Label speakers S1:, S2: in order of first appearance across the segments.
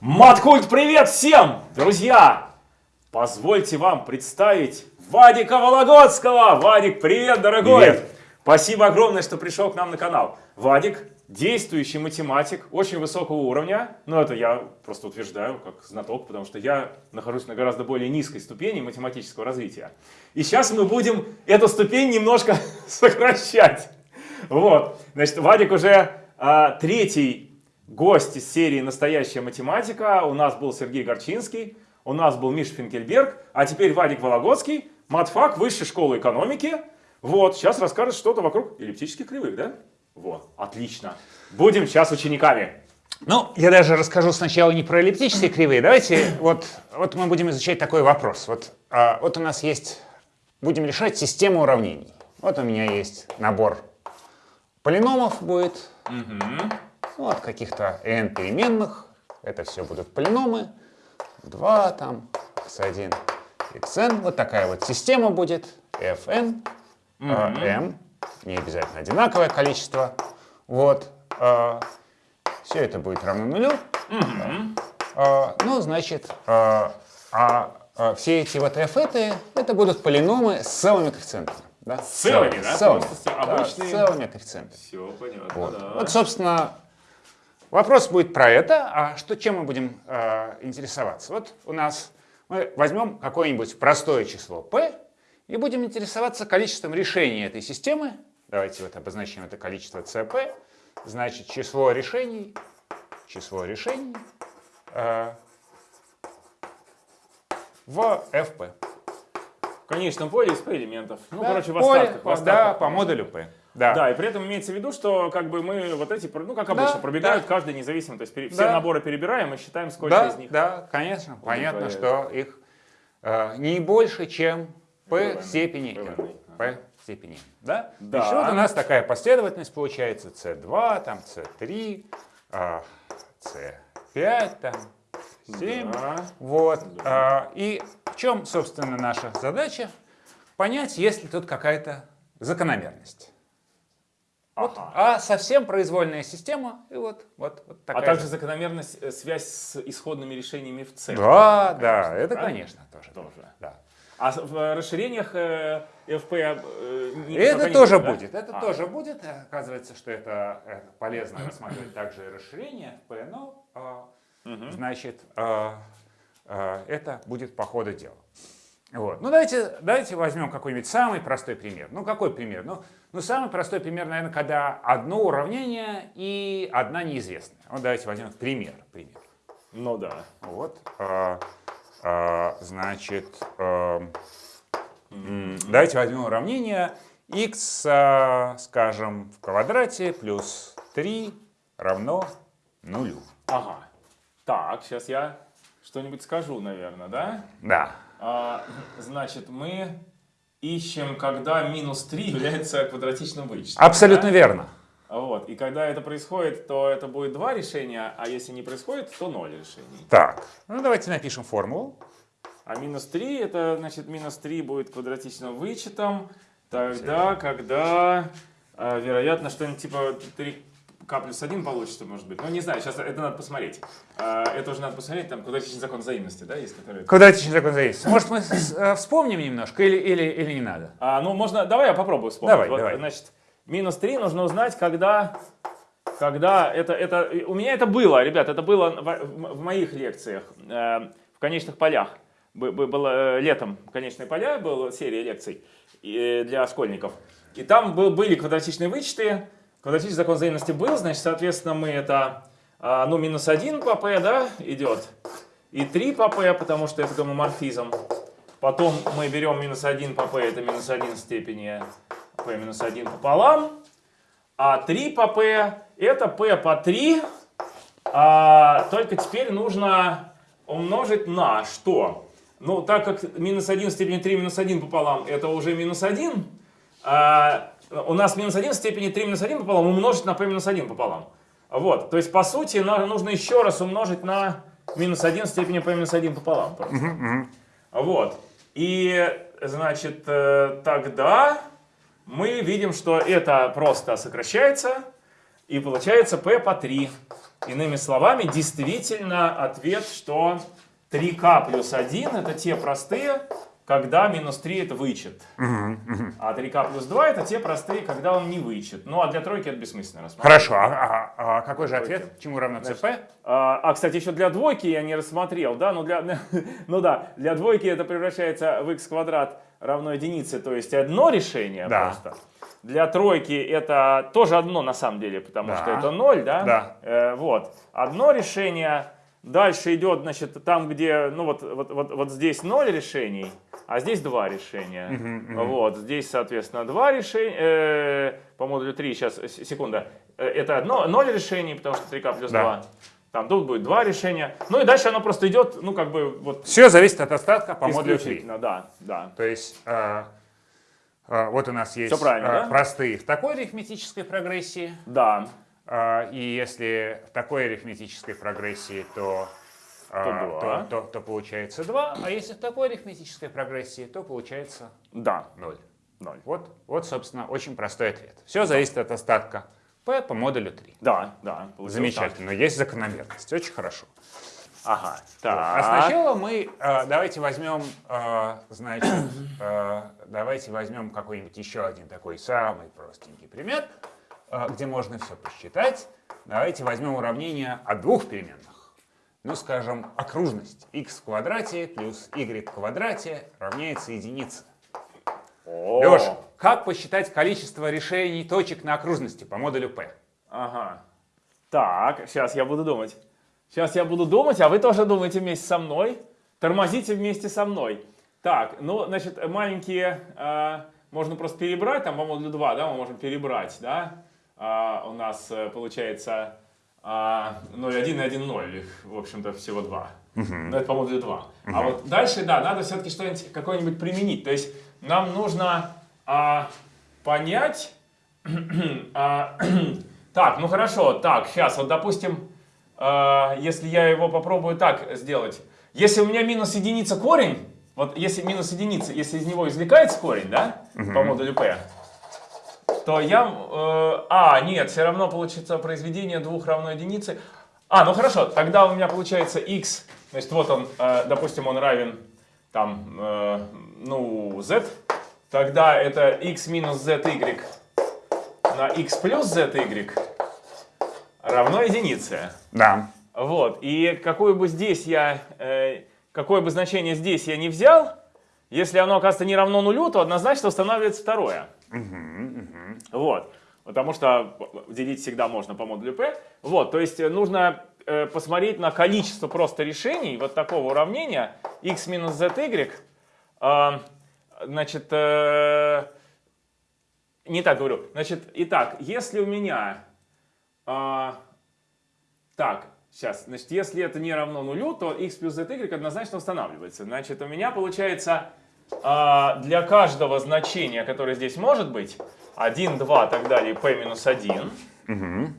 S1: Маткульт, привет всем! Друзья, позвольте вам представить Вадика Вологодского. Вадик, привет, дорогой!
S2: Привет.
S1: Спасибо огромное, что пришел к нам на канал. Вадик, действующий математик, очень высокого уровня. Ну, это я просто утверждаю, как знаток, потому что я нахожусь на гораздо более низкой ступени математического развития. И сейчас мы будем эту ступень немножко сокращать. Вот, значит, Вадик уже а, третий гость из серии «Настоящая математика». У нас был Сергей Горчинский, у нас был Миша Финкельберг, а теперь Вадик Вологодский, матфак Высшей школы экономики. Вот, сейчас расскажет что-то вокруг эллиптических кривых, да? Вот, отлично. Будем сейчас учениками.
S2: Ну, я даже расскажу сначала не про эллиптические кривые. Давайте, вот, вот мы будем изучать такой вопрос. Вот, а, вот у нас есть, будем решать систему уравнений. Вот у меня есть набор полиномов будет. Вот каких-то n переменных. Это все будут полиномы. 2 там, x1, xn. Вот такая вот система будет. fn, а, m. Не обязательно одинаковое количество. Вот. все это будет равно нулю. А, ну, значит, а, а, а все эти вот f это, это будут полиномы с целыми коэффициентами. Да?
S1: С целыми, да?
S2: С целыми. Да,
S1: обычные-
S2: с целыми коэффициентами.
S1: Все понятно,
S2: Вот.
S1: да.
S2: Вот, собственно, вопрос будет про это. А что, чем мы будем э, интересоваться? Вот у нас мы возьмем какое-нибудь простое число p и будем интересоваться количеством решений этой системы. Давайте вот обозначим это количество cp. Значит, число решений, число решений э, в fp.
S1: В конечном поле из P элементов. Ну,
S2: Да,
S1: короче, в
S2: поле,
S1: остатках. в
S2: да,
S1: остатках.
S2: по модулю p. Да.
S1: Да, и при этом имеется в виду, что как бы мы вот эти, ну как обычно,
S2: Да,
S1: пробегают
S2: да.
S1: каждый независимо. То есть пере- все
S2: Да.
S1: наборы перебираем и считаем, сколько
S2: Да,
S1: из них.
S2: да, конечно. Понятно, что их э, не больше, чем p в степени
S1: P
S2: n. p в степени n. Да?
S1: Да.
S2: Значит, вот у нас такая последовательность получается c2, там c3, а, c5, там 7.
S1: Да.
S2: Вот. а, и в чем, собственно, наша задача? Понять, есть ли тут какая-то закономерность. Вот,
S1: Ага.
S2: а совсем произвольная система, и вот, вот, вот
S1: А
S2: такая.
S1: также закономерность, э, связь с исходными решениями в C.
S2: Да, да, это,
S1: правильно?
S2: конечно, тоже.
S1: Тоже.
S2: Да.
S1: А в расширениях э, FP э, не-
S2: Это тоже
S1: да?
S2: будет, это
S1: А.
S2: тоже будет. Оказывается, что это э, полезно рассматривать также расширение FP, но, э, значит, э, э, это будет по ходу дела. Вот. Ну, давайте, давайте возьмем какой-нибудь самый простой пример. Ну, какой пример? Ну, ну, самый простой пример, наверное, когда одно уравнение и одна неизвестная. Вот давайте возьмем пример. пример.
S1: Ну да.
S2: Вот, а, а, значит, а, давайте возьмем уравнение x, а, скажем, в квадрате плюс 3 равно нулю.
S1: Ага. Так, сейчас я что-нибудь скажу, наверное, да?
S2: Да.
S1: А, значит, мы ищем, когда минус 3 является квадратичным вычетом.
S2: Абсолютно
S1: да?
S2: верно.
S1: Вот. И когда это происходит, то это будет два решения, а если не происходит, то ноль решений.
S2: Так, ну давайте напишем формулу.
S1: А минус 3, это значит минус 3 будет квадратичным вычетом, тогда, когда, а, вероятно, что-нибудь типа 3k плюс 1 получится, может быть. Ну, не знаю, сейчас это надо посмотреть. А, это уже надо посмотреть, там квадратичный закон взаимности, да, есть, который...
S2: Квадратичный закон зависит. Может, мы э, вспомним немножко или, или, или не надо?
S1: А, ну, можно, давай я попробую вспомнить.
S2: Давай,
S1: Вот,
S2: давай.
S1: Значит, минус 3 нужно узнать, когда, когда это, это, у меня это было, ребят, это было в, в- в моих лекциях, э, в конечных полях. Бы- бы- Было э, летом конечные поля, была серия лекций э, для школьников. И там был, были квадратичные вычеты, квадратичный закон взаимности был, значит, соответственно, мы это, а, ну, минус 1 по p, да, идет, и 3 по p, потому что это гомоморфизм. Потом мы берем минус 1 по p, это минус 1 в степени p минус 1 пополам. А 3 по p, это p по 3. А, только теперь нужно умножить на что? Ну, так как минус 1 в степени 3 минус 1 пополам, это уже минус 1. а, у нас минус 1 в степени 3 минус 1 пополам умножить на p минус 1 пополам. Вот, то есть, по сути, на- нужно еще раз умножить на минус 1 в степени p минус 1 пополам. Просто. Вот. И, значит, э, тогда мы видим, что это просто сокращается, и получается p по 3. Иными словами, действительно ответ, что 3k плюс 1 это те простые, когда минус 3 это вычет. А 3k плюс 2 это те простые, когда он не вычет. Ну а для тройки это бессмысленно рассматривать.
S2: Хорошо, а, а- а какой же ответ? Чему равно cp?
S1: А, а, кстати, еще для двойки я не рассмотрел, да, ну, для, ну да, для двойки это превращается в x квадрат равно единице, то есть одно решение
S2: Да.
S1: просто. Для тройки это тоже одно на самом деле, потому
S2: Да.
S1: что это 0, да?
S2: Да.
S1: Э, вот. Одно решение, дальше идет, значит, там, где, ну вот, вот, вот, вот здесь 0 решений, а здесь два решения. Вот, здесь, соответственно, два решения, э, по модулю 3, сейчас, секунда, Э, это одно, 0 решений, потому что 3k плюс
S2: Да.
S1: 2. Там тут будет два решения. Ну и дальше оно просто идет, ну как бы вот
S2: Все зависит от остатка по модулю 3.
S1: исключительно, да, да.
S2: То есть э, э, вот у нас есть э,
S1: да?
S2: простые в такой арифметической прогрессии.
S1: Да,
S2: и если в такой арифметической прогрессии, то,
S1: То два.
S2: то, то- то получается 2, а если в такой арифметической прогрессии, то получается
S1: да,
S2: 0.
S1: 0.
S2: Вот, вот, собственно, очень простой ответ. Все зависит от остатка p по модулю 3.
S1: Да, да.
S2: Замечательно, есть закономерность, очень хорошо.
S1: так. Ага, так.
S2: А сначала мы э, давайте возьмем, э, значит, э, давайте возьмем какой-нибудь еще один такой самый простенький пример, э, где можно все посчитать. Давайте возьмем уравнение о двух переменных. Ну, скажем, окружность x в квадрате плюс y в квадрате равняется единице.
S1: О,
S2: Леш, как посчитать количество решений точек на окружности по модулю p?
S1: Ага. Так, сейчас я буду думать. Сейчас я буду думать, а вы тоже думаете вместе со мной. Тормозите вместе со мной. Так, ну, значит, маленькие э, можно просто перебрать, там по модулю 2, да, мы можем перебрать, да. А, у нас э, получается а, 0,1 и 1,0, их, в общем-то, всего два. Но это по модулю 2. А вот дальше, да, надо все-таки что-нибудь, какое-нибудь применить. То есть нам нужно а, понять, а, так, ну хорошо, так, сейчас, вот допустим, а, если я его попробую так сделать. Если у меня минус единица корень, вот если минус единица, если из него извлекается корень, да, по модулю P, то я... э, а, нет, все равно получится произведение двух равно единице. А, ну хорошо, тогда у меня получается x, значит, вот он, э, допустим, он равен там, э, ну, z, тогда это x минус zy на x плюс zy равно единице.
S2: Да.
S1: Вот, и какое бы здесь я, э, какое бы значение здесь я не взял, если оно оказывается не равно нулю, то однозначно устанавливается второе. Вот, потому что делить всегда можно по модулю P. Вот, то есть э, нужно э, посмотреть на количество просто решений вот такого уравнения x минус zy. э, значит, э, не так говорю. Значит, итак, если у меня... э, так, сейчас, значит, если это не равно нулю, то x плюс zy однозначно устанавливается. Значит, у меня получается а, для каждого значения, которое здесь может быть, 1, 2, так далее, p минус 1,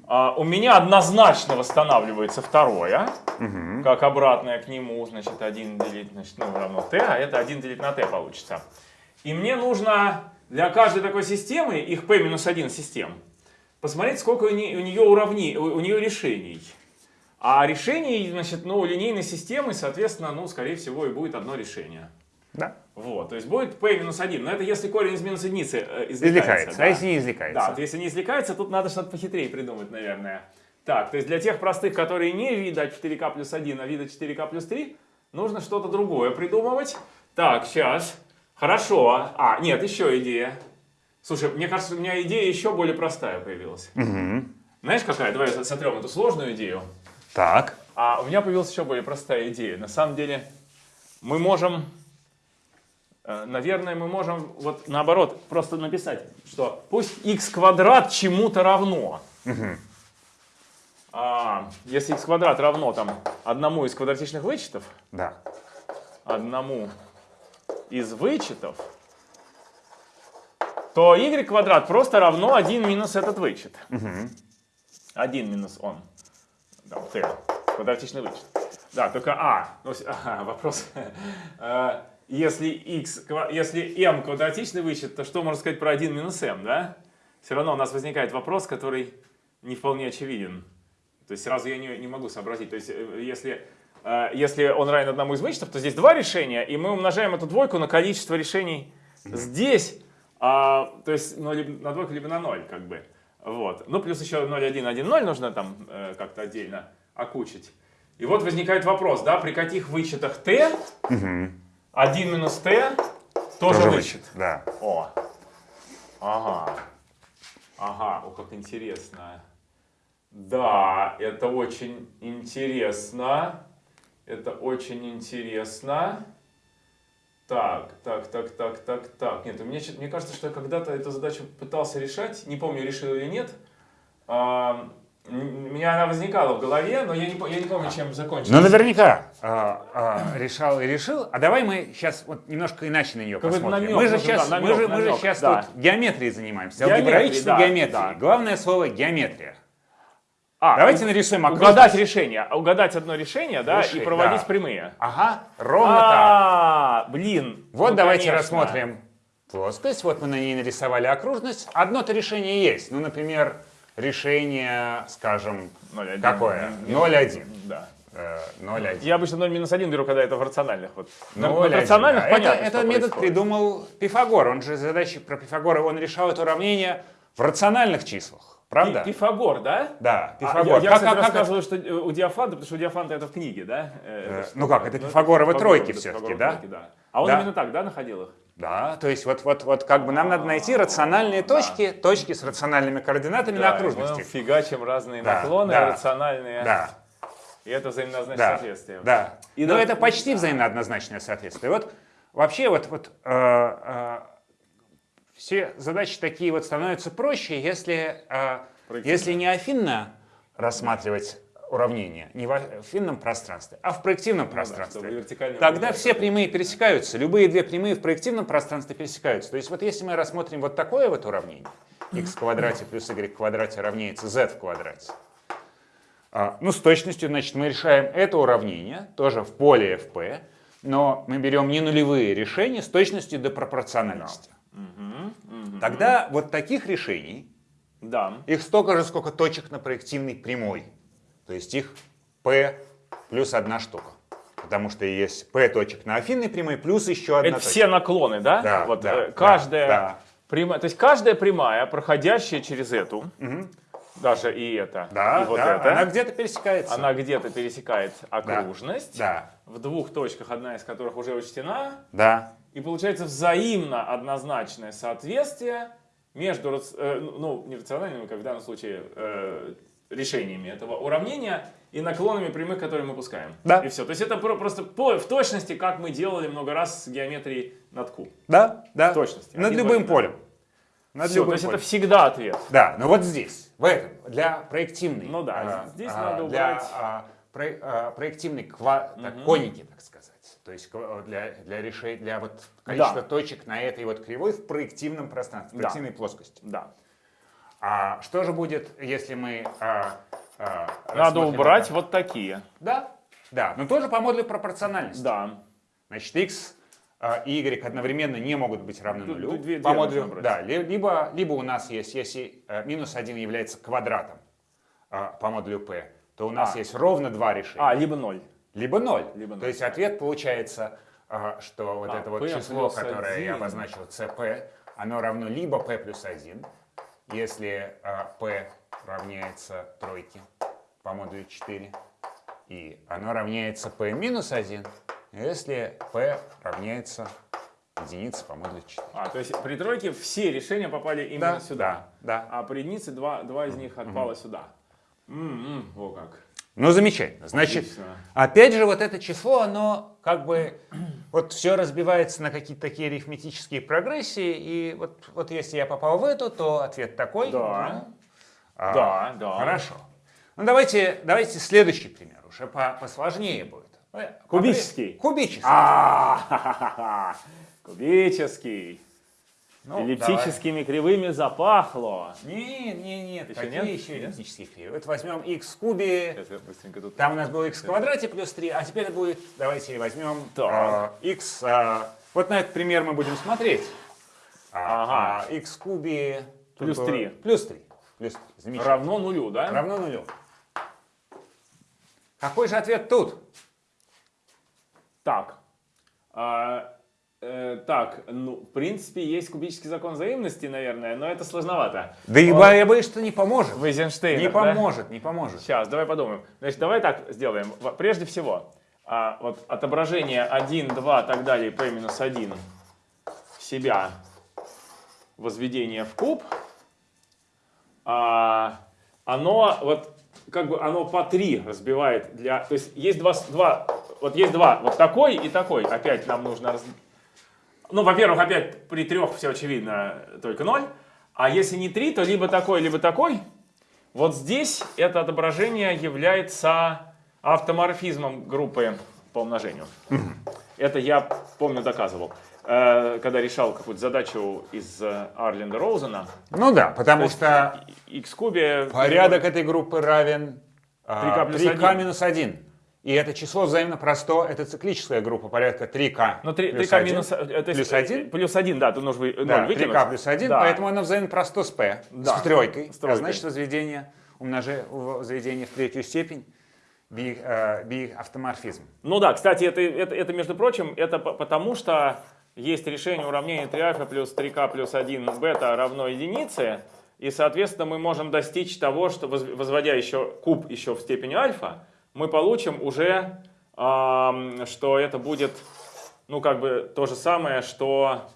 S1: а, у меня однозначно восстанавливается второе, как обратное к нему, значит, 1 делить, значит, ну, равно t, а это 1 делить на t получится. И мне нужно для каждой такой системы, их p минус 1 систем, посмотреть, сколько у, не- у нее уравнений, у, у нее решений. А решений, значит, ну, у линейной системы, соответственно, ну, скорее всего, и будет одно решение.
S2: Да.
S1: Вот, то есть будет p минус 1. Но это если корень из минус единицы э, извлекается.
S2: Извлекается.
S1: да.
S2: А если не извлекается?
S1: Да, вот если не извлекается, тут надо что-то похитрее придумать, наверное. Так, то есть для тех простых, которые не вида 4k плюс 1, а вида 4k плюс 3, нужно что-то другое придумывать. Так, сейчас. Хорошо. А, нет, еще идея. Слушай, мне кажется, у меня идея еще более простая появилась. Знаешь, какая? Давай сотрем эту сложную идею.
S2: Так.
S1: А у меня появилась еще более простая идея. На самом деле, мы можем, наверное, мы можем вот наоборот просто написать, что пусть x квадрат чему-то равно. А, если x квадрат равно там одному из квадратичных вычетов,
S2: Да.
S1: одному из вычетов, то y квадрат просто равно 1 минус этот вычет. 1 минус он. Там, t. Квадратичный вычет. Да, только а. Ну, ага, вопрос. Если x, если m квадратичный вычет, то что можно сказать про 1 минус m, да? Все равно у нас возникает вопрос, который не вполне очевиден. То есть сразу я не, не могу сообразить. То есть э, если, э, если он равен одному из вычетов, то здесь два решения, и мы умножаем эту двойку на количество решений здесь, а, то есть ну, на двойку, либо на ноль, как бы. Вот. Ну, плюс еще 0, 1, 1, 0 нужно там э, как-то отдельно окучить. И вот возникает вопрос, да, при каких вычетах t 1 минус t тоже,
S2: Тоже
S1: вычет.
S2: Да.
S1: О. Ага. Ага, о, как интересно. Да, это очень интересно. Это очень интересно. Так, так, так, так, так, так. Нет, мне, мне кажется, что я когда-то эту задачу пытался решать. Не помню, решил или нет. А, у меня она возникала в голове, но я не, я не помню, чем закончилась.
S2: Ну, наверняка а, а, решал и решил. А давай мы сейчас вот немножко иначе на нее
S1: Какой-то
S2: посмотрим.
S1: намек
S2: мы же сейчас,
S1: да,
S2: мы
S1: намек,
S2: же, мы же
S1: намек,
S2: сейчас
S1: да.
S2: тут геометрией занимаемся, алгебраической
S1: да,
S2: геометрией.
S1: да.
S2: Главное слово геометрия.
S1: А,
S2: Давайте нарисуем
S1: Угадать
S2: окружность.
S1: решение. а Угадать одно решение, да,
S2: Решить,
S1: и проводить
S2: да.
S1: прямые.
S2: Ага, ровно так.
S1: А, блин.
S2: Вот
S1: ну,
S2: давайте
S1: конечно.
S2: рассмотрим плоскость. Вот мы на ней нарисовали окружность. Одно-то решение есть. Ну, например, решение, скажем,
S1: 0,1.
S2: какое?
S1: Не-
S2: 0,1.
S1: Да.
S2: Э, 0,1.
S1: Я обычно 0 минус 1 беру, когда это в рациональных. Вот. На, на
S2: 0,1,
S1: рациональных
S2: да.
S1: понятно,
S2: это,
S1: что
S2: этот метод
S1: происходит.
S2: придумал Пифагор. Он же задачи про Пифагора, он решал это уравнение в рациональных числах. Правда?
S1: Пи- Пифагор, да?
S2: Да,
S1: А,
S2: Пифагор.
S1: я, я,
S2: Как-
S1: кстати,
S2: как- как
S1: рассказываю, что э, у Диофанта, потому что у Диофанта это в книге, да?
S2: Э,
S1: Э,
S2: ну как, это
S1: ну,
S2: Пифагоровы тройки
S1: Пифагоровы
S2: да?
S1: да? А он
S2: Да.
S1: именно так, да, находил их?
S2: Да, то есть вот, вот, вот как бы нам надо найти рациональные точки, точки с рациональными координатами на
S1: Да, и
S2: окружности.
S1: мы фигачим разные
S2: Да,
S1: наклоны
S2: да.
S1: рациональные.
S2: Да,
S1: И это взаимоозначное
S2: да,
S1: соответствие.
S2: да.
S1: И
S2: Но
S1: да-
S2: это почти взаимно однозначное соответствие. Вот вообще вот, вот э, э, все задачи такие вот становятся проще, если, э, если не афинно рассматривать уравнение, не в афинном пространстве, а в проективном пространстве.
S1: чтобы вертикально
S2: Тогда все прямые пересекаются, любые две прямые в проективном пространстве пересекаются. То есть вот если мы рассмотрим вот такое вот уравнение, x в квадрате плюс y в квадрате равняется z в квадрате, а, ну, с точностью, значит, мы решаем это уравнение, тоже в поле fp, но мы берем не нулевые решения с точностью до пропорциональности. Тогда вот таких решений,
S1: Да.
S2: их столько же, сколько точек на проективной прямой. То есть их p плюс одна штука. Потому что есть p точек на афинной прямой плюс еще одна
S1: Это
S2: точка.
S1: все наклоны, да?
S2: Да,
S1: вот,
S2: да,
S1: э,
S2: да,
S1: каждая
S2: да.
S1: прямая, то есть каждая прямая, проходящая через эту, даже и это,
S2: Да,
S1: и вот
S2: да,
S1: это,
S2: она где-то пересекается.
S1: она где-то пересекает окружность,
S2: Да,
S1: в двух точках, одна из которых уже учтена,
S2: да,
S1: и получается взаимно однозначное соответствие между, э, ну, не рациональными, как в данном случае, э, решениями этого уравнения и наклонами прямых, которые мы пускаем.
S2: Да.
S1: И все. То есть это про- просто по- в точности, как мы делали много раз с геометрией над Q.
S2: да, да.
S1: В точности.
S2: Над
S1: Один
S2: любым
S1: да.
S2: полем. Над
S1: то
S2: любым
S1: есть это
S2: полем.
S1: всегда ответ.
S2: Да, но вот здесь, в этом, для проективной.
S1: Ну да,
S2: а,
S1: здесь
S2: а,
S1: надо
S2: для
S1: убрать.
S2: а, про- а, проективной ква- так, коники, так сказать. То есть для, для решения, для вот количества
S1: Да.
S2: точек на этой вот кривой в проективном пространстве, в
S1: Да.
S2: проективной плоскости.
S1: Да.
S2: А что же будет, если мы а, а,
S1: Надо убрать
S2: это?
S1: вот такие.
S2: Да, да, но тоже по модулю пропорциональности.
S1: Да.
S2: Значит, x а, и y одновременно не могут быть равны нулю.
S1: две-
S2: по модулю, да, ли- либо, либо у нас есть, если э, минус 1 является квадратом а, по модулю p, то у нас
S1: А.
S2: есть ровно два решения.
S1: А, либо ноль.
S2: Либо 0.
S1: Либо
S2: То
S1: ноль,
S2: есть ответ получается, а, что вот
S1: А,
S2: это вот
S1: p
S2: число, которое я
S1: 1.
S2: обозначил, cp, оно равно либо p плюс 1, если а, p равняется тройке по модулю 4, и оно равняется p минус 1, если p равняется единице по модулю 4.
S1: А, то есть при тройке все решения попали именно
S2: Да,
S1: сюда.
S2: да, да.
S1: А при единице два, два из них отпало сюда. М-м, о как.
S2: Ну, замечательно. Значит,
S1: Отлично.
S2: опять же, вот это число, оно как бы, вот все разбивается на какие-то такие арифметические прогрессии, и вот, вот если я попал в эту, то ответ такой.
S1: Да.
S2: Ну, а,
S1: Да, да.
S2: Хорошо. Ну, давайте, давайте следующий пример, уже по- посложнее будет. Э,
S1: Кубический.
S2: Кубический.
S1: А, ха-ха-ха. Кубический.
S2: Ну,
S1: Эллиптическими кривыми запахло.
S2: давай. Нет, нет, нет,
S1: Еще
S2: какие
S1: нет?
S2: еще
S1: Нет?
S2: эллиптические кривые? Вот возьмем x в кубе,
S1: Сейчас я быстренько тут.
S2: Там у нас было x в квадрате плюс 3, а теперь будет, давайте возьмем
S1: Так.
S2: э, x, э, вот на этот пример мы будем смотреть. А,
S1: Ага.
S2: а x в кубе...
S1: Плюс
S2: было-
S1: 3.
S2: Плюс 3. Плюс 3. Замечательно.
S1: Равно нулю, да?
S2: Равно нулю. Какой же ответ тут?
S1: Так. А, э, так, ну, в принципе, есть кубический закон взаимности, наверное, но это сложновато.
S2: Да и
S1: Он-
S2: я боюсь, что не поможет.
S1: Вейзенштейн.
S2: Не поможет, не поможет.
S1: Сейчас, давай подумаем. Значит, давай так сделаем. Прежде всего, а, вот отображение 1, 2, так далее, p минус 1 себя возведение в куб, а, оно вот как бы оно по 3 разбивает для... То есть есть два, два, вот есть два, вот такой и такой. Опять нам нужно... раз- Ну, во-первых, опять при трех все очевидно, только 0. А если не 3, то либо такой, либо такой. Вот здесь это отображение является автоморфизмом группы по умножению. Это я, помню, доказывал, э, когда решал какую-то задачу из э, Арленда Роузена.
S2: Ну да, потому что
S1: x кубе...
S2: порядок этой группы равен
S1: 3К плюс
S2: 3k
S1: 1.
S2: минус 1. И это число взаимно просто, это циклическая группа порядка 3k
S1: Ну, 3,
S2: плюс
S1: 3К
S2: 1.
S1: минус... э, то есть,
S2: плюс
S1: э,
S2: 1?
S1: Плюс 1, да, тут нужно вы- 0
S2: Да,
S1: выкинуть.
S2: 3k плюс 1,
S1: Да.
S2: поэтому оно взаимно просто с p,
S1: Да,
S2: с тройкой.
S1: с тройкой.
S2: А значит, возведение, умноже, возведение в третью степень, би, э, би автоморфизм.
S1: Ну да, кстати, это, это, это, между прочим, это по- потому что есть решение уравнения 3 альфа плюс 3k плюс 1 бета равно единице, и, соответственно, мы можем достичь того, что воз- возводя еще куб еще в степени альфа, мы получим уже, ам, что это будет, ну, как бы то же самое, что,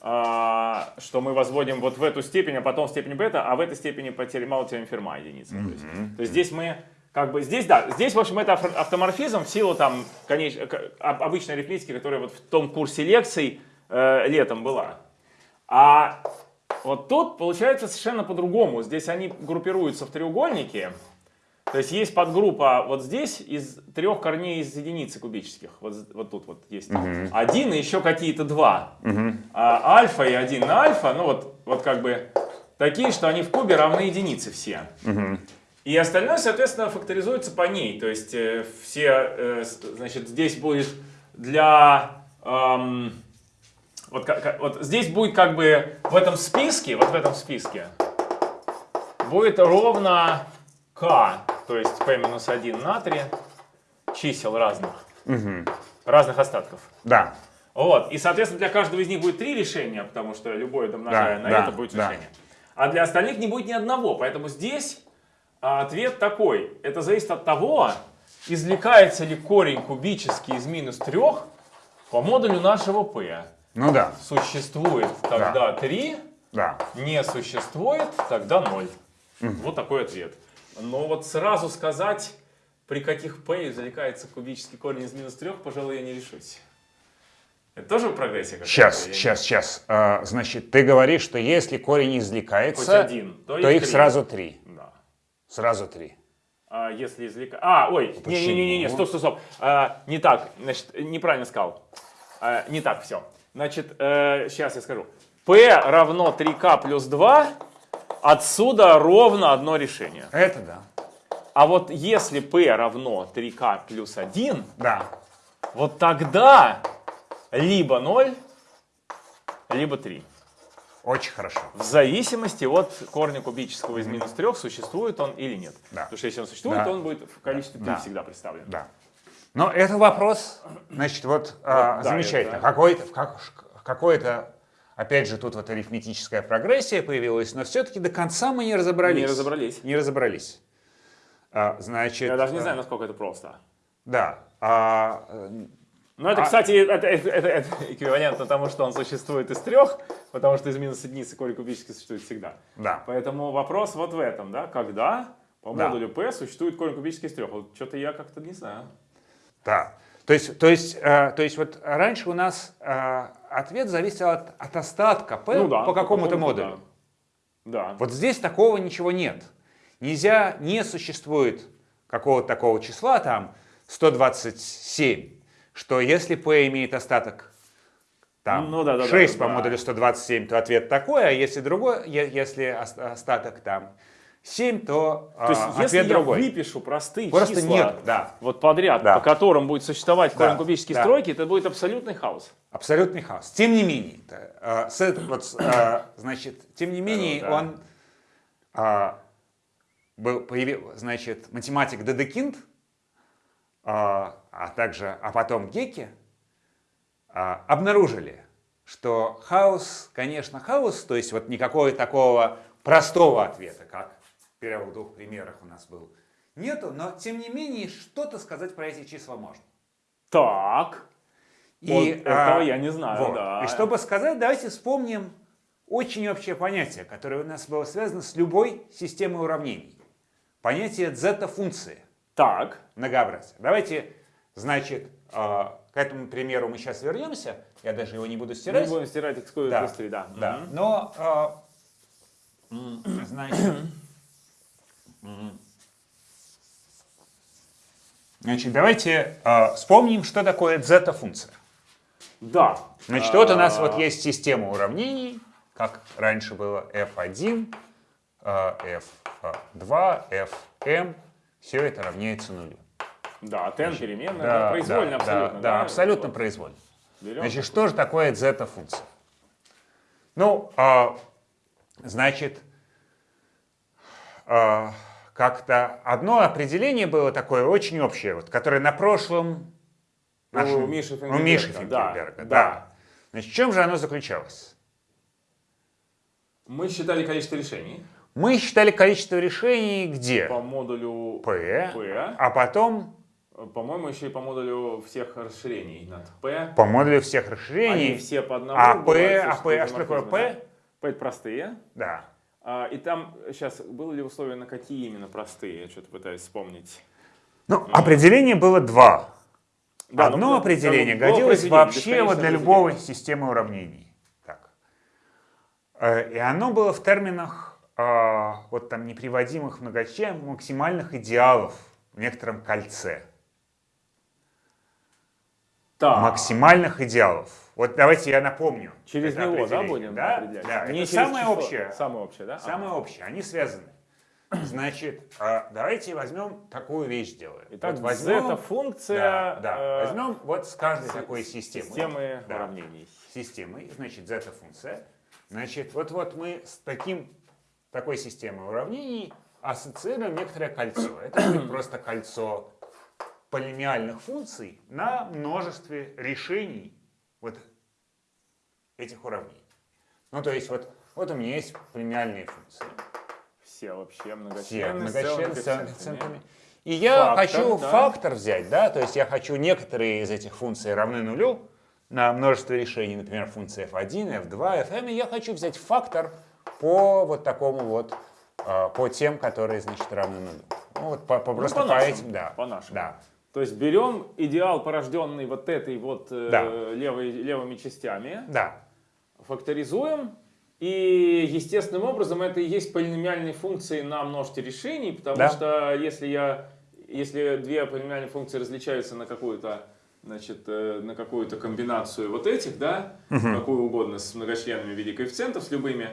S1: а, что мы возводим вот в эту степень, а потом в степень бета, а в этой степени по теореме, мало теореме Ферма единица. То, есть, то есть здесь мы как бы здесь, да, здесь, в общем, это авто- автоморфизм в силу там, конечно, обычной арифметики, которая вот в том курсе лекций э, летом была. А вот тут получается совершенно по-другому. Здесь они группируются в треугольники. То есть есть подгруппа вот здесь из трех корней из единицы кубических. Вот, вот тут вот есть один и еще какие-то два. А альфа и один на альфа, ну вот, вот как бы такие, что они в кубе равны единице все. И остальное, соответственно, факторизуется по ней. То есть э, все, э, значит, здесь будет для... эм, вот, ка- ка- вот здесь будет как бы в этом списке, вот в этом списке, будет ровно k, то есть p минус 1 натрия, чисел разных, разных остатков.
S2: Да,
S1: Вот, и, соответственно, для каждого из них будет три решения, потому что любое домножая
S2: Да,
S1: на
S2: да,
S1: это будет
S2: да.
S1: решение. А для остальных не будет ни одного, поэтому здесь а, ответ такой. Это зависит от того, извлекается ли корень кубический из минус 3 по модулю нашего p.
S2: ну да,
S1: Существует тогда 3,
S2: да.
S1: не существует, тогда 0. Вот такой ответ. Но вот сразу сказать, при каких p извлекается кубический корень из минус 3, пожалуй, я не решусь. Это тоже прогрессия какая-то?
S2: Сейчас,
S1: Я не-
S2: сейчас, сейчас. А, значит, ты говоришь, что если корень извлекается,
S1: один, то
S2: то
S1: их
S2: их
S1: три.
S2: сразу три.
S1: Да.
S2: Сразу три.
S1: А если извлекать... А, ой, не-не-не, стоп, стоп, стоп. А, не так, значит, неправильно сказал. А, не так, все. Значит, сейчас я скажу. P равно 3k плюс 2, отсюда ровно одно решение.
S2: Это да.
S1: А вот если P равно 3k плюс 1,
S2: Да.
S1: вот тогда либо 0, либо 3.
S2: Очень хорошо.
S1: В зависимости от корня кубического из минус 3, существует он или нет.
S2: Да.
S1: Потому что если он существует,
S2: Да.
S1: то он будет в количестве 3
S2: Да.
S1: всегда представлен.
S2: Да. Но это вопрос, значит, вот, а,
S1: да,
S2: замечательно.
S1: это-
S2: Какой-то, как, какой-то, опять же, тут вот арифметическая прогрессия появилась, но все-таки до конца мы не разобрались.
S1: Не разобрались.
S2: Не разобрались. А, значит,
S1: Я даже не
S2: а,
S1: знаю, насколько это просто.
S2: Да. А, э,
S1: Но это,
S2: А-
S1: кстати, это, это- это- это эквивалентно тому, что он существует из трех, потому что из минус единицы корень кубический существует всегда.
S2: да.
S1: Поэтому вопрос вот в этом, да, когда по
S2: Да.
S1: модулю P существует корень кубический из трех. Вот что-то я как-то не знаю.
S2: Да. То есть, то есть, э, то есть вот раньше у нас э, ответ зависел от, от остатка P
S1: Ну да,
S2: по какому-то
S1: какому-то,
S2: модулю.
S1: Да. Да.
S2: Вот здесь такого ничего нет. Нельзя, не существует какого-то такого числа, там 127, что если P имеет остаток там,
S1: Ну да, да, да,
S2: 6 по
S1: да.
S2: модулю 127, то ответ такой, а если другой, если ос- остаток там 7, то,
S1: То есть,
S2: а,
S1: если
S2: ответ
S1: я
S2: другой.
S1: выпишу простые
S2: Просто
S1: числа
S2: нет, да.
S1: вот подряд,
S2: Да.
S1: по которым будет существовать
S2: Да,
S1: кубический
S2: да.
S1: стройки, это будет абсолютный хаос.
S2: Абсолютный хаос. Тем не менее, это, э, с эт- вот, э, значит, тем не менее,
S1: да.
S2: он а, был, появил, значит, математик Дедекинд а, а также, а потом геки а, обнаружили, что хаос, конечно, хаос, то есть вот никакого такого простого ответа, как в первых двух примерах у нас был, нету, но тем не менее что-то сказать про эти числа можно.
S1: Так. И, вот этого а, я не знаю, вот. да.
S2: И чтобы сказать, давайте вспомним очень общее понятие, которое у нас было связано с любой системой уравнений. Понятие зета-функции.
S1: Так.
S2: Многообразие. Давайте, значит, а, к этому примеру мы сейчас вернемся. Я даже его не буду стирать.
S1: Не будем стирать экскурсию да. быстрее, да.
S2: да. Но, э, значит, значит, давайте э, вспомним, что такое зета-функция.
S1: Да.
S2: Значит, вот у нас вот есть система уравнений, как раньше было f1, f2, fm. Все это равняется нулю.
S1: Да, ten переменная, да, произвольно да, абсолютно.
S2: Да, да, абсолютно вот. произвольно. Берем значит, что же такое зета-функция? Ну, а, значит, а, как-то одно определение было такое очень общее, вот, которое на прошлом
S1: нашем, у Миши Фингельберга.
S2: У Миши Фингельберга, да, да. да. Значит, в чем же оно заключалось?
S1: Мы считали количество решений.
S2: Мы считали количество решений где?
S1: По модулю
S2: P, P. а потом
S1: по-моему, еще и по модулю всех расширений над P.
S2: По модулю всех расширений.
S1: Они все по одному.
S2: А P, а P, а что такое P?
S1: P это простые.
S2: Да.
S1: А, и там, сейчас, было ли условие, на какие именно простые? Я что-то пытаюсь вспомнить.
S2: Ну, mm. определение было два. Да, Одно ну, определение да, годилось вообще вот для любой системы уравнений. Так. Э, и оно было в терминах а, вот там неприводимых многочисленных максимальных идеалов в некотором кольце
S1: так.
S2: максимальных идеалов. Вот давайте я напомню.
S1: Через него, да, будем
S2: да? определять? Да, Не это самое число. общее.
S1: Самое общее, да?
S2: Самое ага. общее, они связаны. Значит, а, давайте возьмем такую вещь сделаем.
S1: Итак, вот возьмем, это функция.
S2: Да, да. Э, возьмем вот с каждой с, такой системы.
S1: Системы да, уравнений.
S2: Системы, значит, зета функция. Значит, вот вот мы с таким такой системой уравнений ассоциируем некоторое кольцо. Это будет просто кольцо полимиальных функций на множестве решений вот этих уравнений. Ну, то есть вот, вот у меня есть полимиальные функции.
S1: Все вообще многочисленные,
S2: Все многочисленные с коэффициентами. И я фактор, хочу да. фактор взять, да, то есть я хочу некоторые из этих функций равны нулю на множество решений, например, функции f1, f2, fm, и я хочу взять фактор по вот такому вот, а, по тем, которые, значит, равны нулю. Ну, вот по, по, ну, просто по, по этим, да.
S1: По нашему.
S2: Да.
S1: То есть берем идеал, порожденный вот этой вот э,
S2: да.
S1: левой, левыми частями,
S2: да.
S1: факторизуем, и естественным образом это и есть полиномиальные функции на множестве решений, потому да. что если, я, если две полиномиальные функции различаются на какую-то значит, э, на какую-то комбинацию вот этих, да, угу. какую угодно, с многочленными в виде коэффициентов, с любыми,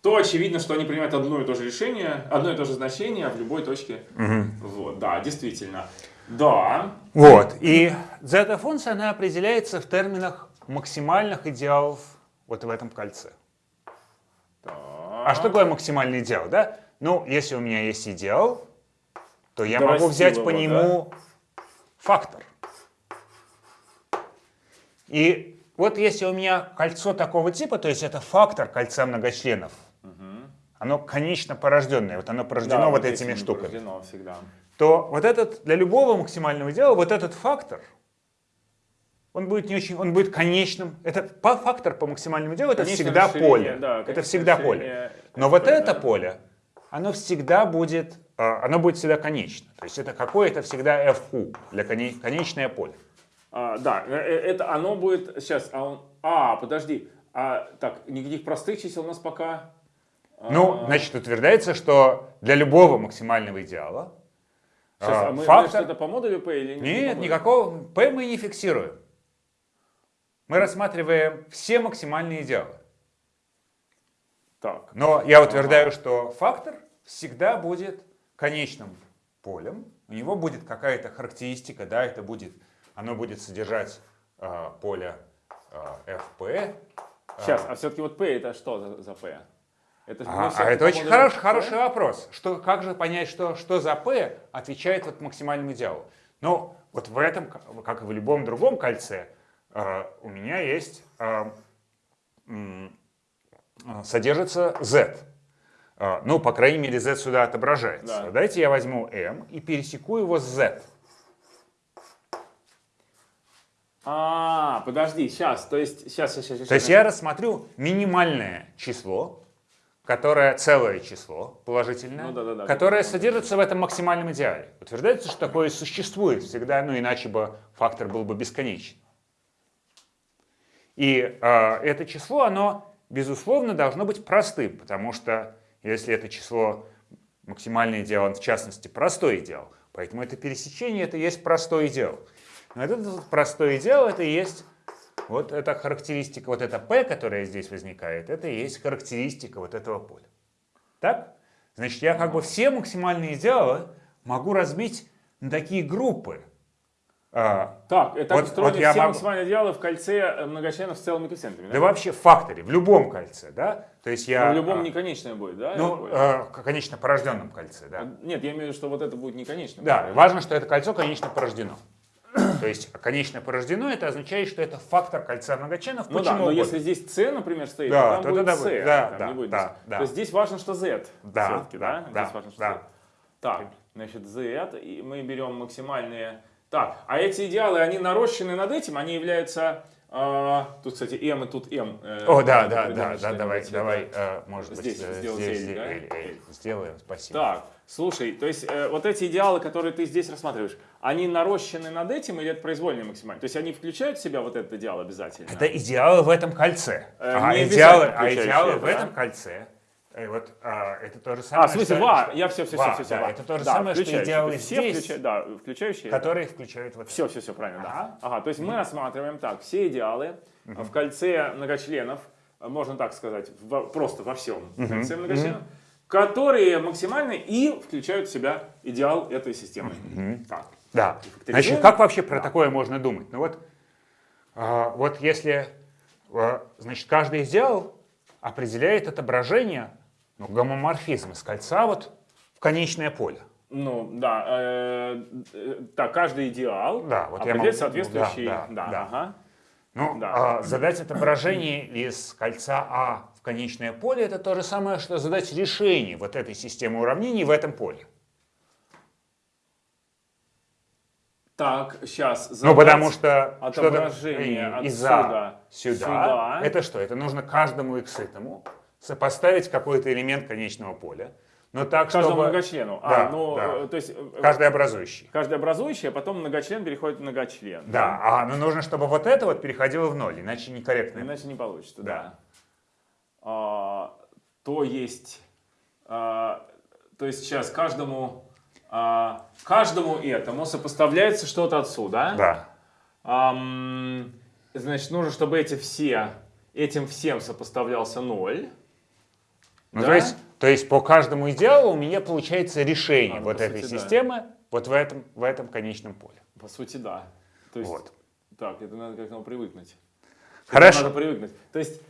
S1: то очевидно, что они принимают одно и то же решение, одно и то же значение в любой точке.
S2: Угу.
S1: Вот, да, действительно. Да.
S2: Вот. И зета-функция, она определяется в терминах максимальных идеалов вот в этом кольце.
S1: Так.
S2: А что такое максимальный идеал, да? Ну, если у меня есть идеал, то я Дорастил могу взять его, по нему да? фактор. И вот если у меня кольцо такого типа, то есть это фактор кольца многочленов. Оно конечно порожденное, вот оно порождено да, вот, вот этими штуками.
S1: Порождено всегда
S2: то вот этот, для любого максимального идеала, вот этот фактор, он будет не очень, он будет конечным. Это фактор по максимальному делу, это всегда поле.
S1: Да,
S2: это всегда поле. Но вот это поле, оно всегда будет, а, оно будет всегда конечно. То есть это какое-то всегда FU для конечное поле.
S1: А, да, э, э, это оно будет сейчас. А, он, а подожди, а так никаких простых чисел у нас пока.
S2: Ну, а, значит, утверждается, что для любого максимального идеала
S1: Сейчас, а, а мы, фактор... это по модулю P или
S2: нет? Нет, никакого P мы не фиксируем. Мы рассматриваем все максимальные идеалы.
S1: Так.
S2: Но я утверждаю, ага. что фактор всегда будет конечным полем. У него будет какая-то характеристика, да, это будет, оно будет содержать э, поле э, FP.
S1: Сейчас, а все-таки вот P это что за, за P?
S2: Это, а, а это очень хороший, хороший вопрос. Что, как же понять, что, что за P отвечает вот максимальному идеалу? Ну, вот в этом, как и в любом другом кольце, э, у меня есть, э, содержится z. Ну, по крайней мере, z сюда отображается.
S1: Да.
S2: Давайте я возьму m и пересеку его с z.
S1: А, подожди, сейчас, то есть, сейчас, сейчас, сейчас.
S2: То есть я рассмотрю минимальное число, которое целое число, положительное,
S1: Ну да, да, да,
S2: которое содержится в этом максимальном идеале. Утверждается, что такое существует всегда, ну иначе бы фактор был бы бесконечен. И э, это число, оно, безусловно, должно быть простым, потому что если это число максимальный идеал, он в частности простой идеал, поэтому это пересечение, это и есть простой идеал. Но этот простой идеал, это и есть вот эта характеристика, вот эта P, которая здесь возникает, это и есть характеристика вот этого поля. Так? Значит, я как бы все максимальные идеалы могу разбить на такие группы. А,
S1: Так, это
S2: Вот-
S1: устроены
S2: вот
S1: все
S2: могу-
S1: максимальные идеалы в кольце многочленов с целыми коэффициентами,
S2: да
S1: да?
S2: вообще в факторе, в любом кольце, да? То есть я...
S1: Но в любом
S2: а,
S1: неконечное будет, да?
S2: Ну, э, конечно, порожденном кольце, да.
S1: А, Нет, я имею в виду, что вот это будет неконечным.
S2: Да, важно, что это кольцо, конечно, порождено. То есть, конечно, порождено, это означает, что это фактор кольца многочленов.
S1: Ну да,
S2: Почему
S1: но
S2: угодно.
S1: если здесь C, например, стоит,
S2: Да,
S1: то там будет C,
S2: будет, да,
S1: там
S2: да,
S1: не будет
S2: да, да.
S1: То есть здесь важно, что Z
S2: Да,
S1: да?
S2: да,
S1: Здесь важно, что
S2: да.
S1: Z. Так, значит, Z, и мы берем максимальные... Так, а эти идеалы, они нарощены над этим, они являются... а, тут, кстати, M и тут M. э,
S2: О, да, да, да, да, давай, давай, э, может быть, э, здесь,
S1: L,
S2: здесь,
S1: да?
S2: Сделаем, спасибо.
S1: Так, слушай, то есть э, вот эти идеалы, которые ты здесь рассматриваешь, они нарощены над этим или это произвольные максимально? То есть они включают в себя вот этот идеал обязательно?
S2: Это идеалы в этом кольце.
S1: Э,
S2: а, идеалы, а идеалы
S1: это,
S2: в
S1: да?
S2: этом кольце, э, вот, а, это то же самое,
S1: А, в смысле,
S2: что-
S1: ва, я все, все,
S2: ва,
S1: все, все,
S2: да, это то же самое, что идеалы
S1: все
S2: здесь,
S1: включа- да, включающие.
S2: которые включают вот
S1: Все, все, все, правильно, да.
S2: Ага.
S1: Ага, то есть мы рассматриваем так, все идеалы в кольце многочленов, можно так сказать, во- просто во всем кольце многочленов, которые максимальны и включают в себя идеал этой системы. Так.
S2: Да. Значит, как вообще про такое можно думать? Ну вот, а, вот если, а, значит, каждый идеал определяет отображение, ну, гомоморфизм из кольца вот в конечное поле.
S1: Ну, да, э, э, так, каждый идеал
S2: Да, вот
S1: определяет
S2: могу-
S1: соответствующий,
S2: да,
S1: да,
S2: да, да.
S1: ага.
S2: Ну,
S1: Да.
S2: а, задать отображение из кольца А в конечное поле это то же самое, что задать решение вот этой системы уравнений в этом поле.
S1: Так, сейчас.
S2: Ну, потому что
S1: отображение
S2: из
S1: отсюда
S2: А сюда,
S1: сюда.
S2: это что? Это нужно каждому x этому сопоставить какой-то элемент конечного поля. Но так,
S1: Каждому
S2: чтобы...
S1: многочлену.
S2: Да,
S1: а, ну,
S2: да.
S1: э, то есть э,
S2: Каждый образующий.
S1: каждый образующий, а потом многочлен переходит в многочлен.
S2: Да, а но нужно, чтобы вот это вот переходило в ноль, иначе некорректно.
S1: Иначе не получится, да.
S2: Да.
S1: А, то есть, а, то есть сейчас каждому, а, каждому этому сопоставляется что-то отсюда.
S2: Да.
S1: Ам, значит, нужно, чтобы эти все, этим всем сопоставлялся ноль.
S2: Ну,
S1: Да?
S2: то, есть, то есть по каждому идеалу у меня получается решение
S1: А,
S2: вот этой
S1: сути, да.
S2: системы вот в этом, в этом конечном поле.
S1: По сути, да. То есть,
S2: Вот.
S1: так, это надо как-то привыкнуть.
S2: Хорошо.
S1: Надо привыкнуть. То есть,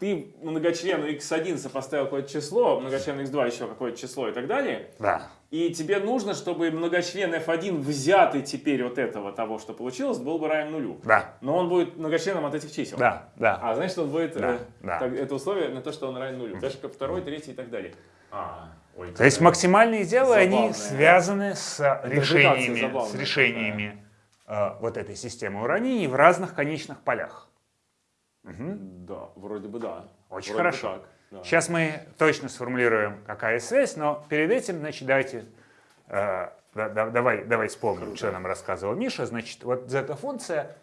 S1: ты многочлену x1 сопоставил какое-то число, многочлену x2 еще какое-то число и так далее,
S2: Да.
S1: и тебе нужно, чтобы многочлен f1 взятый теперь вот этого того, что получилось, был бы равен нулю.
S2: Да.
S1: Но он будет многочленом от этих чисел.
S2: Да. Да.
S1: А значит, он будет
S2: Да,
S1: э,
S2: да.
S1: так, это условие на то, что он равен нулю. Даже как второй, третий и так далее. А, ой,
S2: То есть максимальные идеалы, они связаны с решениями, с решениями э, вот этой системы уравнений в разных конечных полях.
S1: Да, вроде бы да.
S2: Очень
S1: Вроде бы
S2: хорошо.
S1: так, да.
S2: Сейчас мы точно сформулируем, какая связь, но перед этим, значит, давайте, э, да- да- давай, давай вспомним, что нам рассказывал Миша. Значит, вот зета-функция,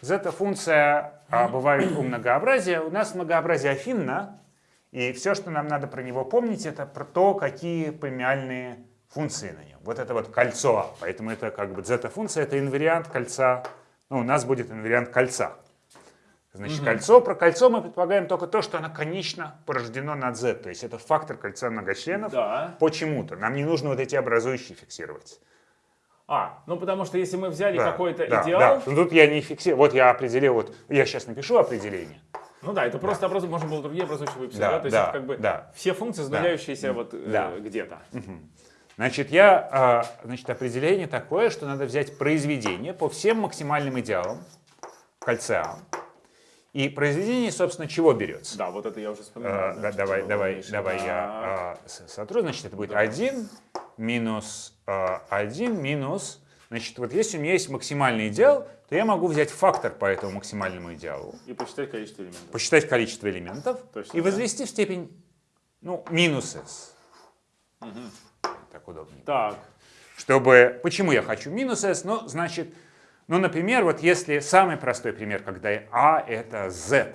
S2: зета-функция а, бывает у многообразия. У нас многообразие афинно, и все, что нам надо про него помнить, это про то, какие премиальные функции на нем. Вот это вот кольцо. Поэтому это как бы зета-функция, это инвариант кольца. Ну, у нас будет инвариант кольца. Значит, кольцо, про кольцо мы предполагаем только то, что оно конечно порождено над z, то есть это фактор кольца многочленов
S1: Да.
S2: почему-то. Нам не нужно вот эти образующие фиксировать.
S1: А, ну потому что если мы взяли
S2: Да,
S1: какой-то
S2: да,
S1: идеал,
S2: да. Ну, Тут я не фиксирую. Вот я определил, вот я сейчас напишу определение.
S1: ну да, это просто образу, можно было другие образующие выписать,
S2: Да,
S1: да, то есть
S2: да,
S1: это как бы
S2: да.
S1: все функции, задающиеся вот э,
S2: Да.
S1: где-то.
S2: Значит, я, а, значит, определение такое, что надо взять произведение по всем максимальным идеалам кольца А. И произведение, собственно, чего берется?
S1: Да, вот это я уже
S2: А,
S1: вспоминал.
S2: да, давай, давай, давай я а, сотру. Значит, это будет 1 минус а, 1 минус... Значит, вот если у меня есть максимальный идеал, то я могу взять фактор по этому максимальному идеалу,
S1: И посчитать количество элементов.
S2: посчитать количество элементов
S1: Точно,
S2: и
S1: да.
S2: возвести в степень, ну, минус s. Так удобнее.
S1: Так,
S2: Чтобы, почему я хочу минус s? Ну, значит, ну, например, вот если самый простой пример, когда а это z.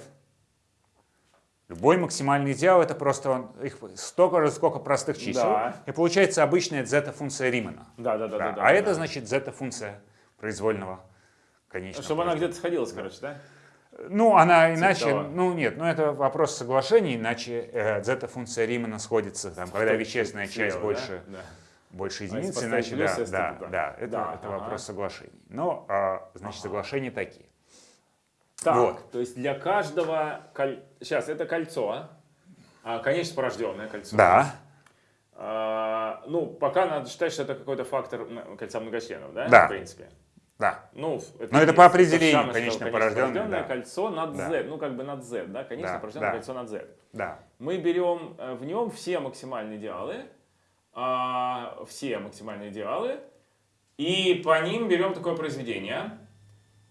S2: Любой максимальный идеал это просто он, их столько же, сколько простых чисел.
S1: Да.
S2: И получается обычная зета-функция Римана.
S1: да, да, да, да. да,
S2: а
S1: да.
S2: это значит зета-функция произвольного конечного.
S1: Чтобы она
S2: положения.
S1: где-то сходилась, короче, да?
S2: Ну, она иначе,
S1: того.
S2: ну нет, ну это вопрос соглашений, иначе э, зета-функция Римана сходится, там, когда вещественная часть
S1: Слева,
S2: больше,
S1: Да?
S2: Больше
S1: А
S2: единицы,
S1: поставить
S2: иначе
S1: плюс,
S2: да, да,
S1: туда?
S2: да, это,
S1: Да,
S2: это
S1: ага.
S2: вопрос соглашений. Но, а, значит, соглашения такие.
S1: Так,
S2: Вот.
S1: то есть для каждого... коль- Сейчас, это кольцо, а? А, конечно, порожденное кольцо.
S2: Да,
S1: А, ну, пока надо считать, что это какой-то фактор кольца многочленов, да?
S2: Да.
S1: В принципе.
S2: да.
S1: Ну,
S2: Но это по определению,
S1: самое, что
S2: конечно,
S1: конечно,
S2: порожденное,
S1: порожденное
S2: да.
S1: кольцо над
S2: Да.
S1: Z, ну, как бы над Z, да? Конечно,
S2: Да,
S1: порожденное
S2: да.
S1: кольцо над Z.
S2: Да.
S1: Мы берем э, в нем все максимальные идеалы, а, все максимальные идеалы, и по ним берем такое произведение.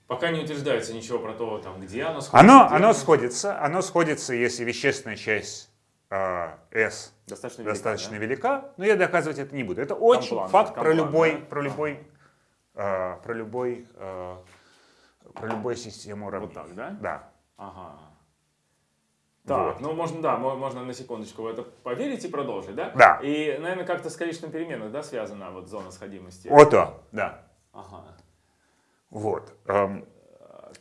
S1: Пока не утверждается ничего про то, там, где оно сходится.
S2: Оно,
S1: где
S2: оно сходится, оно сходится, если вещественная часть а, S
S1: достаточно велика,
S2: достаточно
S1: да?
S2: велика, но я доказывать это не буду. Это очень
S1: Комплан,
S2: факт про
S1: комплан,
S2: любой,
S1: да?
S2: про любой, а, про любой, а, про любую систему уравнений.
S1: так, да?
S2: Да.
S1: Ага. Так,
S2: Вот.
S1: ну можно, да, мо- можно на секундочку в это поверить и продолжить, да?
S2: Да.
S1: И, наверное, как-то с количеством переменных, да, связана вот зона сходимости?
S2: Ото, да.
S1: Ага.
S2: Вот. эм,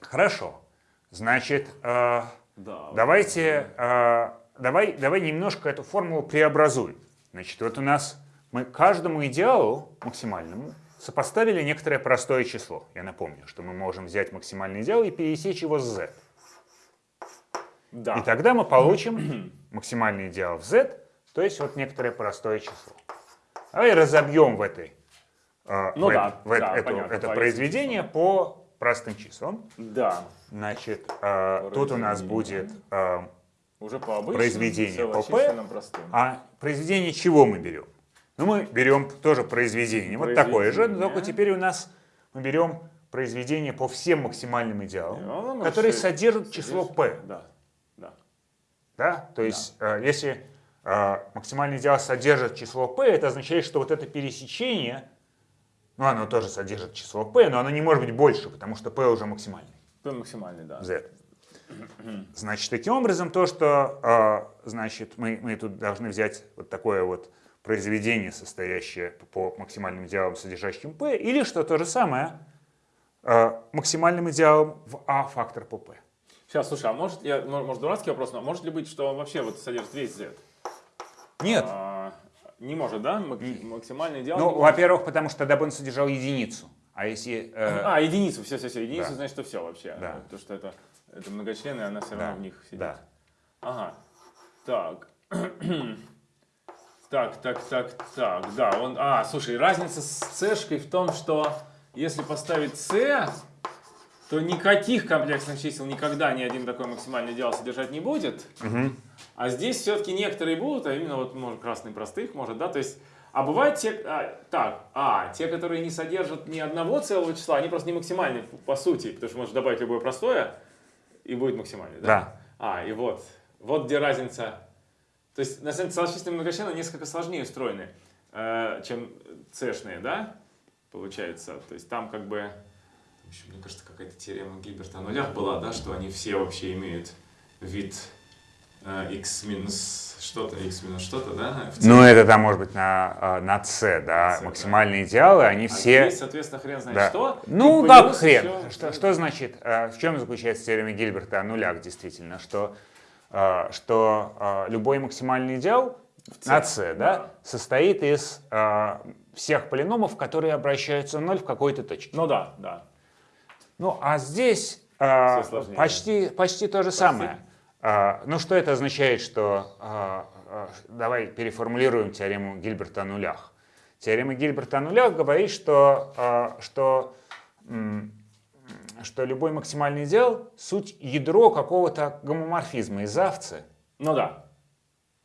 S2: хорошо. Значит, э,
S1: Да.
S2: давайте, э, давай, давай немножко эту формулу преобразуем. Значит, вот у нас мы каждому идеалу максимальному сопоставили некоторое простое число. Я напомню, что мы можем взять максимальный идеал и пересечь его с z.
S1: Да.
S2: И тогда мы получим максимальный идеал в z, то есть вот некоторое простое число. Давай разобьем в этой э,
S1: Ну
S2: в
S1: да,
S2: это- в
S1: да,
S2: это-
S1: понятно,
S2: это произведение по простым числам.
S1: Да.
S2: Значит, э, тут у нас будет... э,
S1: Уже по обычным,
S2: Произведение по P. а произведение чего мы берем? Ну, мы берем тоже произведение, вот такое же, только теперь у нас мы берем произведение по всем максимальным идеалам,
S1: И оно
S2: которые
S1: может
S2: содержат число p.
S1: Да. Да?
S2: То есть, э, если э, максимальный идеал содержит число p, это означает, что вот это пересечение, ну, оно тоже содержит число p, но оно не может быть больше, потому что p уже максимальный.
S1: P максимальный, да.
S2: z. Значит, таким образом, то, что э, значит, мы, мы тут должны взять вот такое вот произведение, состоящее по максимальным идеалам, содержащим p, или что то же самое, максимальным идеалом в a фактор по p.
S1: Сейчас, слушай, а может, я, мо- может дурацкий вопрос, но может ли быть, что он вообще вот содержит весь Z?
S2: Нет.
S1: А, не может, да? Мак- Максимальный идеал.
S2: Ну, во-первых, потому что тогда бы он содержал единицу. А если... э,
S1: А, единицу, все, все, все, единицу,
S2: Да.
S1: значит, что все вообще.
S2: Да.
S1: Потому что это, это многочлены, она все равно
S2: да,
S1: в них сидит.
S2: да.
S1: Ага. Так. так, так, так, так. Да, он. А, слушай, разница с цешкой в том, что если поставить c, то никаких комплексных чисел никогда ни один такой максимальный идеал содержать не будет. А здесь все-таки некоторые будут, а именно вот, может, красный простых, может, да, то есть, а бывают те, а, так, а, те, которые не содержат ни одного целого числа, они просто не максимальны по сути, потому что можешь добавить любое простое, и будет максимальный, да?
S2: Да.
S1: А, и вот, вот где разница. То есть, на самом деле, целочисленные многочлены несколько сложнее устроены, э, чем цешные, да, получается. То есть, там как бы, еще, мне кажется, какая-то теорема Гильберта о нулях была, да, что они все вообще имеют вид э, x минус что-то, x минус что-то, да?
S2: Ну, это там может быть на, э, на c, да,
S1: C,
S2: максимальные идеалы, они
S1: А
S2: все...
S1: здесь, соответственно, хрен знает
S2: Да.
S1: что.
S2: Ну,
S1: плюс
S2: хрен?
S1: еще-
S2: Что, что значит, э, в чем заключается теорема Гильберта о нулях действительно? Что, э, что э, любой максимальный идеал на c, да,
S1: да.
S2: состоит из э, всех полиномов, которые обращаются в ноль в какой-то точке.
S1: Ну да, да.
S2: Ну, а здесь э, почти, почти то же самое. Э, ну, что это означает, что... э, э, давай переформулируем теорему Гильберта о нулях. Теорема Гильберта о нулях говорит, что, а, что, м, что любой максимальный идеал — суть ядро какого-то гомоморфизма из овцы.
S1: Ну да.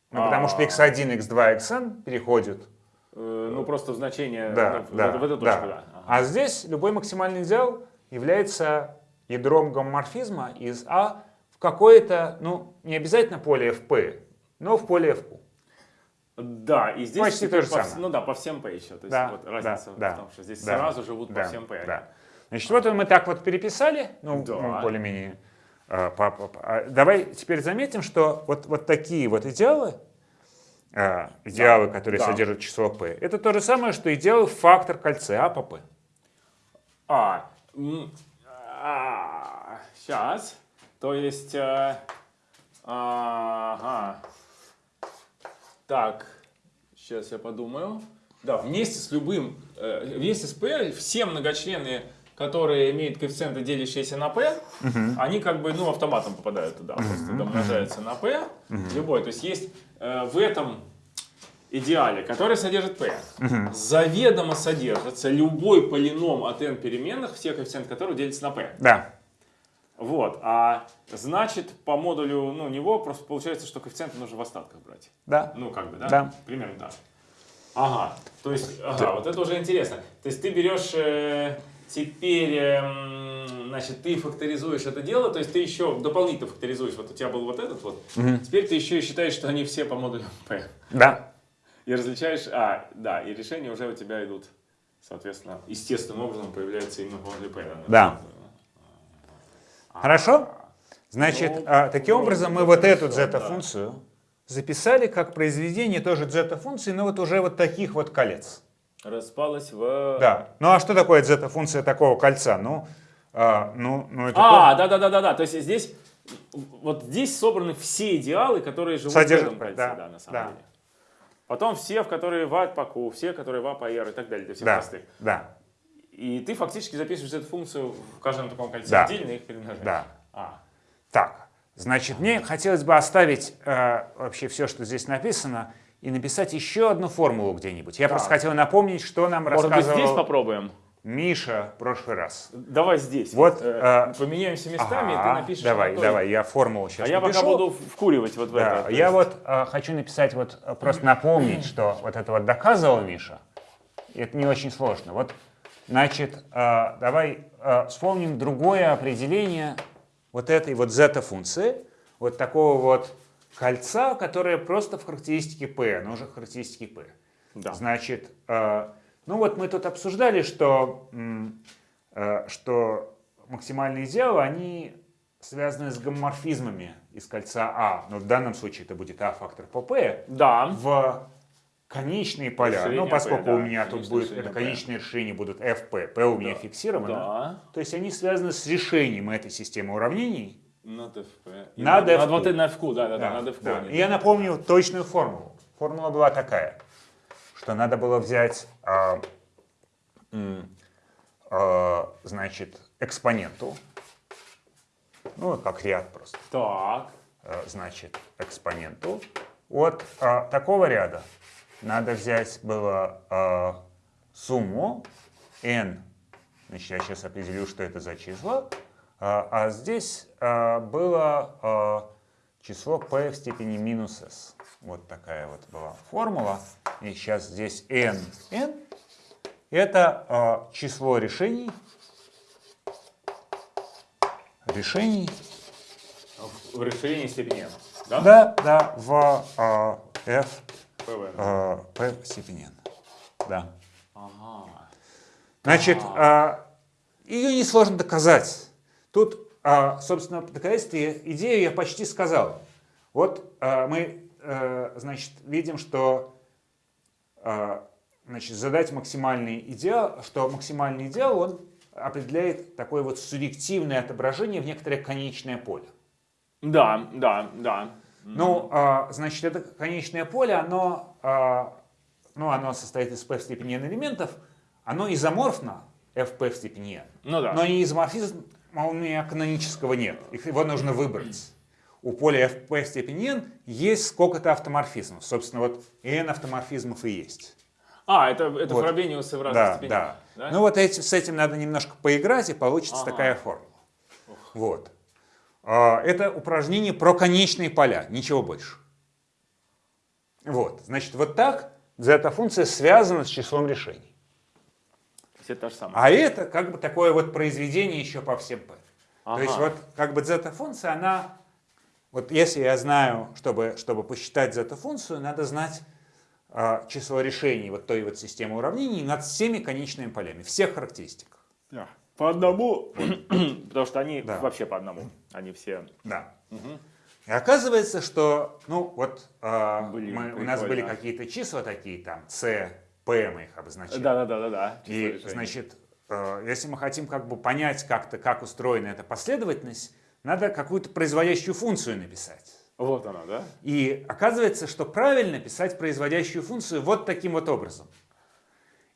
S2: Ну, потому что
S1: А.
S2: x1, x2, xn переходят
S1: Э, Ну, просто в значение
S2: да,
S1: в,
S2: да,
S1: в эту
S2: да.
S1: точку, да. Ага.
S2: А здесь любой максимальный идеал является ядром гомоморфизма из А в какое-то, ну, не обязательно поле FP, но в поле FQ.
S1: Да, и здесь
S2: Почти то же
S1: по
S2: самое.
S1: Ну да, по всем P еще. То есть
S2: Да,
S1: вот
S2: да,
S1: разница
S2: да,
S1: в том, что здесь
S2: да,
S1: сразу живут
S2: да,
S1: по всем P.
S2: да. Значит, вот мы так вот переписали, ну,
S1: Да.
S2: ну, более-менее. а, а, Давай теперь заметим, что вот, вот такие вот идеалы, а, идеалы, которые
S1: да.
S2: содержат число p, это то же самое, что идеалы в фактор кольца А по p.
S1: А, сейчас. То есть, э, ага. Так, сейчас я подумаю. Да, вместе с любым, э, вместе с P, все многочлены, которые имеют коэффициенты, делящиеся на P, они как бы, ну, автоматом попадают туда, просто домножаются на P, любой. То есть есть э, в этом идеале, который содержит P, заведомо содержится любой полином от n переменных, все коэффициенты которых делятся на P.
S2: Да,
S1: Вот, а значит, по модулю ну, него просто получается, что коэффициенты нужно в остатках брать.
S2: да.
S1: Ну, как бы, да?
S2: Да.
S1: Примерно так. Ага, то есть, ага, вот это уже интересно. То есть ты берешь э, теперь, эм, значит, ты факторизуешь это дело, то есть ты еще дополнительно факторизуешь, вот у тебя был вот этот вот, теперь ты еще и считаешь, что они все по модулю P.
S2: Да.
S1: И различаешь, а, да, и решения уже у тебя идут, соответственно, естественным образом появляются именно модулю P.
S2: Да. Хорошо? Значит,
S1: Ну,
S2: а, таким
S1: вроде
S2: образом мы вот эту
S1: хорошо, да.
S2: зета-функцию записали как произведение тоже зета-функции, но вот уже вот таких вот колец.
S1: Распалась в...
S2: Да. Ну а что такое зета-функция такого кольца? Ну, а, ну, ну это
S1: А, да, да, да, да, да. То есть здесь вот здесь собраны все идеалы, которые живут
S2: Содержат,
S1: в этом кольце,
S2: да,
S1: да, на самом
S2: да.
S1: деле. Потом все, в которые в по Q, все, которые в по R и так далее, для всех
S2: да,
S1: простых.
S2: да,
S1: И ты фактически записываешь эту функцию в каждом таком кольце
S2: Да.
S1: отдельно и их перемножаешь.
S2: да.
S1: А,
S2: Так, значит, мне хотелось бы оставить э, вообще все, что здесь написано, и написать еще одну формулу где-нибудь. Я просто
S1: Так.
S2: хотел напомнить, что нам
S1: может быть,
S2: рассказывал
S1: здесь попробуем?
S2: Миша прошлый раз.
S1: Давай здесь.
S2: Вот,
S1: э,
S2: э,
S1: поменяемся местами, и ты
S2: Ага,
S1: напишешь.
S2: давай, давай, я формулу сейчас
S1: А я пока
S2: напишу.
S1: буду вкуривать вот в
S2: Да,
S1: это. то
S2: я
S1: есть-
S2: вот э, хочу написать, вот э, просто напомнить, что вот это вот доказывал Миша. Это не очень сложно. Вот, значит, э, давай э, вспомним другое определение вот этой вот зета-функции, вот такого вот кольца, которое просто в характеристике P, оно уже в характеристике P.
S1: Да.
S2: Значит, э, ну вот мы тут обсуждали, что, э, что максимальные идеалы, они связаны с гомоморфизмами из кольца А. Но в данном случае это будет А фактор по P
S1: Да.
S2: в конечные поля.
S1: Решение
S2: Ну, поскольку
S1: P, да,
S2: у меня тут будет, это
S1: P.
S2: конечные решения будут FP, P у меня фиксировано.
S1: Да.
S2: То есть они связаны с решением этой системы уравнений.
S1: Над FP.
S2: Над
S1: над
S2: FQ.
S1: вот это на FQ, да, да, да, над FQ.
S2: да. И я напомню точную формулу. Формула была такая, что надо было взять, а, м, а, значит, экспоненту, ну, как ряд просто,
S1: Так.
S2: э, значит, экспоненту. От а, такого ряда. Надо взять было а, сумму n, значит, я сейчас определю, что это за число, а, а здесь а, было а, число p в степени минус s. Вот такая вот была формула. И сейчас здесь n, n это а, число решений, решений
S1: В расширении степени n. Да?
S2: да, да, в а, f
S1: ПВ.
S2: а, p в степени n. Да.
S1: Ага.
S2: Значит, а, ее несложно доказать. Тут, а, собственно, в доказательстве идею я почти сказал. Вот а, мы, э, значит, видим, что а, значит, задать максимальный идеал, что максимальный идеал, он определяет такое вот субъективное отображение в некоторое конечное поле.
S1: Да, да, да.
S2: Ну, а, значит, это конечное поле, оно, а, ну, оно состоит из p в степени n элементов, оно изоморфно, fp в степени n,
S1: Ну да.
S2: но не изоморфизм у меня канонического нет, его нужно выбрать. У поля fp в степени n есть сколько-то автоморфизмов. Собственно, вот n автоморфизмов и есть.
S1: А, это, это
S2: Вот.
S1: Фробениусы в разных
S2: Да,
S1: степенях.
S2: да.
S1: да?
S2: Ну вот эти, с этим надо немножко поиграть, и получится
S1: Ага.
S2: такая формула. Вот. А, Это упражнение про конечные поля, ничего больше. Вот, значит, вот так зета-функция связана с числом решений.
S1: Это то же самое.
S2: А это как бы такое вот произведение еще по всем p.
S1: Ага.
S2: То есть вот как бы зета-функция, она, вот если я знаю, чтобы, чтобы посчитать зета-функцию, надо знать а, число решений вот той вот системы уравнений над всеми конечными полями, всех характеристиках.
S1: По одному, потому что они
S2: Да.
S1: вообще по одному. Они все...
S2: Да. И оказывается, что, ну вот а,
S1: Блин,
S2: мы- у нас были какие-то числа такие, там, c, p мы их обозначили.
S1: Да-да-да-да.
S2: И, значит, э, если мы хотим как бы понять как-то, как устроена эта последовательность, надо какую-то производящую функцию написать.
S1: Вот она, да?
S2: И оказывается, что правильно писать производящую функцию вот таким вот образом.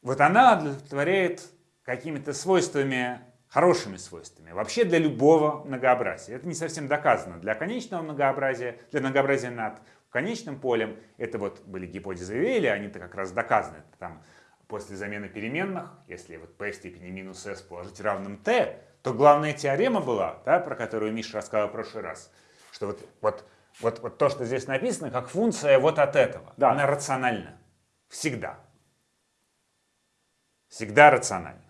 S2: Вот она удовлетворяет какими-то свойствами, хорошими свойствами, вообще для любого многообразия. Это не совсем доказано. Для конечного многообразия, для многообразия над конечным полем, это вот были гипотезы Вейля, они-то как раз доказаны. Там после замены переменных, если вот p в степени минус s положить равным t, то главная теорема была, да, про которую Миша рассказал в прошлый раз, что вот, вот, вот, вот то, что здесь написано, как функция вот от этого,
S1: Да.
S2: она рациональна. Всегда. Всегда рациональна.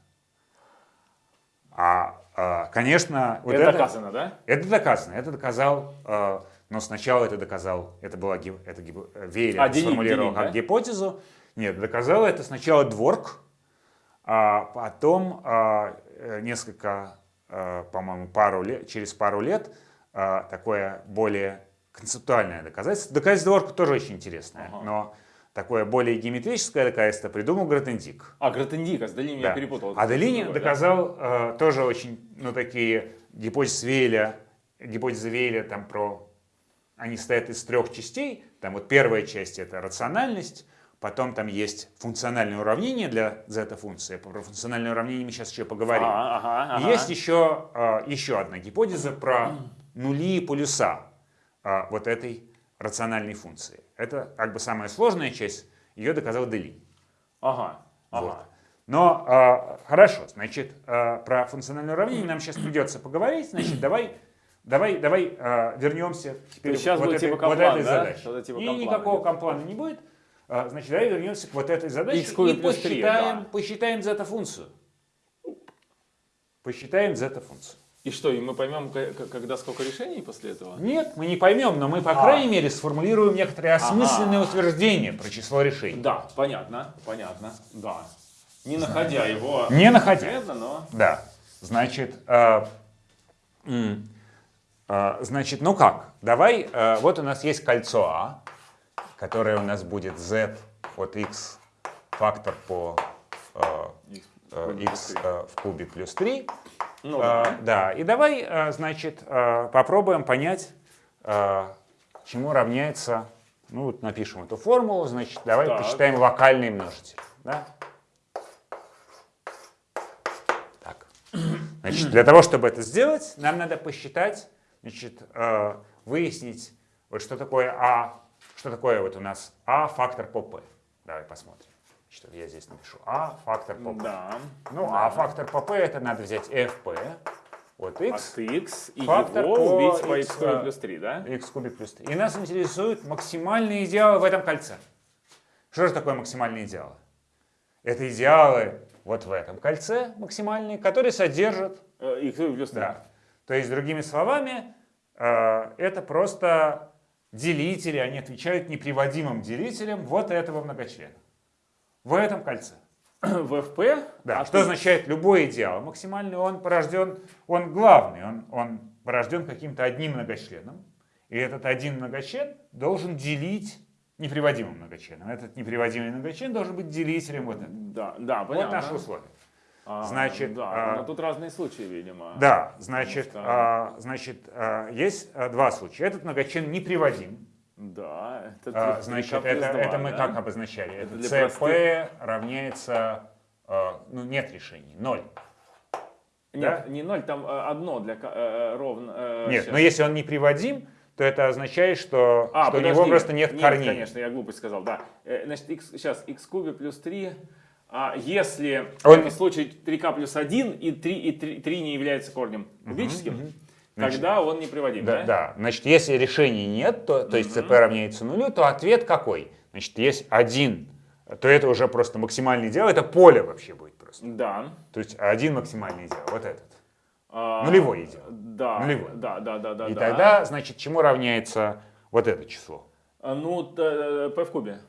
S2: А, а, конечно, вот
S1: это,
S2: это,
S1: доказано, да?
S2: это доказано. Это доказал, э, но сначала это доказал, это была это гип- э, Вейля
S1: А,
S2: сформулировал
S1: Делин,
S2: как
S1: да?
S2: гипотезу. Нет, доказал это сначала Дворк, а потом а, э, несколько, э, по-моему, пару лет, через пару лет а, такое более концептуальное доказательство. Доказательство Дворка тоже очень интересное,
S1: Ага.
S2: но такое более геометрическое доказательство придумал Гратендик.
S1: А, Гратендика, с Долиней я
S2: Да.
S1: перепутал.
S2: А Делини
S1: другое, да?
S2: доказал э, тоже очень, ну, такие гипотезы Вейля, гипотезы Вейля там про, они стоят из трех частей, там вот первая часть это рациональность, потом там есть функциональное уравнение для зета-функции, про функциональное уравнение мы сейчас еще поговорим.
S1: А, ага,
S2: И
S1: ага.
S2: есть еще, э, еще одна гипотеза про нули и полюса э, вот этой рациональной функции. Это как бы самая сложная часть, ее доказал Делини.
S1: Ага, ага.
S2: Вот. Но а, хорошо, значит, а, про функциональное уравнение нам сейчас придется поговорить. Значит, давай, давай, давай а, вернемся теперь
S1: сейчас
S2: вот, этой,
S1: типа
S2: вот
S1: Комплан,
S2: этой
S1: да?
S2: задаче.
S1: Типа
S2: И
S1: Комплана
S2: никакого комплана не будет. А, значит, давай вернемся к вот этой задаче
S1: X
S2: и посчитаем,
S1: да.
S2: посчитаем зета-функцию. Посчитаем зета-функцию.
S1: И что, и мы поймем, когда сколько решений после этого?
S2: Нет, мы не поймем, но мы, по
S1: А.
S2: крайней мере, сформулируем некоторые осмысленные утверждения про число решений.
S1: Да, понятно, понятно, да. Не находя его
S2: Не находя.
S1: конкретно, но...
S2: Да. Значит, э, э, значит, ну как? Давай, э, вот у нас есть кольцо А, которое у нас будет z от x фактор по э, э, x э, в кубе плюс 3.
S1: Ну,
S2: Э,
S1: да.
S2: да, и давай, э, значит, э, попробуем понять, э, чему равняется, ну вот напишем эту формулу, значит, давай
S1: Так.
S2: посчитаем локальный множитель. Да? Так. Значит, для того, чтобы это сделать, нам надо посчитать, значит, э, выяснить, вот что такое А, что такое вот у нас А фактор по P. Давай посмотрим. Вот я здесь напишу А фактор по P.
S1: Да.
S2: Ну, а фактор по P это надо взять FP от x,
S1: От x и
S2: Фактор
S1: его
S2: по
S1: убить по
S2: x,
S1: кубик
S2: а,
S1: плюс 3, да?
S2: x кубик плюс 3. И нас интересуют максимальные идеалы в этом кольце. Что же такое максимальные идеалы? Это идеалы вот в этом кольце максимальные, которые содержат
S1: Э, x кубик плюс 3.
S2: Да. То есть, другими словами, э, это просто делители, они отвечают неприводимым делителям вот этого многочлена. В этом кольце.
S1: В fp?
S2: Да.
S1: а
S2: что
S1: ты-
S2: означает любой идеал? Максимальный он порожден, он главный, он, он порожден каким-то одним многочленом. И этот один многочлен должен делить неприводимым многочленом. Этот неприводимый многочлен должен быть делителем вот этого.
S1: Да, да,
S2: Вот
S1: понятно.
S2: наше условие.
S1: А,
S2: Значит,
S1: да,
S2: а,
S1: но тут разные случаи, видимо.
S2: Да, значит,
S1: что-
S2: а, значит а, есть а, два случая. Этот многочлен неприводим.
S1: Да, это
S2: А, значит, это,
S1: два,
S2: это мы
S1: да?
S2: как обозначали?
S1: Это
S2: Это CP
S1: простых.
S2: равняется, а, ну нет решений, ноль.
S1: Нет, не ноль, там э, одно для э, ровно. э,
S2: Нет,
S1: щас.
S2: но если он неприводим, то это означает, что,
S1: А,
S2: что у него
S1: подожди.
S2: просто нет,
S1: Нет,
S2: корней.
S1: конечно, я глупость сказал, да. Э, Значит, x, сейчас x кубе плюс 3. А если в
S2: Он-
S1: этом случае 3k плюс 1 и 3, и 3, 3 не является корнем кубическим, тогда он не приводим,
S2: Да,
S1: да?
S2: да. Значит, если решений нет, то, то есть ЦП равняется нулю, то ответ какой? Значит, есть один, то это уже просто максимальный идеал, это поле вообще будет просто.
S1: Да.
S2: То есть один максимальный идеал, вот этот.
S1: А,
S2: Нулевой идеал.
S1: Да.
S2: Нулевой.
S1: Да, да, да, да.
S2: И
S1: да.
S2: тогда, значит, чему равняется вот это число?
S1: А, Ну, т- э, p в кубе.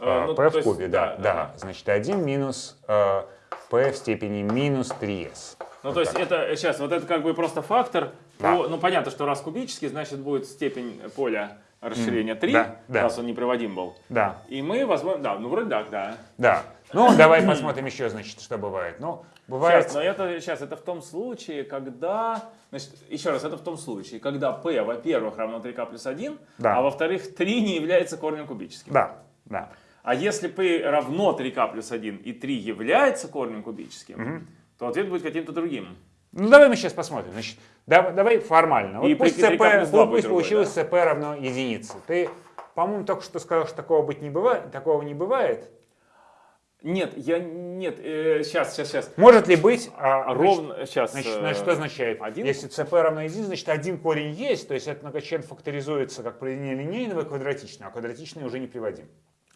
S1: Э,
S2: А,
S1: ну,
S2: p в
S1: есть,
S2: кубе, да, да.
S1: ага.
S2: Значит, 1 минус э, p в степени минус 3s.
S1: Ну, то есть это сейчас, вот это как бы просто фактор.
S2: Да.
S1: по- ну, понятно, что раз кубический, значит, будет степень поля расширения 3,
S2: да, да.
S1: раз он неприводим был.
S2: Да,
S1: И мы возьмем, да, ну, вроде так, да.
S2: да. Ну, давай посмотрим еще, значит, что бывает. Ну, бывает...
S1: Сейчас, но это сейчас это в том случае, когда, значит, еще раз, это в том случае, когда p, во-первых, равно 3k плюс 1,
S2: Да.
S1: а во-вторых, 3 не является корнем кубическим.
S2: Да, да.
S1: А если p равно 3k плюс 1 и 3 является корнем кубическим, то ответ будет каким-то другим.
S2: Ну, давай мы сейчас посмотрим. Значит, да- давай формально. Вот
S1: И
S2: пусть, CP, пусть
S1: другой,
S2: получилось CP равно единице. Ты, по-моему, только что сказал, что такого быть не бывает, такого не бывает.
S1: Нет, я нет, сейчас, сейчас, сейчас.
S2: Может ли быть... а,
S1: Ровно сейчас.
S2: Значит, значит, что означает?
S1: один?
S2: Если CP равно единице, значит, один корень есть, то есть этот многочлен факторизуется как произведение линейного и квадратичного, а квадратичный уже не приводим.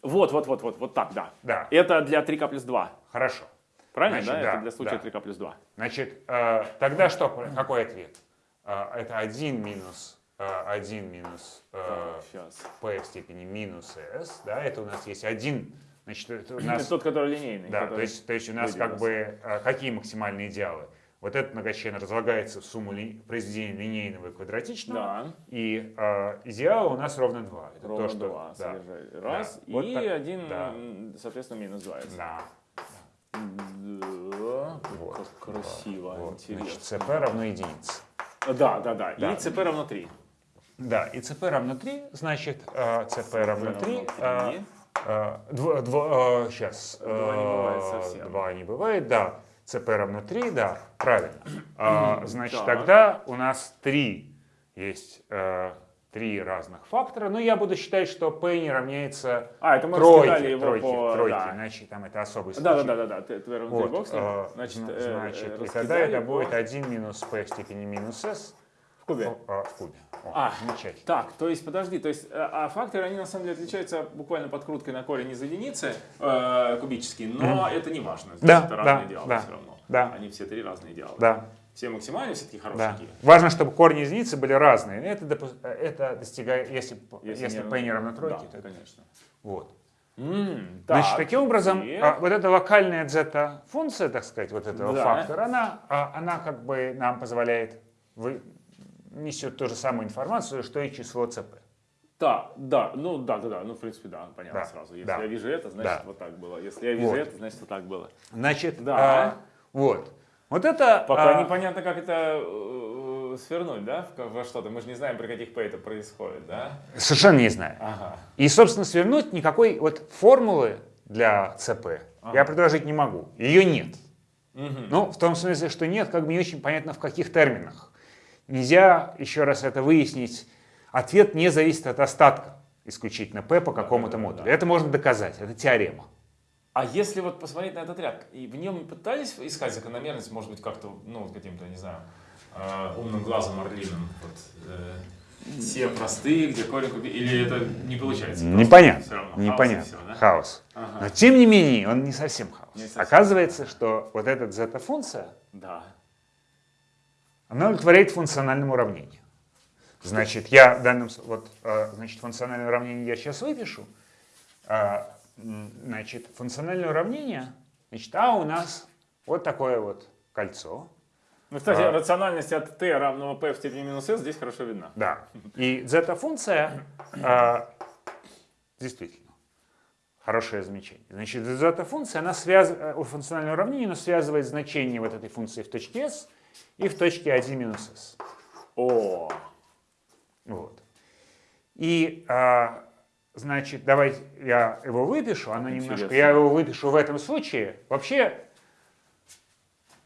S1: Вот, вот, вот, вот, вот так, да.
S2: Да.
S1: Это для 3k плюс 2.
S2: Хорошо.
S1: Правильно,
S2: Значит,
S1: да?
S2: да,
S1: Это для случая
S2: да.
S1: 3k плюс 2.
S2: Значит, э, тогда что, какой ответ? Э, это 1 минус, э, 1 минус э,
S1: Сейчас.
S2: p в степени минус s, да, это у нас есть один, значит, это у
S1: Это
S2: нас,
S1: тот, который линейный.
S2: да, то
S1: который
S2: есть, то есть у нас как бы, э, какие максимальные идеалы? Вот этот многочлен разлагается в сумму ли, произведения линейного и квадратичного,
S1: Да.
S2: и э, идеала у нас ровно 2. Это
S1: Ровно
S2: то, что,
S1: 2
S2: да.
S1: Раз.
S2: да. Вот
S1: и
S2: так,
S1: один,
S2: да.
S1: соответственно, минус 2.
S2: да,
S1: Да.
S2: Вот.
S1: Как красиво,
S2: вот,
S1: интересно.
S2: значит, cp равно единице.
S1: Да, да, да.
S2: Да.
S1: И cp равно 3.
S2: Да, и cp равно 3, значит, э, cp равно 3.
S1: равно 3.
S2: сейчас.
S1: Два не бывает совсем.
S2: 2 не бывает, да. Cp равно 3, да, правильно. А, Значит,
S1: Так.
S2: тогда у нас 3 есть э, три разных фактора, но я буду считать, что p не равняется
S1: А, это мы
S2: тройке,
S1: его
S2: тройке,
S1: по...
S2: тройке,
S1: да.
S2: иначе там это особый случай.
S1: Да, да, да, да, да, ты, ты
S2: Вот, э,
S1: Значит,
S2: зна-
S1: э,
S2: значит, и тогда это будет 1 минус p в степени минус s
S1: в кубе.
S2: о, а, в кубе. О,
S1: А,
S2: замечательно.
S1: Так, то есть, подожди, то есть, э, а факторы, они на самом деле отличаются буквально подкруткой на корень из единицы, э, кубический, но это не важно. Здесь
S2: Да,
S1: это
S2: да,
S1: разные идеалы
S2: да,
S1: все равно.
S2: да.
S1: Они все три разные идеалы.
S2: Да.
S1: Все максимальные все-таки
S2: Да.
S1: хорошенькие.
S2: Важно, чтобы корни единицы были разные. Это, допу- это достигает, если, если,
S1: не-
S2: p не равно тройке,
S1: Да,
S2: то
S1: конечно.
S2: вот.
S1: М,
S2: Значит,
S1: так,
S2: таким образом,
S1: и-
S2: а, вот эта локальная зета-функция, так сказать, вот этого
S1: Да.
S2: фактора, она, а, она как бы нам позволяет, вы, несет ту же самую информацию, что и число cp.
S1: Да, да, ну да, да, да, ну в принципе да, понятно
S2: Да,
S1: сразу. Если
S2: да.
S1: я вижу это, значит
S2: Да.
S1: вот так было. Если я вижу
S2: Вот.
S1: это, значит вот так было.
S2: Значит,
S1: Да.
S2: а, вот. Вот это...
S1: Пока
S2: а,
S1: непонятно, как это э, свернуть, да, во что-то. Мы же не знаем, при каких p это происходит, да?
S2: Совершенно не знаю.
S1: Ага.
S2: И, собственно, свернуть никакой вот формулы для ЦП я предложить не могу. Ее нет.
S1: Мгм.
S2: Ну, в том смысле, что нет, как бы не очень понятно, в каких терминах. Нельзя, еще раз это выяснить, ответ не зависит от остатка исключительно P по какому-то модулю. Это можно доказать, это теорема.
S1: А если вот посмотреть на этот ряд, и в нем пытались искать закономерность, может быть, как-то, ну, каким-то, не знаю, э, умным глазом орлиным, вот, э, все простые, где корень куби- или это не получается?
S2: Непонятно.
S1: всё равно
S2: Непонятно.
S1: всё, да?
S2: Хаос.
S1: Ага.
S2: Но тем не менее, он не совсем хаос.
S1: Не совсем.
S2: Оказывается, что вот эта зета-функция,
S1: Да.
S2: Она удовлетворяет функциональному уравнению. Значит, я в данном вот, э, значит, функциональное уравнение я сейчас выпишу. А, Значит, функциональное уравнение, значит, а у нас вот такое вот кольцо.
S1: Ну, кстати,
S2: А.
S1: рациональность от t равного p в степени минус s здесь хорошо видна.
S2: Да. И зета-функция а, действительно хорошее замечание. Значит, зета-функция, она связывает, у функционального уравнения, она связывает значение вот этой функции в точке s и в точке 1 минус s.
S1: О,
S2: Вот. И, а, значит, давайте я его выпишу, оно немножко,
S1: Интересно.
S2: я его выпишу в этом случае. Вообще,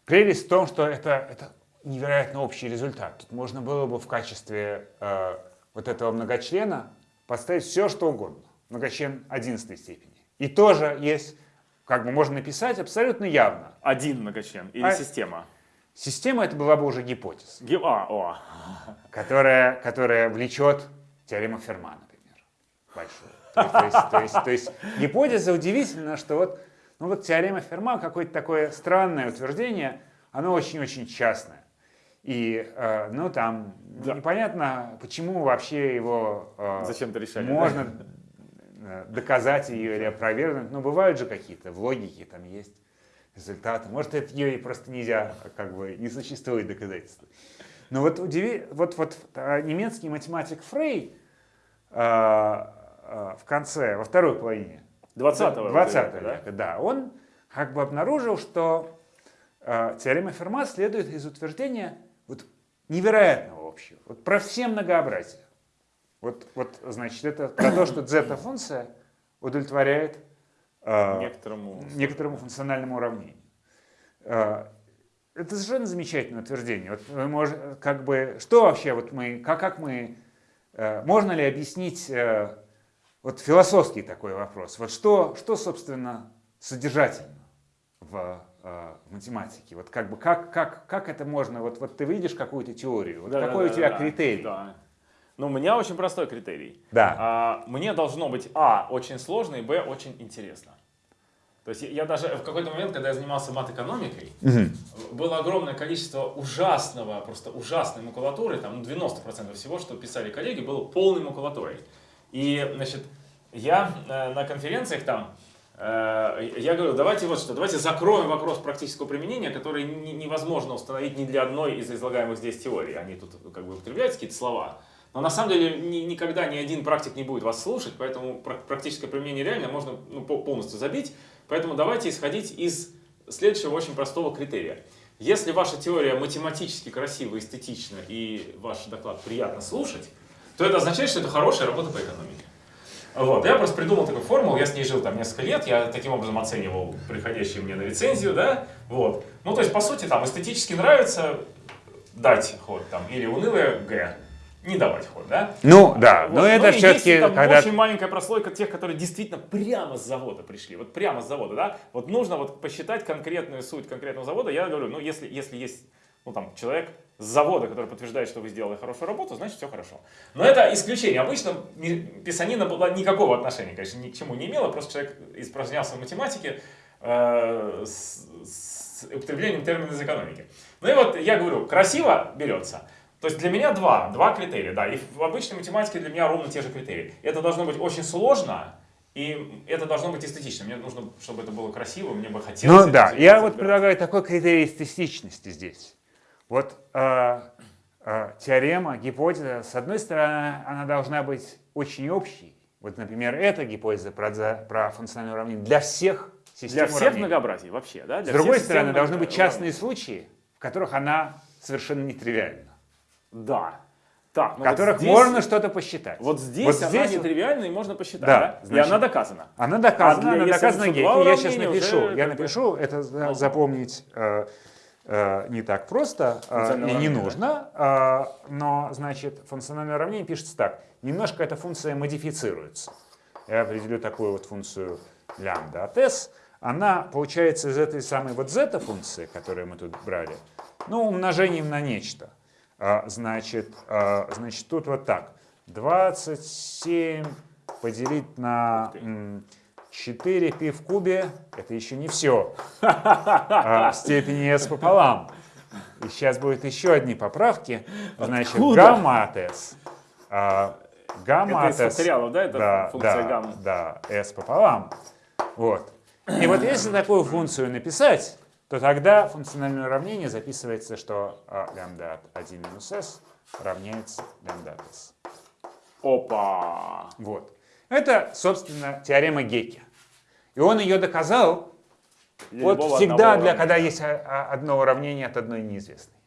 S2: прелесть в том, что это, это невероятно общий результат. Тут можно было бы в качестве э, вот этого многочлена поставить все, что угодно. Многочлен 11 степени. И тоже есть, как бы можно написать абсолютно явно.
S1: Один многочлен или
S2: А-
S1: система?
S2: Система это была бы уже гипотеза,
S1: А,
S2: которая, которая влечет теорему Ферма, например, большую. То есть, то есть- то есть- то есть гипотеза удивительно, что вот, ну вот теорема Ферма, какое-то такое странное утверждение, оно очень-очень частное. И, э, ну, там
S1: Да.
S2: непонятно, почему вообще его э,
S1: Зачем-то решали, да?
S2: можно э, доказать ее или опровергнуть. Но бывают же какие-то в логике, там есть результаты. Может, это ее и просто нельзя, как бы не существует доказательств. Но вот, удиви, вот, вот а, немецкий математик Фрей а, а, в конце, во второй половине
S1: 20-го
S2: 20
S1: века, да?
S2: века, да, он как бы обнаружил, что э, теорема Ферма следует из утверждения вот, невероятного общего, вот про все многообразия. Вот, вот, значит, это про то, что зета-функция удовлетворяет э,
S1: Некоторому.
S2: некоторому функциональному уравнению. Э, Это совершенно замечательное утверждение. Вот мы можем, как бы, что вообще вот мы, как, как мы, э, можно ли объяснить э, вот философский такой вопрос? Вот что, что собственно, содержательно в э, математике? Вот как бы, как, как, как это можно, вот, вот ты видишь какую-то теорию, вот
S1: да,
S2: какой
S1: да,
S2: у тебя
S1: да,
S2: критерий?
S1: Да. Ну, у меня очень простой критерий.
S2: Да.
S1: А, мне должно быть, а, очень сложно, и, б, очень интересно. То есть я, я даже в какой-то момент, когда я занимался мат-экономикой, было огромное количество ужасного, просто ужасной макулатуры, там ну, 90% всего, что писали коллеги, было полной макулатурой. И, значит, я э, на конференциях там, э, я говорю, давайте вот что, давайте закроем вопрос практического применения, который не- невозможно установить ни для одной из излагаемых здесь теорий. Они тут как бы употребляются какие-то слова. Но на самом деле ни- никогда ни один практик не будет вас слушать, поэтому пра- практическое применение реально можно ну, по- полностью забить. Поэтому давайте исходить из следующего очень простого критерия. Если ваша теория математически красива, эстетична и ваш доклад приятно слушать, то это означает, что это хорошая работа по экономике. Вот. Я просто придумал такую формулу, я с ней жил там несколько лет, я таким образом оценивал приходящие мне на рецензию, да, вот. Ну, то есть, по сути, там эстетически нравится дать ход, там, или унылое Г, не давать ход, да.
S2: Ну да,
S1: Вот.
S2: но
S1: Ну
S2: это все-таки, когда
S1: очень маленькая прослойка тех, которые действительно прямо с завода пришли, вот прямо с завода, да. Вот нужно вот посчитать конкретную суть конкретного завода. Я говорю, ну если, если есть ну, там, человек с завода, который подтверждает, что вы сделали хорошую работу, значит все хорошо. Но это исключение. Обычно писанина была никакого отношения, конечно, ни к чему не имела, просто человек испражнялся в математике э, с, с употреблением термина из экономики. Ну и вот я говорю, красиво берется. То есть для меня два, два критерия, да, и в обычной математике для меня ровно те же критерии. Это должно быть очень сложно, и это должно быть эстетично. Мне нужно, чтобы это было красиво, мне бы хотелось.
S2: Ну да, я вот предлагаю такой критерий эстетичности здесь. Вот э, э, теорема, гипотеза, с одной стороны, она должна быть очень общей. Вот, например, эта гипотеза про, про функциональное уравнение для всех систем
S1: Для всех
S2: уравнений.
S1: многообразий вообще, да?
S2: С
S1: Для
S2: другой
S1: всех систем
S2: стороны, должны быть частные случаи, в которых она совершенно нетривиальна,
S1: Да. Так, ну вот
S2: которых
S1: здесь-
S2: можно что-то посчитать.
S1: Вот здесь
S2: Вот
S1: она
S2: здесь вот-
S1: нетривиальна и можно посчитать,
S2: Да,
S1: да?
S2: значит-
S1: и она доказана.
S2: Она доказана,
S1: А для-
S2: она доказана
S1: два
S2: Я сейчас напишу,
S1: уже
S2: я напишу, это
S1: Ага.
S2: запомнить э, э, не так просто э, и не нужно, э, но, значит, функциональное уравнение пишется так. Немножко эта функция модифицируется. Я определю такую вот функцию лямбда от s. Она получается из этой самой вот зета-функции, которую мы тут брали, ну, умножением на нечто. А, Значит, а, значит, тут вот так. 27 поделить на м, 4 пи в кубе, это еще не все. в степени s пополам. И сейчас будут еще одни поправки. Значит,
S1: Откуда?
S2: гамма от s. а, Гамма
S1: Это
S2: от s.
S1: факториалов, да, это функция
S2: да,
S1: гамма?
S2: Да, s пополам. Вот. И вот если такую функцию написать, то тогда функциональное уравнение записывается, что а, лямбда от 1 минус s равняется лямбда от s.
S1: Опа!
S2: Вот. Это, собственно, теорема Гекке. И он ее доказал
S1: Для
S2: вот всегда, для, когда есть а, а, одно уравнение от одной неизвестной.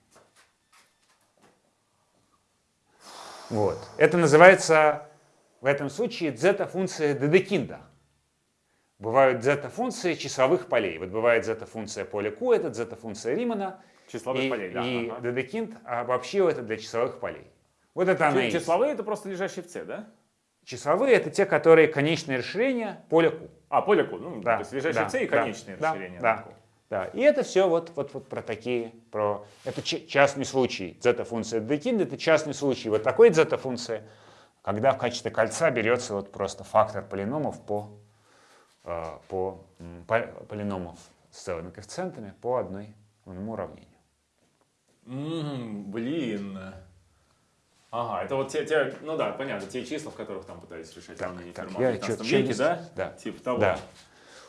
S2: Вот. Это называется в этом случае зета-функция Дедекинда. Бывают зета-функции числовых полей. Вот бывает зета-функция поля Q, это зета-функция Римана.
S1: Числовых
S2: и,
S1: полей, да.
S2: И
S1: ага.
S2: Дедекинд обобщил это для числовых полей. Вот это она и есть.
S1: Числовые это просто лежащие в C, да?
S2: Числовые это те, которые конечное расширение поля Q.
S1: А, поле Q, ну,
S2: Да,
S1: то есть лежащие
S2: да,
S1: в C и конечные
S2: да,
S1: расширения.
S2: да.
S1: Q.
S2: Да, и это все вот, вот, вот про такие, про... Это частный случай. Зета-функция детиль это частный случай. Вот такой зета-функция, когда в качестве кольца берется вот просто фактор полиномов по, по, м, по- полиномов с целыми коэффициентами по одной одному уравнению.
S1: М, блин. Ага, это вот те, те, ну да, понятно, те числа, в которых там пытались решать
S2: Так,
S1: уравнение
S2: так,
S1: Ферма
S2: я
S1: в 15
S2: чё-
S1: веке, да?
S2: да.
S1: Типа того.
S2: Да.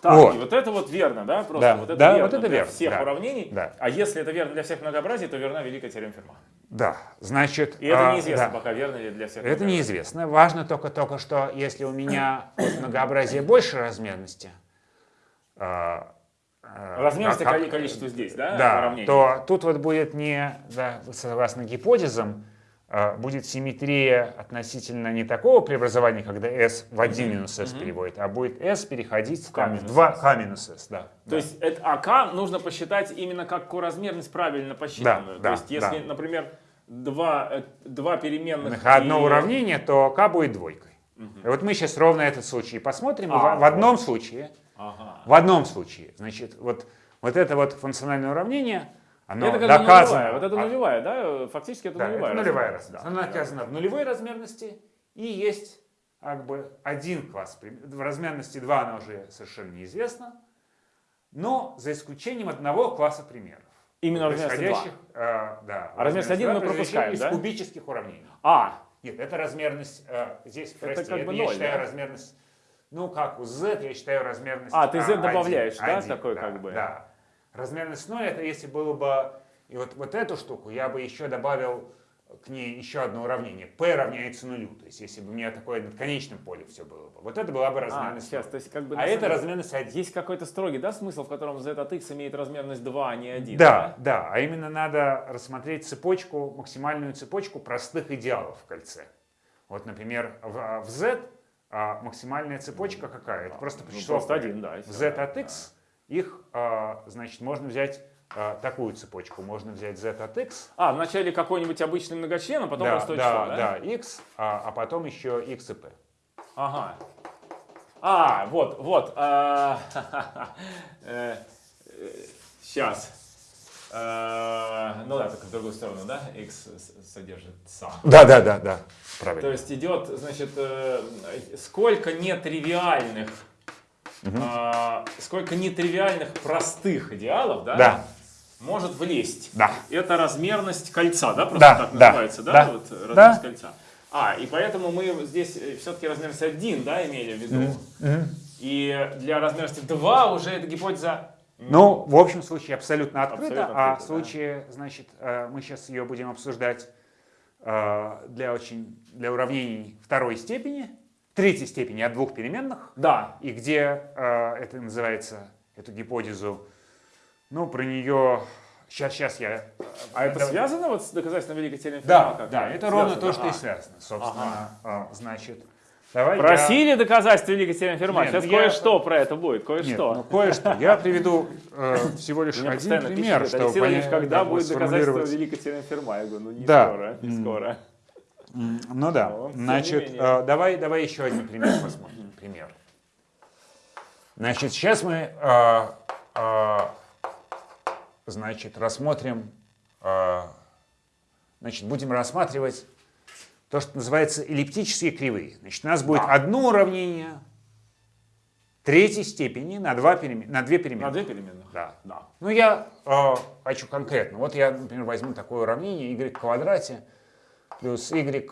S1: Так,
S2: Вот.
S1: и вот это вот верно, да? Просто
S2: Да,
S1: вот это
S2: да,
S1: верно
S2: вот это
S1: для
S2: верно,
S1: всех
S2: да.
S1: уравнений.
S2: Да.
S1: А если это верно для всех многообразий, то верна великая теорема Ферма.
S2: Да, значит...
S1: И это
S2: а,
S1: неизвестно
S2: да.
S1: пока, верно ли для всех
S2: Это неизвестно. Важно только, только что, если у меня от многообразия больше размерности, а, а,
S1: Размерность
S2: как-
S1: коли- количество здесь, да?
S2: да, то тут вот будет не, да, согласно гипотезам, будет симметрия относительно не такого преобразования, когда s в 1 минус s переводит, а будет s переходить в,
S1: K
S2: в
S1: минус
S2: 2 k минус s. Да,
S1: То
S2: да.
S1: есть это АК нужно посчитать именно как коразмерность правильно посчитанную.
S2: Да,
S1: То есть
S2: да,
S1: если,
S2: да.
S1: например, два, э, два переменных...
S2: одно
S1: и-
S2: уравнение, то k будет двойкой. И вот мы сейчас ровно этот случай посмотрим.
S1: А,
S2: в, в одном случае
S1: Ага.
S2: В одном случае, значит, вот, вот это вот функциональное уравнение, оно
S1: это как
S2: доказано.
S1: нулевая. Вот это
S2: а-
S1: нулевая, да? Фактически это
S2: да,
S1: нулевая.
S2: это нулевая
S1: размерность,
S2: размерность. Она доказана в нулевой размерности и есть как бы один класс. В размерности 2 она уже совершенно неизвестна, но за исключением одного класса примеров.
S1: Именно размерность
S2: происходящих, э, да,
S1: А размерность один
S2: два,
S1: мы
S2: происходящих
S1: пропускаем,
S2: из
S1: да?
S2: кубических уравнений.
S1: А,
S2: Нет, это размерность, э, здесь, прости,
S1: как
S2: это
S1: бы
S2: я считаю
S1: да?
S2: размерность, ну как у z, я считаю размерность
S1: А, ты z
S2: один,
S1: добавляешь, да,
S2: один,
S1: такой
S2: да,
S1: как бы?
S2: Да. Размерность 0 это если было бы, и вот, вот эту штуку я бы еще добавил к ней еще одно уравнение. p равняется нулю, то есть если бы у меня такое над конечным полем все было бы. Вот это была бы
S1: а,
S2: размерность
S1: сейчас,
S2: 0.
S1: то есть как бы...
S2: А
S1: на
S2: это
S1: деле
S2: размерность 1.
S1: Есть какой-то строгий, да, смысл, в котором z от x имеет размерность 2, а не 1?
S2: Да, да, а именно надо рассмотреть цепочку, максимальную цепочку простых идеалов в кольце. Вот, например, в, в z а, максимальная цепочка какая? Это просто по
S1: Ну,
S2: числу.
S1: просто один, да, и
S2: В z
S1: да,
S2: от x их, а, значит, можно взять а, такую цепочку. Можно взять z от x,
S1: А, вначале какой-нибудь обычный многочлен, а потом
S2: да,
S1: простое
S2: да,
S1: число, да?
S2: да, x, а, а потом еще x и p.
S1: Ага. А, вот, вот. Сейчас. Ну да, только в другую сторону, да? X с- содержит са.
S2: Да, да, да, да,
S1: То
S2: правильно.
S1: есть идет, значит, э, сколько нетривиальных, а, сколько нетривиальных простых идеалов, да?
S2: Да.
S1: Может влезть.
S2: Да.
S1: Это размерность кольца, да? Просто
S2: Да,
S1: так
S2: да,
S1: называется, да?
S2: да,
S1: Вот, э, размерность
S2: да.
S1: кольца. А, и поэтому мы здесь все-таки размерность 1, да, имели в виду. И для размерности 2 уже эта гипотеза
S2: Ну, в общем случае абсолютно открыто,
S1: Абсолютно
S2: а
S1: открыто,
S2: в случае, значит, э, мы сейчас ее будем обсуждать э, для очень для уравнений второй степени, третьей степени от двух переменных,
S1: Да.
S2: и где э, это называется эту гипотезу, ну, про нее сейчас сейчас я. э,
S1: А это связано вот с доказательством Великой теоремы
S2: Да,
S1: Ферма?
S2: да, это
S1: Связано,
S2: ровно то, что и связано, собственно, э, значит. Давай я-
S1: Просили доказательства Великой теоремы Ферма.
S2: Нет,
S1: Сейчас
S2: ну я-
S1: кое-что про это будет, кое-что.
S2: ну кое-что. Я приведу э, всего лишь
S1: Меня
S2: один пример,
S1: пишут,
S2: чтобы
S1: Алексей Владимирович, когда будет доказательство. Великой теоремы Ферма? Я говорю, ну не
S2: Да.
S1: скоро, не скоро.
S2: Ну да.
S1: Но,
S2: Значит, э, давай, давай еще один пример посмотрим. Пример. Значит, сейчас мы, э, э, значит, рассмотрим, э, значит, будем рассматривать то, что называется эллиптические кривые. Значит, у нас будет одно уравнение третьей степени на, два перемен, на две переменные.
S1: На две переменных?
S2: Да.
S1: Да.
S2: Ну, я э, хочу конкретно. Вот я, например, возьму такое уравнение y в квадрате плюс y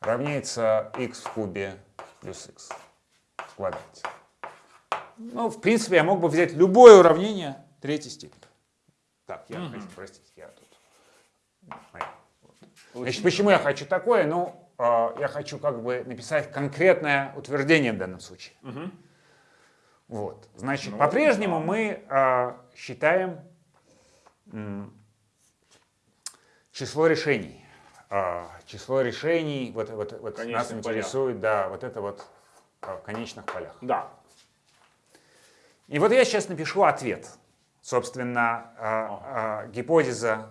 S2: равняется x в кубе плюс x в квадрате. Ну, в принципе, я мог бы взять любое уравнение третьей степени. Так, я, хочу, простите, я тут... Значит, почему я хочу такое? Ну, э, я хочу как бы написать конкретное утверждение в данном случае. Вот. Значит,
S1: Ну,
S2: по-прежнему мы э, считаем число решений. А, число решений, вот, вот, вот нас интересует, да, вот это вот а, в конечных полях.
S1: Да.
S2: И вот я сейчас напишу ответ. Собственно, а, а, гипотеза,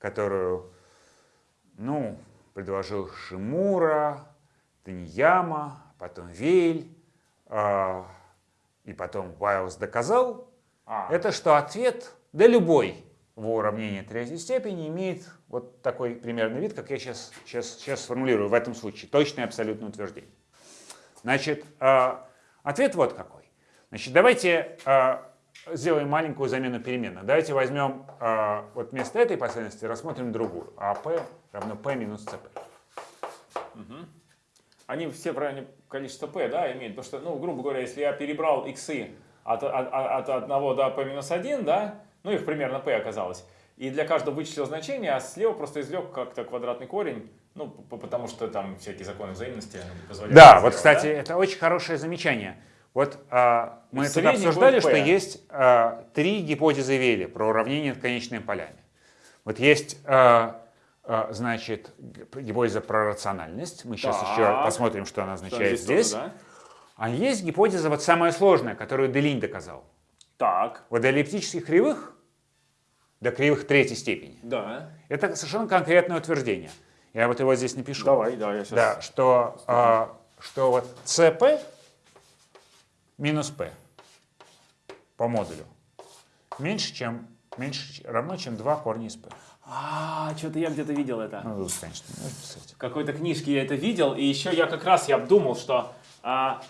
S2: которую, ну, предложил Шимура, Таньяма, потом Вейль, и потом Вайлс доказал,
S1: А.
S2: это что ответ, да любой в уравнении третьей степени имеет вот такой примерный вид, как я сейчас, сейчас, сейчас сформулирую в этом случае. Точное абсолютное утверждение. Значит, э, ответ вот какой. Значит, давайте э, сделаем маленькую замену переменных. Давайте возьмем э, вот вместо этой последовательности рассмотрим другую. АП равно P минус CP.
S1: Они все в районе количества p, да, имеют. Потому что, ну, грубо говоря, если я перебрал иксы от, от, от 1 до p минус 1, да, ну, их примерно p оказалось, и для каждого вычислил значение, а слева просто извлек как-то квадратный корень, ну, потому что там всякие законы взаимности позволяют.
S2: Да,
S1: это
S2: вот,
S1: сделать,
S2: кстати,
S1: да?
S2: это очень хорошее замечание. Вот а, мы тут обсуждали, что есть а, три гипотезы Вейли про уравнение над конечными полями. Вот есть, а, а, значит, гипотеза про рациональность. Мы сейчас
S1: Так.
S2: еще посмотрим, что она
S1: Что
S2: означает
S1: тоже,
S2: здесь.
S1: да?
S2: А есть гипотеза вот самая сложная, которую Делинь доказал.
S1: Так,
S2: Вот до эллиптических кривых, до кривых третьей степени,
S1: да.
S2: это совершенно конкретное утверждение. Я вот его здесь напишу.
S1: Давай, да, я сейчас...
S2: Да, что, а, что вот CP минус P по модулю меньше, чем, меньше равно, чем 2 корня из P.
S1: А, что-то я где-то видел это.
S2: Ну, конечно.
S1: В какой-то книжке я это видел, и еще я как раз я думал, что а,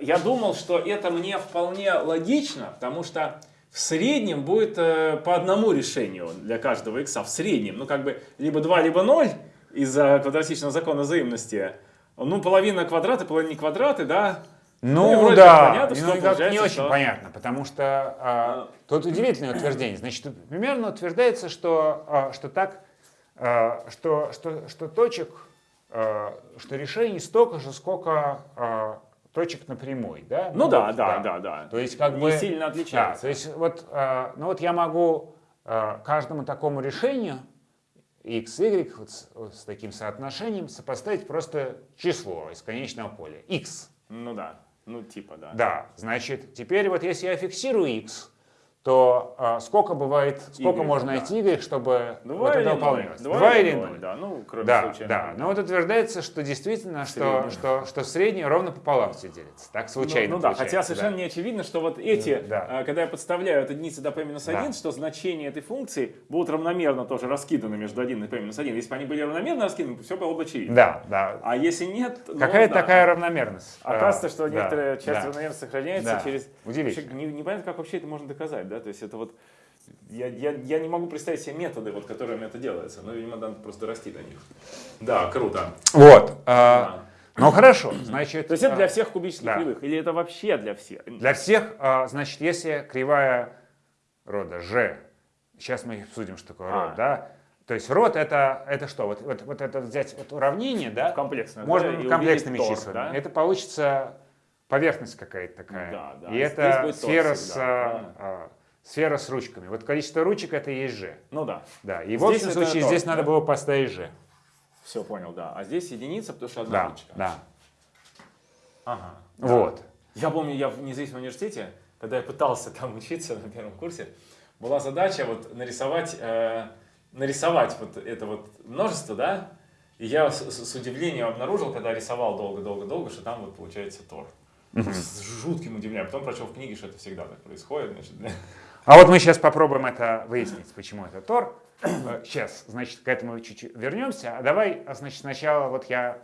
S1: я думал, что это мне вполне логично, потому что в среднем будет э, по одному решению для каждого икса. В среднем, ну как бы либо 2, либо 0 из-за квадратичного закона взаимности. Ну, половина квадраты, половина не квадраты, да? Ну,
S2: Ну да,
S1: понятно, что
S2: ну, как не очень
S1: что-
S2: понятно, потому что а, тут удивительное утверждение. Значит, примерно утверждается, что, а, что так, а, что, что, что точек, а, что решений столько же, сколько точек на прямой, да?
S1: Ну да,
S2: вот,
S1: да, да, да.
S2: То есть как
S1: Не
S2: бы
S1: сильно
S2: Да,
S1: отличается.
S2: то есть вот, а, ну вот я могу а, каждому такому решению x, y вот с, вот с таким соотношением сопоставить просто число из конечного поля x.
S1: Ну да, ну типа, да.
S2: Да, значит, теперь вот если я фиксирую x, то а, сколько бывает, сколько
S1: Y,
S2: можно
S1: да.
S2: найти y, чтобы
S1: Два
S2: вот это
S1: ноль?
S2: выполнялось?
S1: Два или
S2: ноль.
S1: ноль, да, ну, кроме
S2: Да,
S1: случая.
S2: да. Но вот утверждается, что действительно, что,
S1: Средний.
S2: что, что среднее ровно пополам все делится. Так случайно
S1: Ну, ну да, хотя совершенно не очевидно, что вот эти,
S2: Да.
S1: а, когда я подставляю от единицы до p-1,
S2: Да.
S1: что значения этой функции будут равномерно тоже раскиданы между 1 и p-1. Если бы они были равномерно раскиданы, все было бы очевидно.
S2: Да, да.
S1: А если нет, ну,
S2: Какая-то
S1: да.
S2: такая равномерность.
S1: Оказывается, что
S2: да,
S1: некоторая часть
S2: да.
S1: равномерности сохраняется
S2: Да.
S1: через...
S2: Удивительно.
S1: Вообще, не- непонятно, как вообще это можно доказать, да? То есть это вот... Я, я, я не могу представить себе методы, вот, которыми это делается. Ну, видимо, надо просто расти до них. Да, круто.
S2: Вот.
S1: Да.
S2: а, Ну хорошо, значит.
S1: То есть это
S2: а,
S1: для всех кубических
S2: да.
S1: кривых? Или это вообще для всех?
S2: Для всех, а, значит, если кривая рода g, сейчас мы обсудим, что такое
S1: А.
S2: род, да? То есть род это, это что? Вот, вот, вот это взять вот уравнение, да?
S1: Комплексное,
S2: Можно
S1: да,
S2: комплексными числами.
S1: да?
S2: Это получится поверхность какая-то такая.
S1: Да, да.
S2: И
S1: Здесь
S2: это сфера
S1: всегда,
S2: с,
S1: правильно?
S2: а, сфера с ручками. Вот количество ручек это и есть g.
S1: Ну да.
S2: Да. И в
S1: Здесь
S2: общем
S1: это
S2: случае здесь
S1: да?
S2: надо было поставить g.
S1: Все понял, да. А здесь единица, потому что одна
S2: Да,
S1: ручка.
S2: да.
S1: Ага.
S2: Вот.
S1: Я помню, я в независимом университете, когда я пытался там учиться на первом курсе, была задача вот нарисовать, э, нарисовать вот это вот множество, да, и я с, с- удивлением обнаружил, когда рисовал долго-долго-долго, что там вот получается Тор. С жутким удивлением. Потом прочел в книге, что это всегда так происходит. Значит.
S2: А вот мы сейчас попробуем это выяснить, почему это Тор. Сейчас, значит, к этому чуть-чуть вернемся. А давай, а, значит, сначала вот я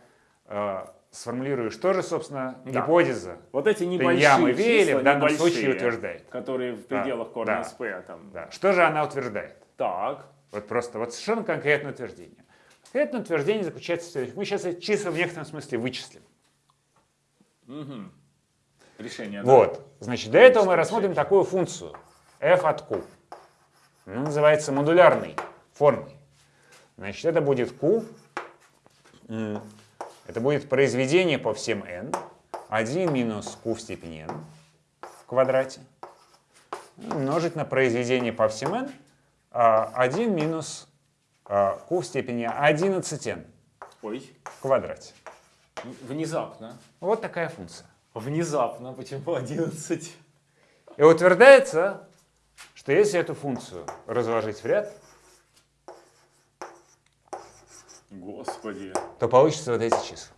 S2: э, сформулирую, что же, собственно,
S1: Да.
S2: гипотеза,
S1: Вот эти небольшие
S2: Ямы
S1: числа,
S2: в данном случае утверждает.
S1: которые в
S2: Да,
S1: пределах корня
S2: да.
S1: из P. Там.
S2: Да. Что же она утверждает?
S1: Так.
S2: Вот просто вот совершенно конкретное утверждение. Конкретное утверждение заключается в следующем. Мы сейчас эти числа в некотором смысле вычислим.
S1: Мгм. Решение. да.
S2: Вот. Значит, для этого мы рассмотрим такую функцию f от q. Она называется модулярной формой. Значит, это будет q. Это будет произведение по всем n. 1 минус q в степени n в квадрате. Умножить на произведение по всем n. а, 1 минус а, q в степени 11n
S1: Ой,
S2: в квадрате.
S1: внезапно.
S2: Вот такая функция.
S1: Внезапно, почему 11?
S2: И утверждается, что если эту функцию разложить в ряд,
S1: Господи.
S2: то получится вот эти числа.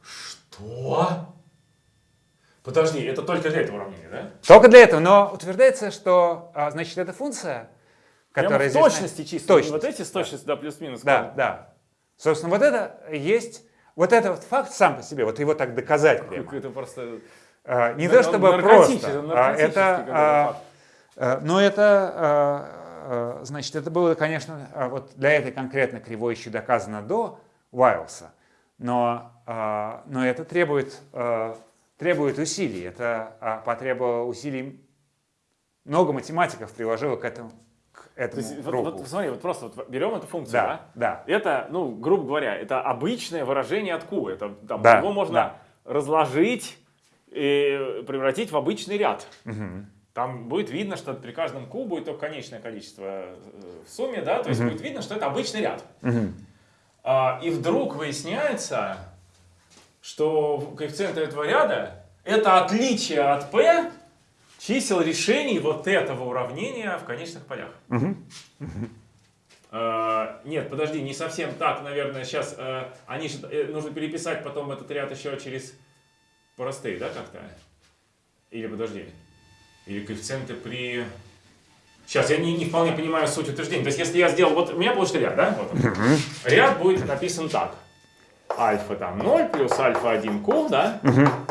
S1: Что? Подожди, это только для этого уравнения, да?
S2: Только для этого, но утверждается, что, а, значит, эта функция,
S1: Прямо
S2: которая
S1: в
S2: здесь...
S1: точности
S2: Точность.
S1: вот эти с точностью, да, плюс-минус.
S2: Да, да. Собственно, вот это есть, вот это вот факт сам по себе, вот его так доказать прямо.
S1: Это просто...
S2: А, Не то чтобы просто, а это, а, э, но это, а, значит, это было, конечно, вот для этой конкретно кривой еще доказано до Уайлса, но, но это требует, требует усилий, это потребовало усилий, много математиков приложило к этому, к
S1: То
S2: этому
S1: есть, вот, вот смотри, вот просто вот берем эту функцию,
S2: Да,
S1: да?
S2: да.
S1: Это, ну, грубо говоря, это обычное выражение от Q. Это, там,
S2: Да,
S1: его можно
S2: да.
S1: разложить и превратить в обычный ряд. Там будет видно, что при каждом Q будет только конечное количество э, в сумме, да, то есть будет видно, что это обычный ряд. А, и вдруг выясняется, что коэффициент этого ряда это отличие от P чисел решений вот этого уравнения в конечных полях. А, нет, подожди, не совсем так, наверное, сейчас они же, э, нужно переписать потом этот ряд еще через простые, да, как-то? Или подожди, или коэффициенты при... Сейчас, я не, не вполне понимаю суть утверждения. То есть, если я сделал, вот у меня получится ряд, да? Вот он. Ряд будет написан так. Альфа там 0 плюс альфа 1 q, да?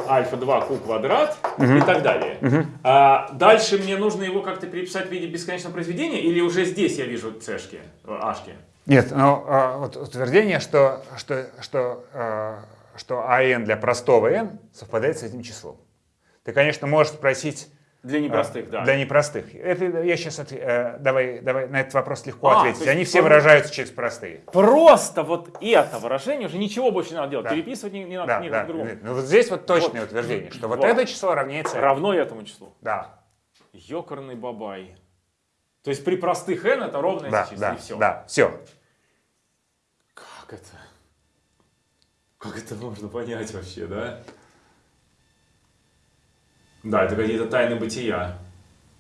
S1: Альфа 2 q квадрат и так далее. А, дальше мне нужно его как-то переписать в виде бесконечного произведения или уже здесь я вижу цешки, э, ашки?
S2: Нет, но а, вот утверждение, что, что, что, а, что АН для простого n совпадает с этим числом. Ты, конечно, можешь спросить
S1: Для непростых, да.
S2: А, Для непростых. Это я сейчас давай, давай на этот вопрос легко
S1: А,
S2: ответить. Они все выражаются через простые.
S1: Просто вот это выражение уже ничего больше не надо делать.
S2: Да.
S1: Переписывать не, не надо
S2: Да,
S1: ни
S2: да.
S1: другому.
S2: Ну вот здесь вот точное
S1: Вот.
S2: утверждение, что вот,
S1: Вот.
S2: это число равняется.
S1: Равно этому числу.
S2: Да,
S1: Ёкарный бабай. То есть при простых n это ровно
S2: да,
S1: эти числа
S2: да,
S1: и все.
S2: да, все.
S1: Как это? Как это можно понять вообще, да? Да, это какие-то тайны бытия.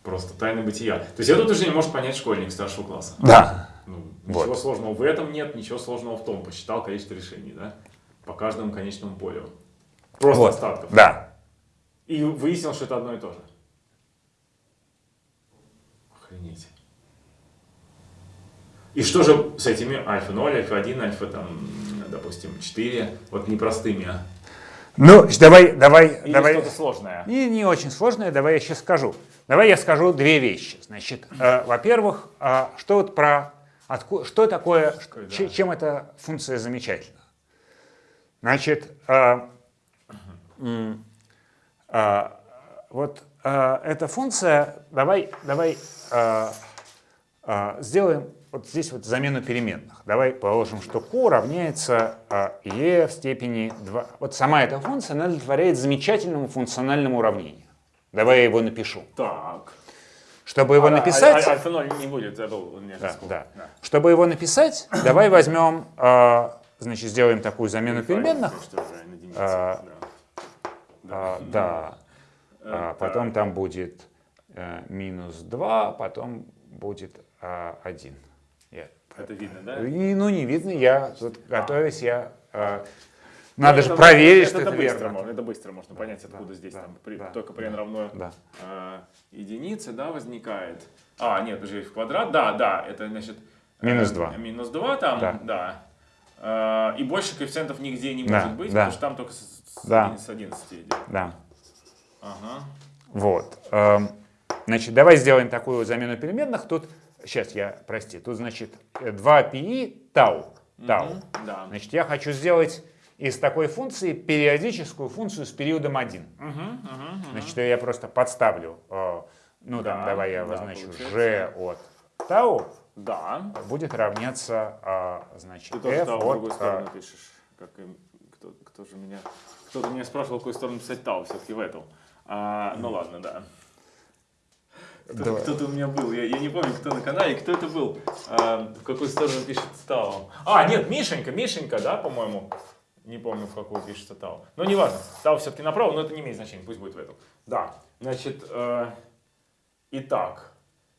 S1: Просто тайны бытия. То есть это утверждение может понять школьник старшего класса.
S2: Да.
S1: Ну,
S2: Вот.
S1: ничего сложного в этом нет, ничего сложного в том. Посчитал количество решений, да? По каждому конечному полю. Просто
S2: Вот.
S1: остатков.
S2: Да.
S1: И выяснил, что это одно и то же. Охренеть. И что же с этими альфа 0, альфа 1, альфа там, допустим, 4, вот непростыми? а?
S2: Ну, давай, давай,
S1: Или
S2: давай.
S1: что-то сложное?
S2: Не, не очень сложное, давай я сейчас скажу. Давай я скажу две вещи. Значит, э, во-первых, э, что вот про отку- что такое,
S1: Такое, да.
S2: че- чем эта функция замечательна? Значит, э, м, э, вот э, эта функция, давай, давай э, э, сделаем вот здесь вот замену переменных. Давай положим, что q равняется а, e в степени 2. Вот сама эта функция она удовлетворяет замечательному функциональному уравнению. Давай я его напишу.
S1: Так.
S2: Чтобы его
S1: А,
S2: написать,
S1: а- Альфа 0 не будет, меня
S2: да, да.
S1: да.
S2: чтобы его написать, давай возьмем, а, значит, сделаем такую замену переменных. А,
S1: да.
S2: А, да. А, потом там будет э, минус 2, потом будет а, 1.
S1: Это видно, да?
S2: И, ну, не видно, я тут готовясь, я... э, надо
S1: Ну,
S2: же
S1: это-
S2: проверить, что
S1: это
S2: это
S1: быстро
S2: верно.
S1: можно, Это быстро можно понять, откуда здесь
S2: да,
S1: там, при-
S2: да,
S1: только при n равно
S2: Да.
S1: а, единице, да, возникает. А, нет, уже в квадрат, да, да, это значит... э,
S2: Минус два.
S1: Минус 2 там,
S2: Да.
S1: да. А, и больше коэффициентов нигде не
S2: Да,
S1: может быть,
S2: да.
S1: потому что там только с, с
S2: Да.
S1: 11 с 11 идет.
S2: Да.
S1: Ага.
S2: Вот. эм, Значит, давай сделаем такую замену переменных. Тут, сейчас я, прости, тут, значит, 2 πi тау. Тау.
S1: Мгм, Да.
S2: Значит, я хочу сделать из такой функции периодическую функцию с периодом 1.
S1: Мгм, мгм, мгм.
S2: Значит, я просто подставлю, э, ну, там,
S1: Да,
S2: давай я
S1: да,
S2: обозначу
S1: получается.
S2: g от тау
S1: Да.
S2: будет равняться, а, значит,
S1: Ты тоже
S2: f
S1: тау в
S2: от...
S1: другую
S2: а,
S1: сторону пишешь. Как, кто, кто же меня... Кто-то меня спрашивал, в какую сторону писать тау, все-таки в эту. А, ну ладно, да. Кто-
S2: Давай.
S1: Кто-то у меня был, я, я не помню, кто на канале, кто это был, А, в какую сторону пишет Тау. А, нет, Мишенька, Мишенька, да, по-моему. Не помню, в какую пишется Тау. Но неважно, Тау все-таки направо, но это не имеет значения, пусть будет в эту. Да, значит, э, итак,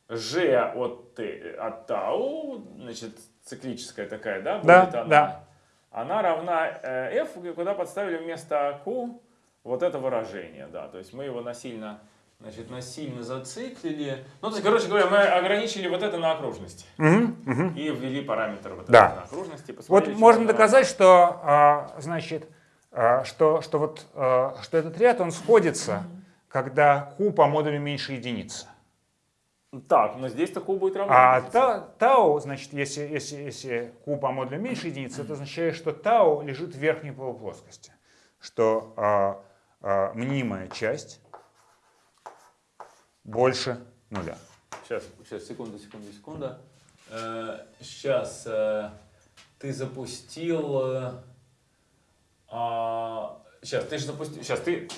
S1: G от, Т- от Тау, значит, циклическая такая, да,
S2: Да,
S1: будет она,
S2: да.
S1: она равна э, f, куда подставили вместо q вот это выражение, да, то есть мы его насильно, значит, насильно зациклили. Ну, то есть, короче говоря, мы ограничили вот это на окружности
S2: Мгм, мгм.
S1: и ввели параметр вот
S2: Да.
S1: это на окружности.
S2: Вот можно доказать, что, а, значит, а, что, что, вот, а, что этот ряд, он сходится, когда q по модулю меньше единицы.
S1: Так, но здесь-то q будет равно.
S2: А та- тау, значит, если, если, если q по модулю меньше единицы, это означает, что тау лежит в верхней полуплоскости. Что а, а, мнимая часть больше нуля.
S1: Сейчас, сейчас, секунду, секунду, секунду. сейчас ты запустил... э, а, сейчас, ты же запустил... Сейчас ты...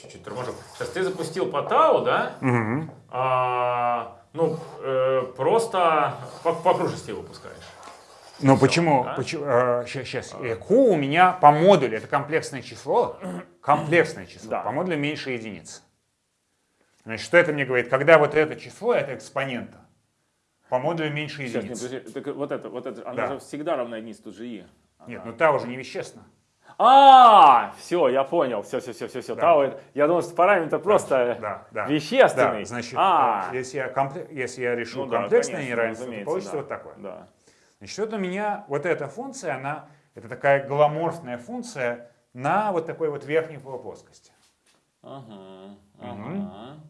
S1: Чуть-чуть торможу. Сейчас ты запустил по тау, да?
S2: Мгм.
S1: А, ну, э, просто по, по окружности его пускаешь.
S2: Но почему?
S1: да?
S2: почему сейчас, q у меня по модулю, это комплексное число, комплексное число,
S1: Да.
S2: по модулю меньше единицы. Значит, что это мне говорит? Когда вот это число, это экспонента, по модулю меньше
S1: Сейчас,
S2: единицы.
S1: подожди, так вот это, вот это, она
S2: Да.
S1: же всегда равна единице, тут же и.
S2: Нет, ну та уже не вещественно.
S1: А, все, я понял, все, все, все, все, все.
S2: Да.
S1: Тау, это- я думал, что параметр просто
S2: Да, да.
S1: вещественный.
S2: Да, значит,
S1: а,
S2: э, если, я компле- если я решу
S1: ну да,
S2: комплексное
S1: конечно,
S2: неравенство, то получится
S1: да,
S2: вот такое.
S1: Да.
S2: Значит, вот у меня вот эта функция, она, это такая голоморфная функция на вот такой вот верхней полуплоскости.
S1: Ага, ага.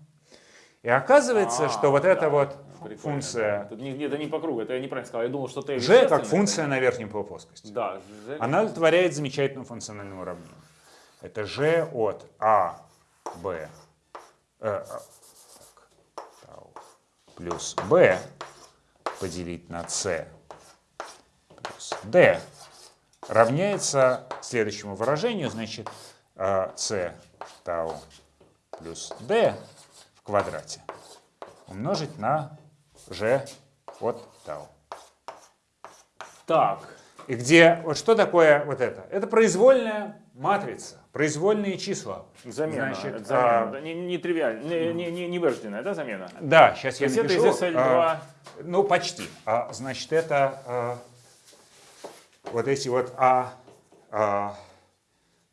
S2: И оказывается,
S1: А,
S2: что вот эта
S1: да,
S2: вот
S1: прикольно,
S2: функция.
S1: Тут не, это не по кругу, это я неправильно сказал. Я думал, что ты
S2: g как функция на верхней полуплоскости.
S1: Да, G.
S2: Она удовлетворяет замечательному функциональному уравнению. Это g от a, b, э, а, так, плюс b поделить на c плюс d равняется следующему выражению, значит, э, c тау плюс d квадрате умножить на g от тау.
S1: Так,
S2: И где, вот что такое вот это? Это произвольная матрица, произвольные числа.
S1: замена.
S2: Значит,
S1: это замена.
S2: а,
S1: не, не тривиально, не, не, не, не вырожденная, да, замена?
S2: да, сейчас
S1: То
S2: я
S1: есть это
S2: напишу.
S1: из SL2.
S2: а, ну, почти. А, значит, это а, вот эти вот а, а,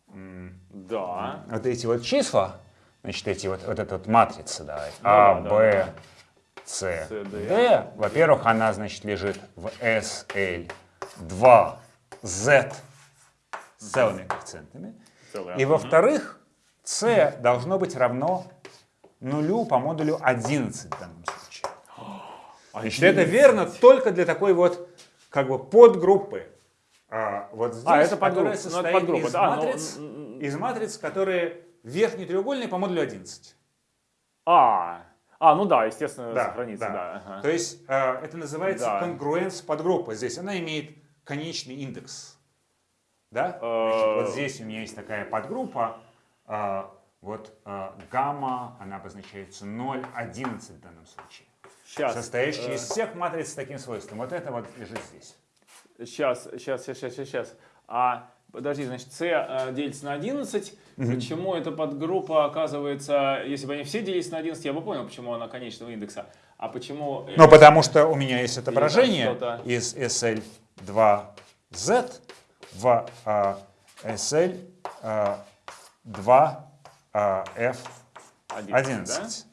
S1: Да.
S2: вот эти вот числа, значит, эти вот, вот эта вот матрица, да,
S1: Ну
S2: А,
S1: да,
S2: Б, С,
S1: С, Д.
S2: Во-первых, она, значит, лежит в SL 2 Z с целыми коэффициентами. И во-вторых, c должно быть равно нулю по модулю 11 в данном случае. Значит, это верно только для такой вот как бы подгруппы. А, вот здесь,
S1: А, это подгруппа. Ну,
S2: состоит
S1: подгруппа,
S2: из,
S1: да, но,
S2: матриц, из матриц, которые верхний треугольный по модулю 11.
S1: А, а, ну да, естественно,
S2: Да,
S1: сохранится,
S2: да.
S1: да. ага.
S2: То есть э, это называется
S1: Да.
S2: конгруенс подгруппы. Здесь она имеет конечный индекс. Да?
S1: Э,
S2: Значит, вот здесь у меня есть такая подгруппа. э, вот э, гамма, она обозначается 0,11 в данном случае.
S1: Сейчас,
S2: Состоящая из всех матриц с таким свойством. Вот это вот лежит здесь.
S1: сейчас, сейчас, сейчас, сейчас, сейчас. А, подожди, значит, c э, делится на 11. Почему эта подгруппа оказывается, если бы они все делились на 11, я бы понял, почему она конечного индекса. А почему... э,
S2: Ну, потому что у меня есть отображение из SL2Z в э, SL2F11.
S1: 11,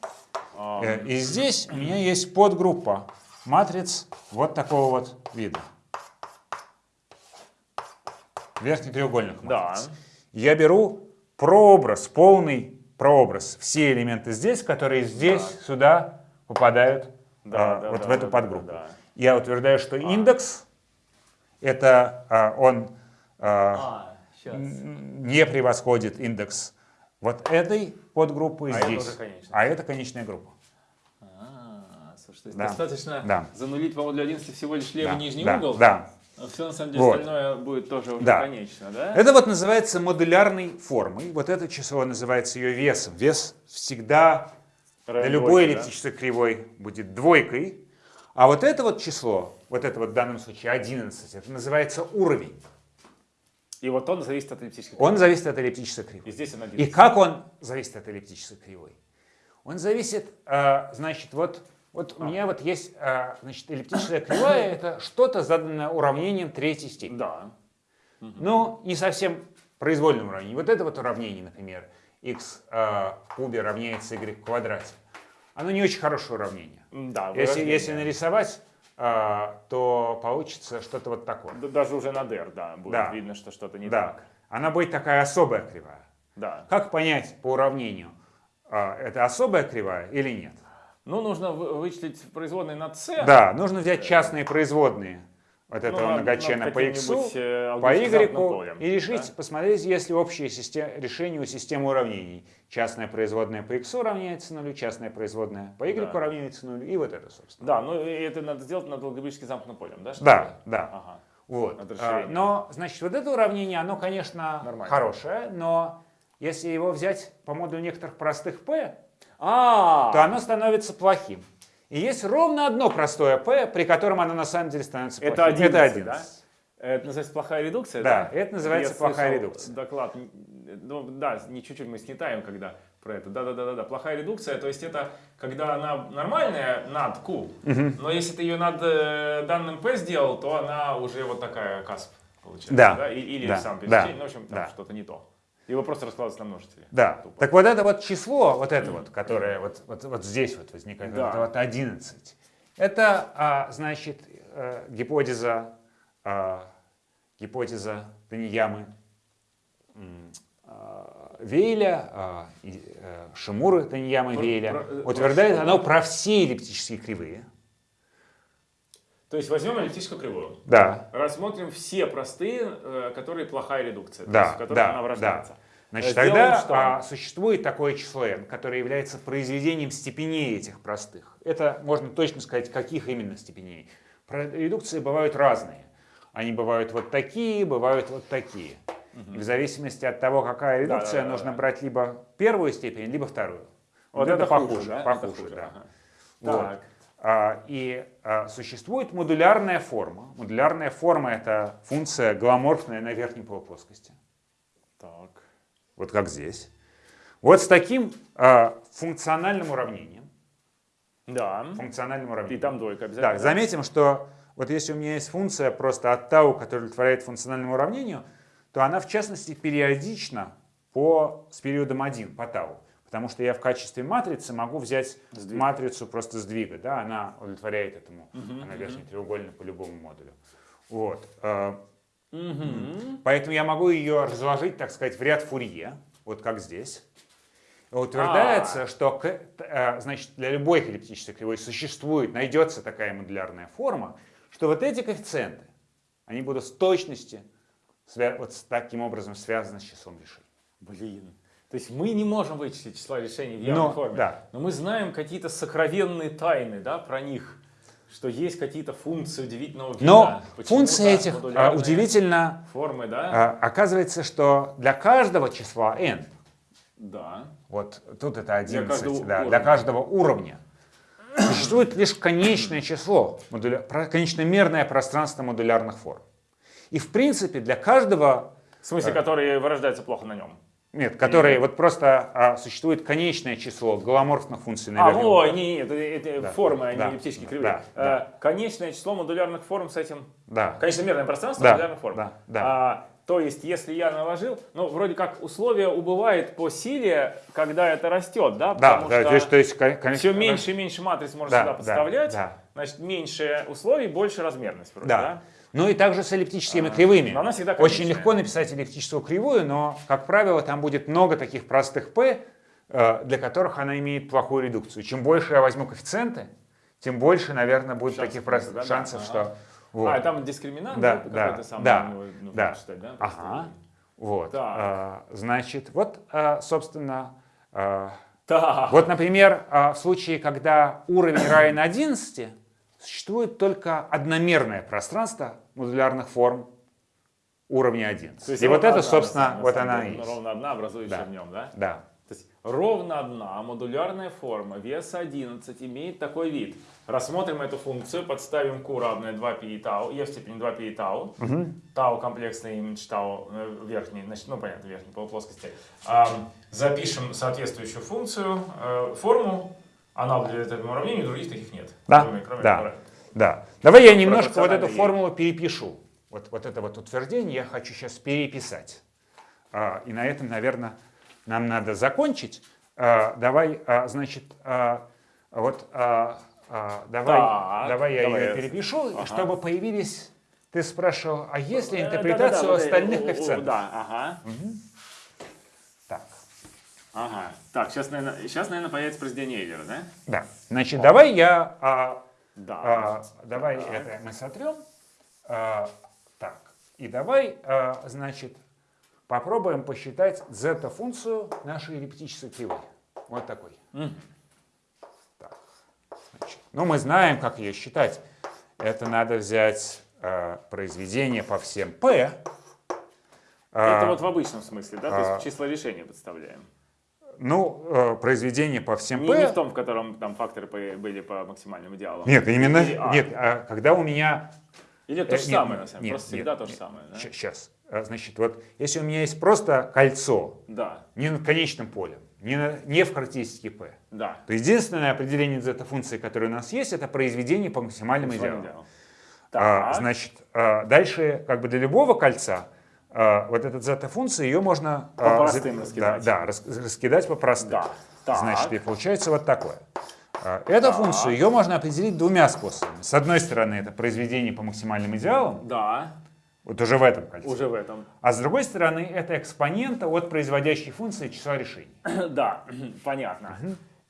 S1: да?
S2: И здесь у меня есть подгруппа матриц вот такого вот вида. Верхнетреугольных
S1: Да.
S2: матриц. Я беру прообраз, полный прообраз. Все элементы здесь, которые здесь, сюда попадают
S1: Да,
S2: а,
S1: да,
S2: вот
S1: да,
S2: в эту
S1: да,
S2: подгруппу.
S1: да, да.
S2: Я утверждаю, что индекс это а, он а,
S1: А,
S2: не превосходит индекс вот этой подгруппы
S1: А это
S2: здесь.
S1: конечная.
S2: а это конечная группа.
S1: А, слушай, то есть
S2: Да.
S1: достаточно
S2: Да.
S1: занулить по модулю 11 всего лишь левый
S2: Да,
S1: нижний
S2: да,
S1: угол,
S2: Да.
S1: А все на самом деле
S2: Вот.
S1: остальное будет тоже уже
S2: Да.
S1: конечно, да?
S2: Это вот называется модулярной формой. Вот это число называется ее весом. Вес всегда
S1: Равен
S2: любой
S1: двойке, да?
S2: эллиптической кривой будет двойкой. А вот это вот число, вот это вот в данном случае 11, это называется уровень.
S1: И вот он зависит от эллиптической
S2: Он зависит от эллиптической кривой.
S1: И здесь он.
S2: И как он зависит от эллиптической кривой? Он зависит, э, значит, вот Вот у меня вот есть, а, значит, эллиптическая кривая, это что-то заданное уравнением третьей степени.
S1: Да.
S2: Но не совсем произвольным уравнением. Вот это вот уравнение, например, x а, в кубе равняется y в квадрате. Оно не очень хорошее уравнение.
S1: Да,
S2: Если, если нарисовать, а, то получится что-то вот такое.
S1: Даже уже на DR, да, будет
S2: Да.
S1: видно, что что-то не
S2: Да,
S1: так.
S2: она будет такая особая кривая.
S1: Да.
S2: Как понять по уравнению, а, это особая кривая или нет?
S1: Ну, нужно вы- вычислить производные над c.
S2: Да, нужно взять частные производные вот этого
S1: Ну,
S2: многочлена по x,
S1: э,
S2: по y
S1: полем,
S2: и решить,
S1: да?
S2: посмотреть, есть ли общее систе- решение у системы уравнений. Частная производная по x равняется нулю, частная производная по y
S1: Да.
S2: равняется нулю, и вот это, собственно.
S1: Да, ну и это надо сделать над алгебрически замкнутым полем, да? что ли?
S2: Да, да.
S1: Ага.
S2: Вот. А. Но, значит, вот это уравнение, оно, конечно,
S1: Нормально.
S2: хорошее, но если его взять по модулю некоторых простых p,
S1: А,
S2: то оно становится плохим. И есть ровно одно простое p, при котором оно на самом деле становится
S1: Это
S2: плохим.
S1: 11,
S2: это
S1: да?
S2: 11.
S1: Это называется плохая редукция,
S2: Да,
S1: да?
S2: это называется
S1: Я
S2: плохая редукция.
S1: Доклад, ну да, не чуть-чуть мы снитаем, когда про это. Да-да-да-да, плохая редукция, то есть это когда она нормальная над q, но если ты ее над э, данным p сделал, то она уже вот такая касп получается.
S2: Да,
S1: И- или
S2: да,
S1: сам
S2: да,
S1: пересечение, ну, в общем, там
S2: да.
S1: что-то не то. Его просто раскладывается на множители.
S2: Да.
S1: Тупо.
S2: Так вот это вот число, вот это вот, которое вот, вот, вот здесь вот возникает,
S1: Да.
S2: это вот 11, это, а, значит, э, гипотеза, а, гипотеза Таньямы, м, а, Вейля, а, и, э, Шимуры Таньямы
S1: Про-
S2: Вейля,
S1: про- э,
S2: утверждает
S1: про
S2: оно про все эллиптические кривые.
S1: То есть возьмем эллиптическую кривую.
S2: Да.
S1: Рассмотрим все простые, которые плохая редукция, то
S2: Да,
S1: есть в которых
S2: да,
S1: она вырождается.
S2: Значит,
S1: Сделаем
S2: тогда
S1: что?
S2: а, существует такое число n, которое является произведением степеней этих простых. Это можно точно сказать, каких именно степеней. Редукции бывают разные. Они бывают вот такие, бывают вот такие. И в зависимости от того, какая редукция,
S1: да, да,
S2: нужно
S1: да.
S2: брать либо первую степень, либо вторую.
S1: Вот это хуже, да? Это
S2: похуже,
S1: хуже,
S2: да.
S1: ага.
S2: Вот.
S1: Так.
S2: А, И а, существует модулярная форма. Модулярная форма — это функция гомоморфная на верхней полуплоскости.
S1: Так.
S2: Вот как здесь. Вот с таким а, функциональным уравнением.
S1: Да.
S2: Функциональным
S1: И
S2: уравнением.
S1: там двойка обязательно.
S2: Да, заметим, что вот если у меня есть функция просто от тау, которая удовлетворяет функциональному уравнению, то она в частности периодична по, с периодом 1 по тау. Потому что я в качестве матрицы могу взять
S1: Сдвиг.
S2: матрицу просто сдвига. Да, она удовлетворяет этому. она верхний треугольник по любому модулю. Вот. А,
S1: Мгм.
S2: Поэтому я могу ее разложить, так сказать, в ряд Фурье, вот как здесь. Утверждается, что к- э, значит, для любой эллиптической кривой существует, найдется такая модулярная форма, что вот эти коэффициенты, они будут с точности вот с таким образом связаны с числом решений.
S1: Блин. То есть мы не можем вычислить числа решений в явной
S2: Но,
S1: форме.
S2: да.
S1: Но мы знаем какие-то сокровенные тайны да, про них. Что есть какие-то функции удивительного вида.
S2: Но
S1: Почему-то
S2: функции этих а, удивительно
S1: Формы, да?
S2: а, оказывается, что для каждого числа n,
S1: Да.
S2: вот тут это 11,
S1: каждого
S2: да,
S1: уровня.
S2: для каждого уровня, существует лишь конечное число, модуля, конечномерное пространство модулярных форм. И в принципе для каждого,
S1: В смысле, которые вырождаются плохо на нем.
S2: Нет, которые вот просто а, существует конечное число голоморфных функций на
S1: А, во, не, не, это, это
S2: Да,
S1: формы, а
S2: да,
S1: эллиптические
S2: да,
S1: кривые.
S2: да,
S1: Э, Конечное число модулярных форм с этим...
S2: Да.
S1: Конечномерное пространство
S2: Да,
S1: модулярных форм.
S2: да, да.
S1: А, то есть, если я наложил, ну, вроде как условие убывает по силе, когда это растет, да?
S2: Да,
S1: Потому
S2: да,
S1: что
S2: то есть, то есть, кон- конечно,
S1: все меньше и меньше матриц можно
S2: Да,
S1: сюда
S2: да,
S1: подставлять.
S2: да.
S1: Значит, меньше условий, больше размерность вроде, да?
S2: Да. Ну и также с эллиптическими
S1: А,
S2: кривыми.
S1: но она всегда
S2: Очень легко написать эллиптическую кривую, но, как правило, там будет много таких простых p, э, для которых она имеет плохую редукцию. Чем больше я возьму коэффициенты, тем больше, наверное, будет
S1: Шансов
S2: таких простых
S1: да, да,
S2: шансов,
S1: ага.
S2: что... вот.
S1: А, там дискриминант
S2: Да,
S1: да,
S2: да,
S1: самый,
S2: да,
S1: ну, нужно
S2: да.
S1: читать, да? просто.
S2: Ага. Вот.
S1: Так.
S2: А, значит, вот, а, собственно, а,
S1: Так.
S2: вот, например, в случае, когда уровень равен 11, существует только одномерное пространство модулярных форм уровня 11.
S1: То есть
S2: и вот это,
S1: одна,
S2: собственно, вот она и есть.
S1: Ровно одна, образующая
S2: Да.
S1: в нем, да?
S2: Да.
S1: То есть ровно одна модулярная форма веса 11 имеет такой вид. Рассмотрим эту функцию, подставим q равное 2π и тау, e в степени 2π и тау. Тау комплексный имидж тау э, верхний, значит, ну понятно, верхней полуплоскости. А, запишем соответствующую функцию, э, форму Аналог для этого уравнения, других таких нет.
S2: Да,
S1: Кроме, кроме
S2: да.
S1: которых.
S2: Да. Давай я немножко вот эту формулу перепишу. Вот, вот это вот утверждение я хочу сейчас переписать. А, и на этом, наверное, нам надо закончить. А, давай, а, значит, вот давай,
S1: Так,
S2: давай я
S1: давай
S2: ее перепишу,
S1: Ага.
S2: чтобы появились. Ты спрашивал, а есть ли
S1: Э,
S2: интерпретация
S1: да-да-да,
S2: у
S1: вот, э,
S2: остальных коэффициентов?
S1: Да, ага.
S2: Так,
S1: Ага. Так, сейчас, наверное, сейчас, наверное, появится произведение Эйлера, да?
S2: да. Значит, давай я
S1: Да.
S2: А, давай это мы сотрем. А, так, и давай, а, значит, попробуем посчитать зета-функцию нашей эллиптической кривой. Вот такой.
S1: М.
S2: Так, значит, ну, мы знаем, как ее считать. Это надо взять а, произведение по всем p. А,
S1: Это вот в обычном смысле, да? То
S2: а,
S1: есть числа решения подставляем.
S2: Ну, э, произведение по всем
S1: Не,
S2: p.
S1: не в том, в котором там факторы были по максимальным идеалам.
S2: Нет, именно,
S1: Или А.
S2: нет, а когда у меня
S1: Или то
S2: Э,
S1: же
S2: нет,
S1: самое, на самом деле. Просто всегда
S2: нет,
S1: то же
S2: нет.
S1: самое, да?
S2: Сейчас. Значит, вот если у меня есть просто кольцо,
S1: Да,
S2: не над конечным полем, не, на- не в характеристике P,
S1: да.
S2: то единственное определение зета-функции, которое у нас есть, это произведение по максимальным идеалам.
S1: идеал.
S2: А, значит, а, дальше как бы для любого кольца а, вот эта зета-функция, ее можно
S1: По
S2: а,
S1: простым
S2: за-
S1: раскидать.
S2: Да, да, рас- раскидать по простым.
S1: Да. Так.
S2: Значит, и получается вот такое. А, Эту функцию ее можно определить двумя способами. С одной стороны, это произведение по максимальным идеалам,
S1: Да,
S2: вот уже в этом кольце.
S1: уже в этом.
S2: А с другой стороны, это экспонента от производящей функции числа решений.
S1: Да, понятно.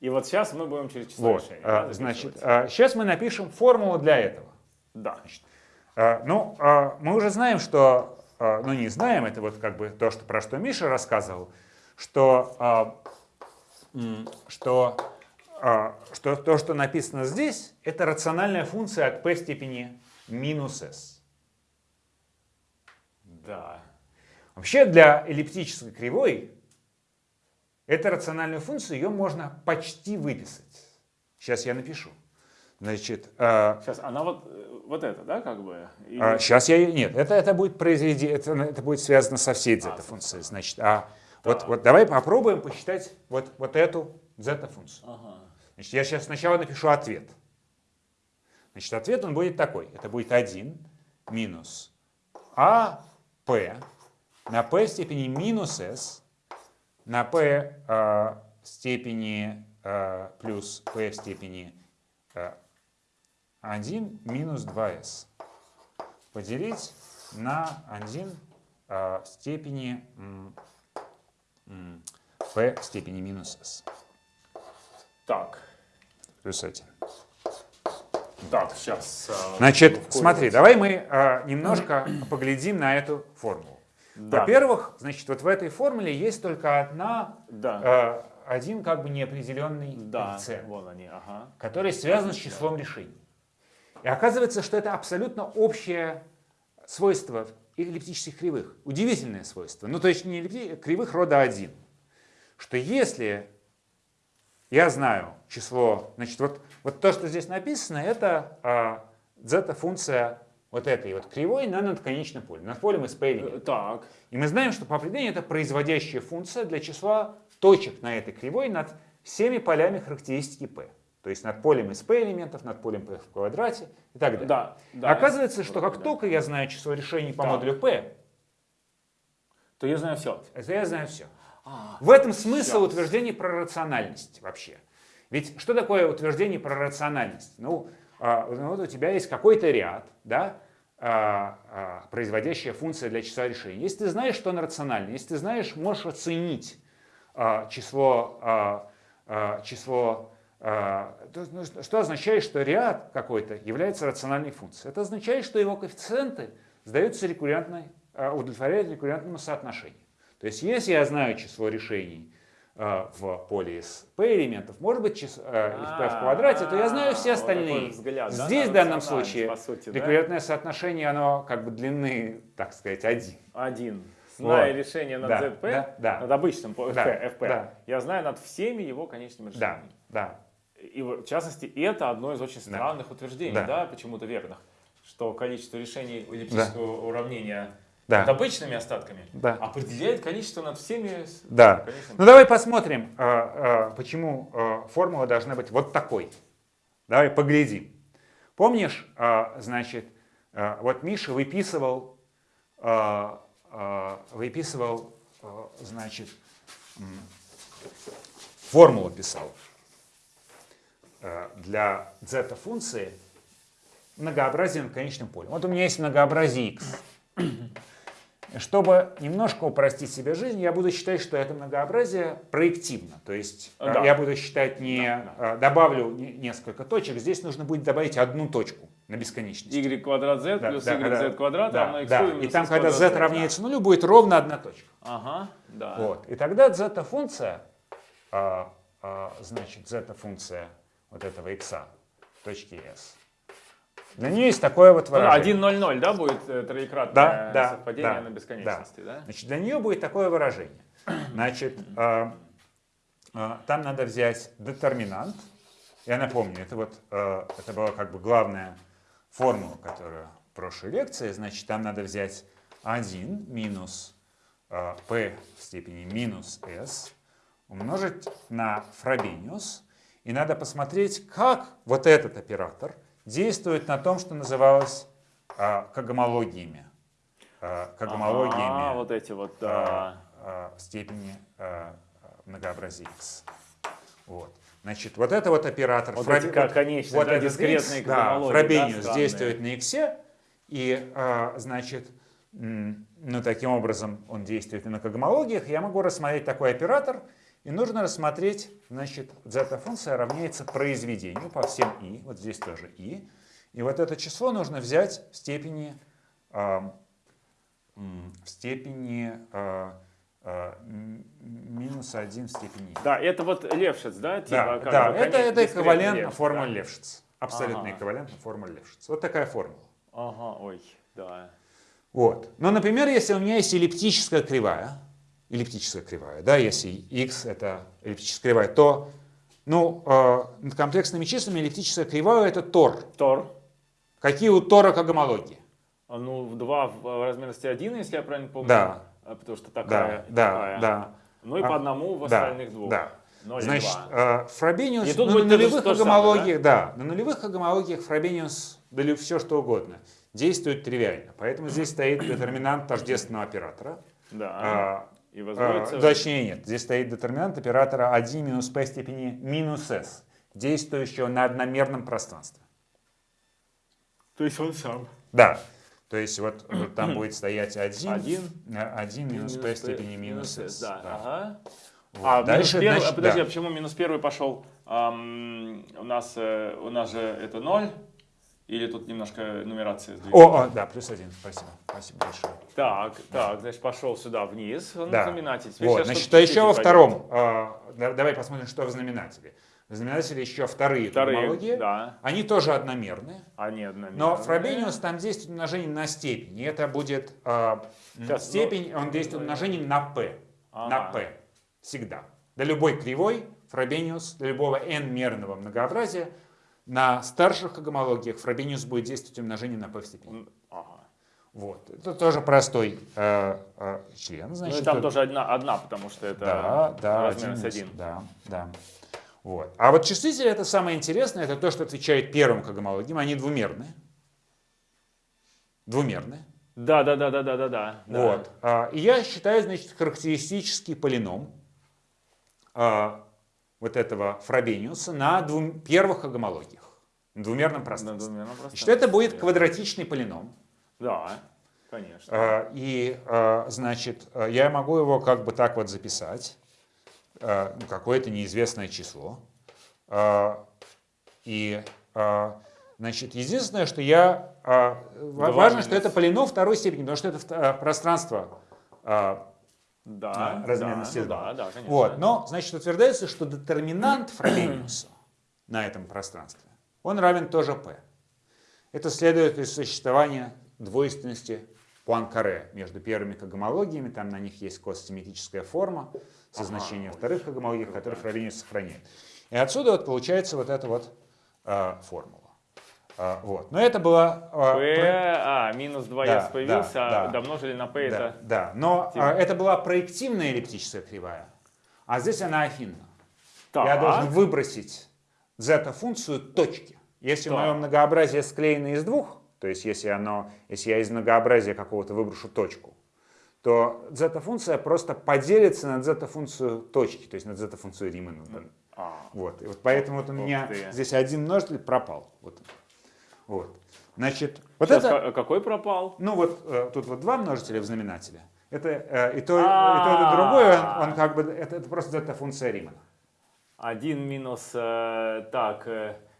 S1: И вот сейчас мы будем через число
S2: Вот.
S1: решений.
S2: а,
S1: да,
S2: Значит,
S1: записывать.
S2: сейчас мы напишем формулу для этого.
S1: Да.
S2: А, Ну, а, мы уже знаем, что, а, ну не знаем, это вот как бы то, что, про что Миша рассказывал, что, а, что, а, что то, что написано здесь, это рациональная функция от p степени минус s.
S1: Да.
S2: Вообще для эллиптической кривой эту рациональную функцию ее можно почти выписать. Сейчас я напишу. Значит, а,
S1: Сейчас, она вот, э, вот это, да, как бы? Или-
S2: А, сейчас я... ее- Нет, это, это будет произведение, это, это будет связано со всей
S1: А,
S2: зета-функцией. Значит, а вот, вот давай попробуем посчитать вот, вот эту зета-функцию.
S1: Ага.
S2: Значит, я сейчас сначала напишу ответ. Значит, ответ он будет такой. Это будет 1 минус АП на p степени минус s на p э, степени э, плюс p в степени э, 1 минус 2s поделить на 1 э, в степени p в степени минус s
S1: Так,
S2: плюс 1.
S1: так, сейчас.
S2: Значит, смотри, давай мы э, немножко поглядим на эту формулу.
S1: Да.
S2: Во-первых, значит, вот в этой формуле есть только одна,
S1: Да,
S2: э, один как бы неопределенный
S1: да,
S2: коэффициент,
S1: вон они, ага.
S2: который связан с числом решений. И оказывается, что это абсолютно общее свойство эллиптических кривых. Удивительное свойство. Ну, то есть не кривых рода 1. Что если я знаю число, значит, вот, вот то, что здесь написано, это а, зета-функция вот этой вот кривой на надконечном поле, над полем из элементов.
S1: Э, Так,
S2: И мы знаем, что по определению это производящая функция для числа точек на этой кривой над всеми полями характеристики p. То есть над полем из p элементов, над полем p в квадрате и так далее.
S1: да, да.
S2: Оказывается, что как
S1: Да.
S2: только я знаю число решений по
S1: Так.
S2: модулю p,
S1: То я знаю все.
S2: это я знаю все.
S1: А,
S2: В этом смысл
S1: Щас.
S2: утверждения про рациональность вообще. Ведь что такое утверждение про рациональность? Ну, а, ну, вот у тебя есть какой-то ряд, да, а, а, производящая функция для числа решений. Если ты знаешь, что она рациональна, если ты знаешь, можешь оценить число, число что- что означает, что ряд какой-то является рациональной функцией? Это означает, что его коэффициенты сдаются рекуррентной, а, удовлетворяют рекуррентному соотношению. То есть, если я знаю число решений а, в поле из p элементов, может быть, число, а, из p в квадрате, то я знаю все
S1: А,
S2: остальные.
S1: взгляд, да,
S2: Здесь в данном случае
S1: да?
S2: рекуррентное соотношение, оно как бы длины, так сказать, один.
S1: Один. Зная
S2: Вот.
S1: решение над
S2: Да,
S1: ZP,
S2: да, да.
S1: над обычным
S2: Да,
S1: FP,
S2: да.
S1: я знаю над всеми его конечными
S2: Да,
S1: решениями.
S2: да.
S1: И в частности, это одно из очень странных утверждений,
S2: Да.
S1: да, почему-то верных, что количество решений эллиптического уравнения
S2: Да.
S1: над обычными остатками,
S2: Да.
S1: определяет количество над всеми.
S2: Да.
S1: конечными.
S2: Ну давай посмотрим, а, а, почему а, формула должна быть вот такой. Давай поглядим. Помнишь, значит, вот Миша выписывал, выписывал, значит, формулу писал для зета-функции многообразия над конечным полем. Вот у меня есть многообразие x. Чтобы немножко упростить себе жизнь, я буду считать, что это многообразие проективно. То есть э,
S1: Да.
S2: я буду считать не... э, Добавлю не- несколько точек, здесь нужно будет добавить одну точку на бесконечность.
S1: y квадрат z
S2: Да,
S1: плюс
S2: да,
S1: y
S2: когда-
S1: z квадрат
S2: да,
S1: равно x
S2: да. И там, когда z равняется нулю, будет ровно одна точка.
S1: Ага, да.
S2: Вот. И тогда зета-функция, а, а, значит, зета-функция вот этого x точки s, для нее есть такое вот
S1: Ну да,
S2: выражение.
S1: 1, 0, 0, да, будет э, троекратное
S2: Да, да,
S1: совпадение
S2: да,
S1: на бесконечности, да?
S2: Значит, для нее будет такое выражение. Значит, а, а, там надо взять детерминант. Я напомню, это вот а, это была как бы главная формула, которая в прошлой лекции. Значит, там надо взять 1 минус а, p в степени минус s умножить на фробениус. И надо посмотреть, как вот этот оператор действует на том, что называлось а, когомологиями. А, когомологиями
S1: А, вот эти вот, да.
S2: а, а, степени а, а, многообразия x. Вот. Значит, вот это вот оператор.
S1: Вот
S2: фроб-
S1: эти как конечные, да,
S2: этот
S1: дискретные
S2: x, да,
S1: когомологии, да,
S2: действует на x, и, а, значит, ну, таким образом он действует и на когомологиях. Я могу рассмотреть такой оператор, и нужно рассмотреть, значит, зета-функция равняется произведению по всем и, вот здесь тоже и, и вот это число нужно взять в степени, м, в степени а, м, минус 1 в степени и.
S1: Да, это вот Левшиц, да? Типа,
S2: Да, да это, это
S1: дискретный
S2: эквивалентно
S1: Левшиц,
S2: формуле
S1: да?
S2: Левшиц. Абсолютно
S1: Ага.
S2: эквивалентно формуле Левшиц. Вот такая формула.
S1: Ага, ой, да.
S2: Вот. Но, например, если у меня есть эллиптическая кривая, эллиптическая кривая, да, если x это эллиптическая кривая, то ну, э, над комплексными числами эллиптическая кривая это тор.
S1: Тор.
S2: Какие у тора когомологии?
S1: А, Ну, 2 в в размерности 1, если я правильно помню.
S2: Да.
S1: А, Потому что
S2: Да,
S1: такая.
S2: да,
S1: такая.
S2: да.
S1: Ну и
S2: А,
S1: по одному в
S2: да,
S1: остальных двух.
S2: Да.
S1: Ноль и
S2: Значит,
S1: два.
S2: э, Фробениус
S1: И тут
S2: ну, на нулевых
S1: самое,
S2: когомологиях, да? на нулевых когомологиях Фробениус, да ли все что угодно, действует тривиально. Поэтому здесь стоит детерминант тождественного оператора.
S1: Да. И
S2: а,
S1: возводится...
S2: точнее нет, здесь стоит детерминант оператора 1 минус p степени минус s, действующего на одномерном пространстве.
S1: То есть он сам.
S2: Да, то есть вот, вот там будет стоять 1,
S1: Один
S2: 1 минус p степени минус s.
S1: Да,
S2: да.
S1: ага.
S2: Вот.
S1: А,
S2: Дальше,
S1: первый,
S2: значит,
S1: а подожди,
S2: да.
S1: а почему минус первый пошел? Ам, у, нас, э, у нас же это 0, или тут немножко нумерация сдвинулась?
S2: О, о, да, плюс один, спасибо, спасибо большое.
S1: Так, так, значит, пошел сюда вниз, он
S2: Да.
S1: знаменатель. Теперь
S2: Вот, значит,
S1: что-то
S2: а еще во втором, да- давай посмотрим, что в знаменателе. В знаменателе еще вторые,
S1: Вторые,
S2: когомологии.
S1: да.
S2: Они тоже одномерные.
S1: Нет, одномерные.
S2: Но Фробениус там действует умножение на степень. И это будет м,
S1: Сейчас,
S2: степень, он действует умножением на p. На
S1: Ага.
S2: p. Всегда. Для любой кривой Фробениус, для любого n-мерного многообразия, на старших когомологиях Фробениус будет действовать умножением на p в степени. Вот. Это тоже простой э, э, член.
S1: Ну
S2: Значит,
S1: и там
S2: это-
S1: тоже одна, одна, потому что это
S2: да, да,
S1: размерность
S2: один,
S1: один.
S2: Да, да. Вот. А вот числители это самое интересное, это то, что отвечает первым когомологиям. Они двумерные. Двумерные.
S1: Да, да, да, да, да, да, да.
S2: Вот. А, И я считаю, значит, характеристический полином а, вот этого Фробениуса на двум, первых когомологиях. На двумерном
S1: На
S2: пространстве.
S1: двумерном
S2: Значит, это будет
S1: пространстве.
S2: квадратичный полином.
S1: Да, конечно.
S2: А, И, а, значит, я могу его как бы так вот записать. А, ну, Какое-то неизвестное число. И, значит, единственное, что я... Важно, что
S1: минус.
S2: это полином второй степени, потому что это пространство
S1: Да,
S2: размерности
S1: да, ну да, да, конечно.
S2: Вот. Но, значит, утверждается, что детерминант Фробениуса на этом пространстве, он равен тоже p. Это следует из существования двойственности Пуанкаре между первыми когомологиями, там на них есть косимметрическая форма со значением вторых когомологий, которые Фробениус сохраняет. И отсюда вот получается вот эта вот а, формула. А, вот. Но это было... а,
S1: P,
S2: про-
S1: а, минус 2
S2: Да,
S1: появился,
S2: да,
S1: а
S2: да.
S1: домножили на P
S2: Да,
S1: это...
S2: да, но а, это была проективная эллиптическая кривая, а здесь она афинна. Я
S1: Так.
S2: должен выбросить зета-функцию точки. Если
S1: Так.
S2: мое многообразие склеено из двух, то есть если, оно, если я из многообразия какого-то выброшу точку, то зета-функция просто поделится на зета-функцию точки, то есть на зета-функцию Римана.
S1: А,
S2: Вот. И вот поэтому вот у меня
S1: ты.
S2: здесь один множитель пропал. Вот. Вот. Значит, вот
S1: Сейчас
S2: это...
S1: ка- какой пропал?
S2: Ну вот э, тут вот два множителя в знаменателе. Это э, и то, и то, и другое, он, он как бы, это, это просто зета-функция Римана.
S1: 1 минус, э, так,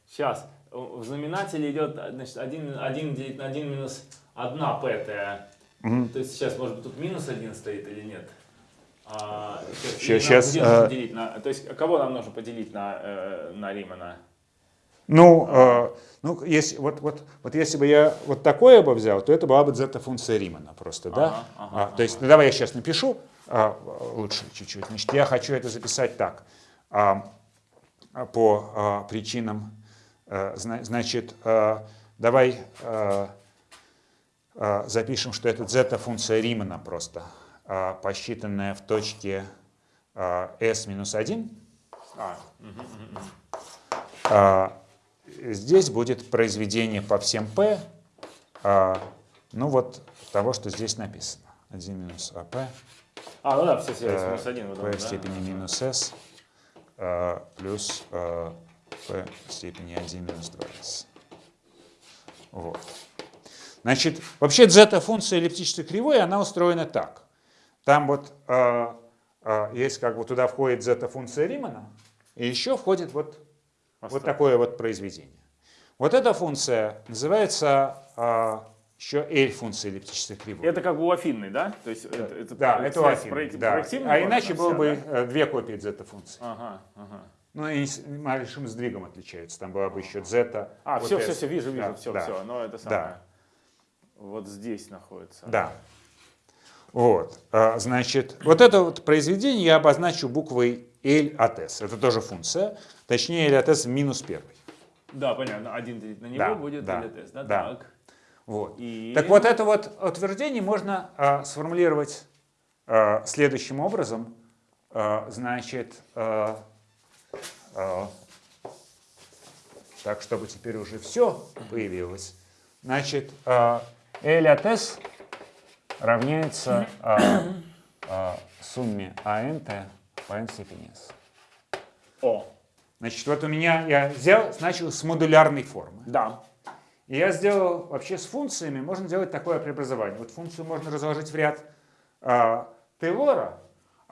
S1: сейчас, в знаменателе идет, значит, 1, 1 делить на 1 минус 1 пэтая. То есть сейчас, может быть, тут минус 1 стоит или нет? А,
S2: Щас-
S1: или нам
S2: щас,
S1: где нужно
S2: э,
S1: делить на, то есть кого нам нужно поделить на, э, на Римана?
S2: Ну, э, ну если, вот, вот, вот если бы я вот такое бы взял, то это была бы зета-функция Римана просто, да?
S1: Ага, ага,
S2: А, то есть, ну, давай я сейчас напишу а, лучше чуть-чуть. Значит, я хочу это записать так. А, а, по а, причинам, значит, э, давай э, э, запишем, что это зета-функция Римана просто, посчитанная в точке s минус 1.
S1: А,
S2: Здесь будет произведение по всем p, ну вот того, что здесь написано. 1 минус ап,
S1: а, ну да, все,
S2: э,
S1: минус 1 вот
S2: p в степени минус s плюс p в степени 1 минус 2s. Вот. Значит, вообще зета-функция эллиптической кривой, она устроена так. Там вот а, а, есть как бы туда входит зета-функция Римана, и еще входит вот вот такое вот произведение. Вот эта функция называется а, еще L-функция эллиптической кривой.
S1: Это как у афинной, да? То есть это, это,
S2: да, это у
S1: связь
S2: Афины,
S1: проек-
S2: да. А иначе было бы
S1: да?
S2: э, две копии зета-функции.
S1: Ага, ага.
S2: Ну и малейшим сдвигом отличаются. Там была бы еще зета.
S1: А,
S2: вот
S1: все,
S2: S.
S1: все, все, вижу, вижу,
S2: Да,
S1: все,
S2: да.
S1: все. Но это самое. Вот здесь находится.
S2: Да. Вот. А, Значит, вот это вот произведение я обозначу буквой L от S. Это тоже функция. Точнее, L от S минус первый.
S1: Да, понятно. Один делить на него
S2: Да,
S1: будет
S2: да,
S1: LTS, да?
S2: да.
S1: Так.
S2: Вот.
S1: И...
S2: Так вот это вот утверждение можно а, сформулировать а, следующим образом. А, значит, а, так, чтобы теперь уже все появилось. Значит, а, L от S равняется а, а, сумме АНТ по n степени S.
S1: О,
S2: Значит, вот у меня я взял, начал с модулярной формы.
S1: да.
S2: И я сделал вообще с функциями, можно делать такое преобразование. Вот функцию можно разложить в ряд а, Тейлора,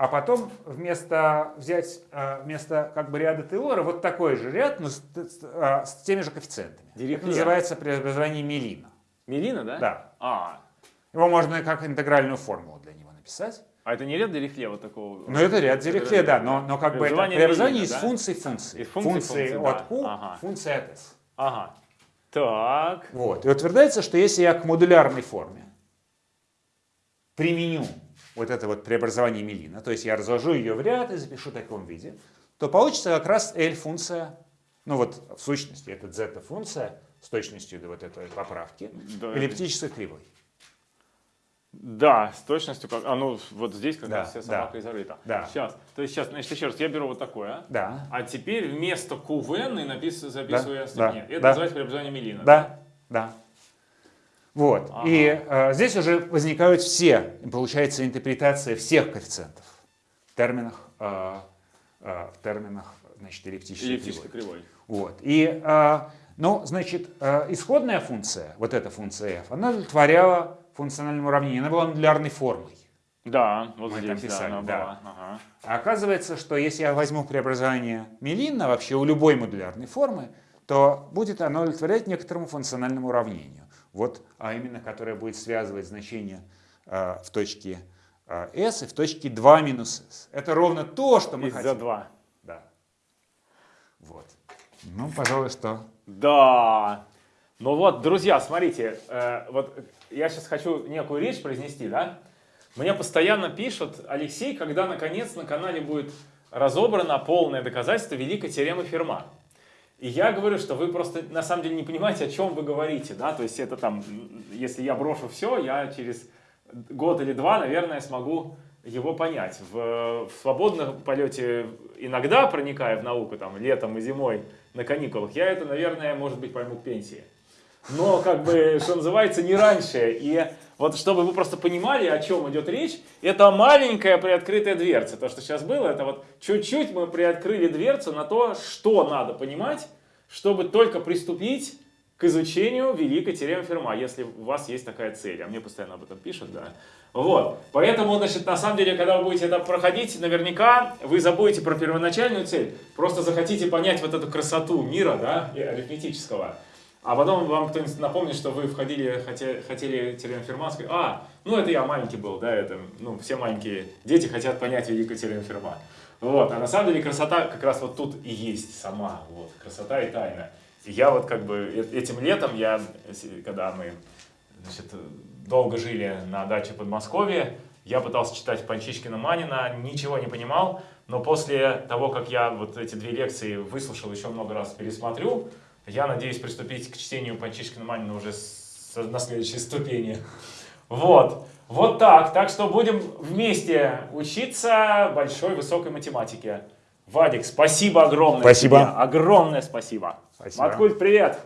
S2: а потом вместо взять а, вместо как бы ряда Тейлора вот такой же ряд, но с, с- а, с теми же коэффициентами.
S1: Дирихле.
S2: Это называется преобразование Мелина.
S1: Мелина, да?
S2: Да.
S1: А,
S2: Его можно как интегральную формулу для него написать.
S1: а это не ряд Дирихле вот такого?
S2: Но это ряд Дирихле, да, но, но как бы это
S1: Преобразование
S2: из
S1: да?
S2: функций функции.
S1: Из функций
S2: функции
S1: функций,
S2: от
S1: да.
S2: Q,
S1: Ага.
S2: функция от S.
S1: Ага. Так.
S2: Вот. И утверждается, что если я к модулярной форме применю вот это вот преобразование Мелина, то есть я разложу ее в ряд и запишу в таком виде, то получится как раз L-функция, ну вот в сущности это зета-функция с точностью до вот этой поправки,
S1: Да.
S2: эллиптической кривой.
S1: Да, с точностью как. А ну вот здесь как
S2: Да,
S1: раз вся
S2: да,
S1: собака и зарыта.
S2: да.
S1: Сейчас. То есть сейчас, значит, еще раз, я беру вот такое.
S2: Да.
S1: А теперь вместо QVN и написываю, записываю
S2: Да,
S1: я степень.
S2: да,
S1: Это
S2: да.
S1: называется преобразование Мелина.
S2: Да, да. Вот.
S1: Ага.
S2: И э, здесь уже возникают все, получается интерпретация всех коэффициентов в терминах, э, э, в терминах значит, эллиптической
S1: Эллиптической
S2: кривой.
S1: кривой.
S2: Вот. И, э, ну, значит, э, исходная функция, вот эта функция f, она удовлетворяла функциональному уравнению, она была модулярной формой.
S1: Да, вот
S2: Мы
S1: здесь,
S2: там
S1: да,
S2: писали,
S1: она
S2: да.
S1: была. Ага.
S2: А оказывается, что если я возьму преобразование Мелина вообще у любой модулярной формы, то будет оно удовлетворять некоторому функциональному уравнению. Вот, а именно, которое будет связывать значение э, в точке э, s и в точке 2 минус s. Это ровно то, что мы
S1: Из-за
S2: хотим.
S1: 2.
S2: Да. Вот. Ну, пожалуй, что...
S1: Да. Ну вот, друзья, смотрите, э, вот я сейчас хочу некую речь произнести, да? Мне постоянно пишут, Алексей, когда наконец на канале будет разобрано полное доказательство великой теоремы Ферма. И я говорю, что вы просто на самом деле не понимаете, о чем вы говорите, да, то есть это там, если я брошу все, я через год или два, наверное, смогу его понять. В, в свободном полете иногда проникая в науку, там, летом и зимой на каникулах, я это, наверное, может быть, пойму к пенсии. Но, как бы, что называется, не раньше. И вот чтобы вы просто понимали, о чем идет речь, это маленькая приоткрытая дверца. То, что сейчас было, это вот чуть-чуть мы приоткрыли дверцу на то, что надо понимать, чтобы только приступить к изучению великой теоремы Ферма, если у вас есть такая цель. А мне постоянно об этом пишут, да. Вот. Поэтому, значит, на самом деле, когда вы будете это проходить, наверняка вы забудете про первоначальную цель. Просто захотите понять вот эту красоту мира, да, арифметического. А потом вам кто-нибудь напомнит, что вы входили, хотели, хотели теорему Ферма, сказать, а, ну это я маленький был, да, это, ну, все маленькие дети хотят понять великую теорему Ферма. Вот, а на самом деле красота как раз вот тут и есть сама, вот, красота и тайна. И я вот как бы э- этим летом, я, когда мы, значит, долго жили на даче в Подмосковье, я пытался читать Панчишкина Манина, ничего не понимал, но после того, как я вот эти две лекции выслушал, еще много раз пересмотрю, я надеюсь приступить к чтению Панчишкина Манина уже с- на следующей ступени. Вот. Вот так. Так что будем вместе учиться большой высокой математике. Вадик, спасибо огромное.
S2: Спасибо.
S1: тебе. Огромное спасибо.
S2: Спасибо.
S1: Маткульт, привет.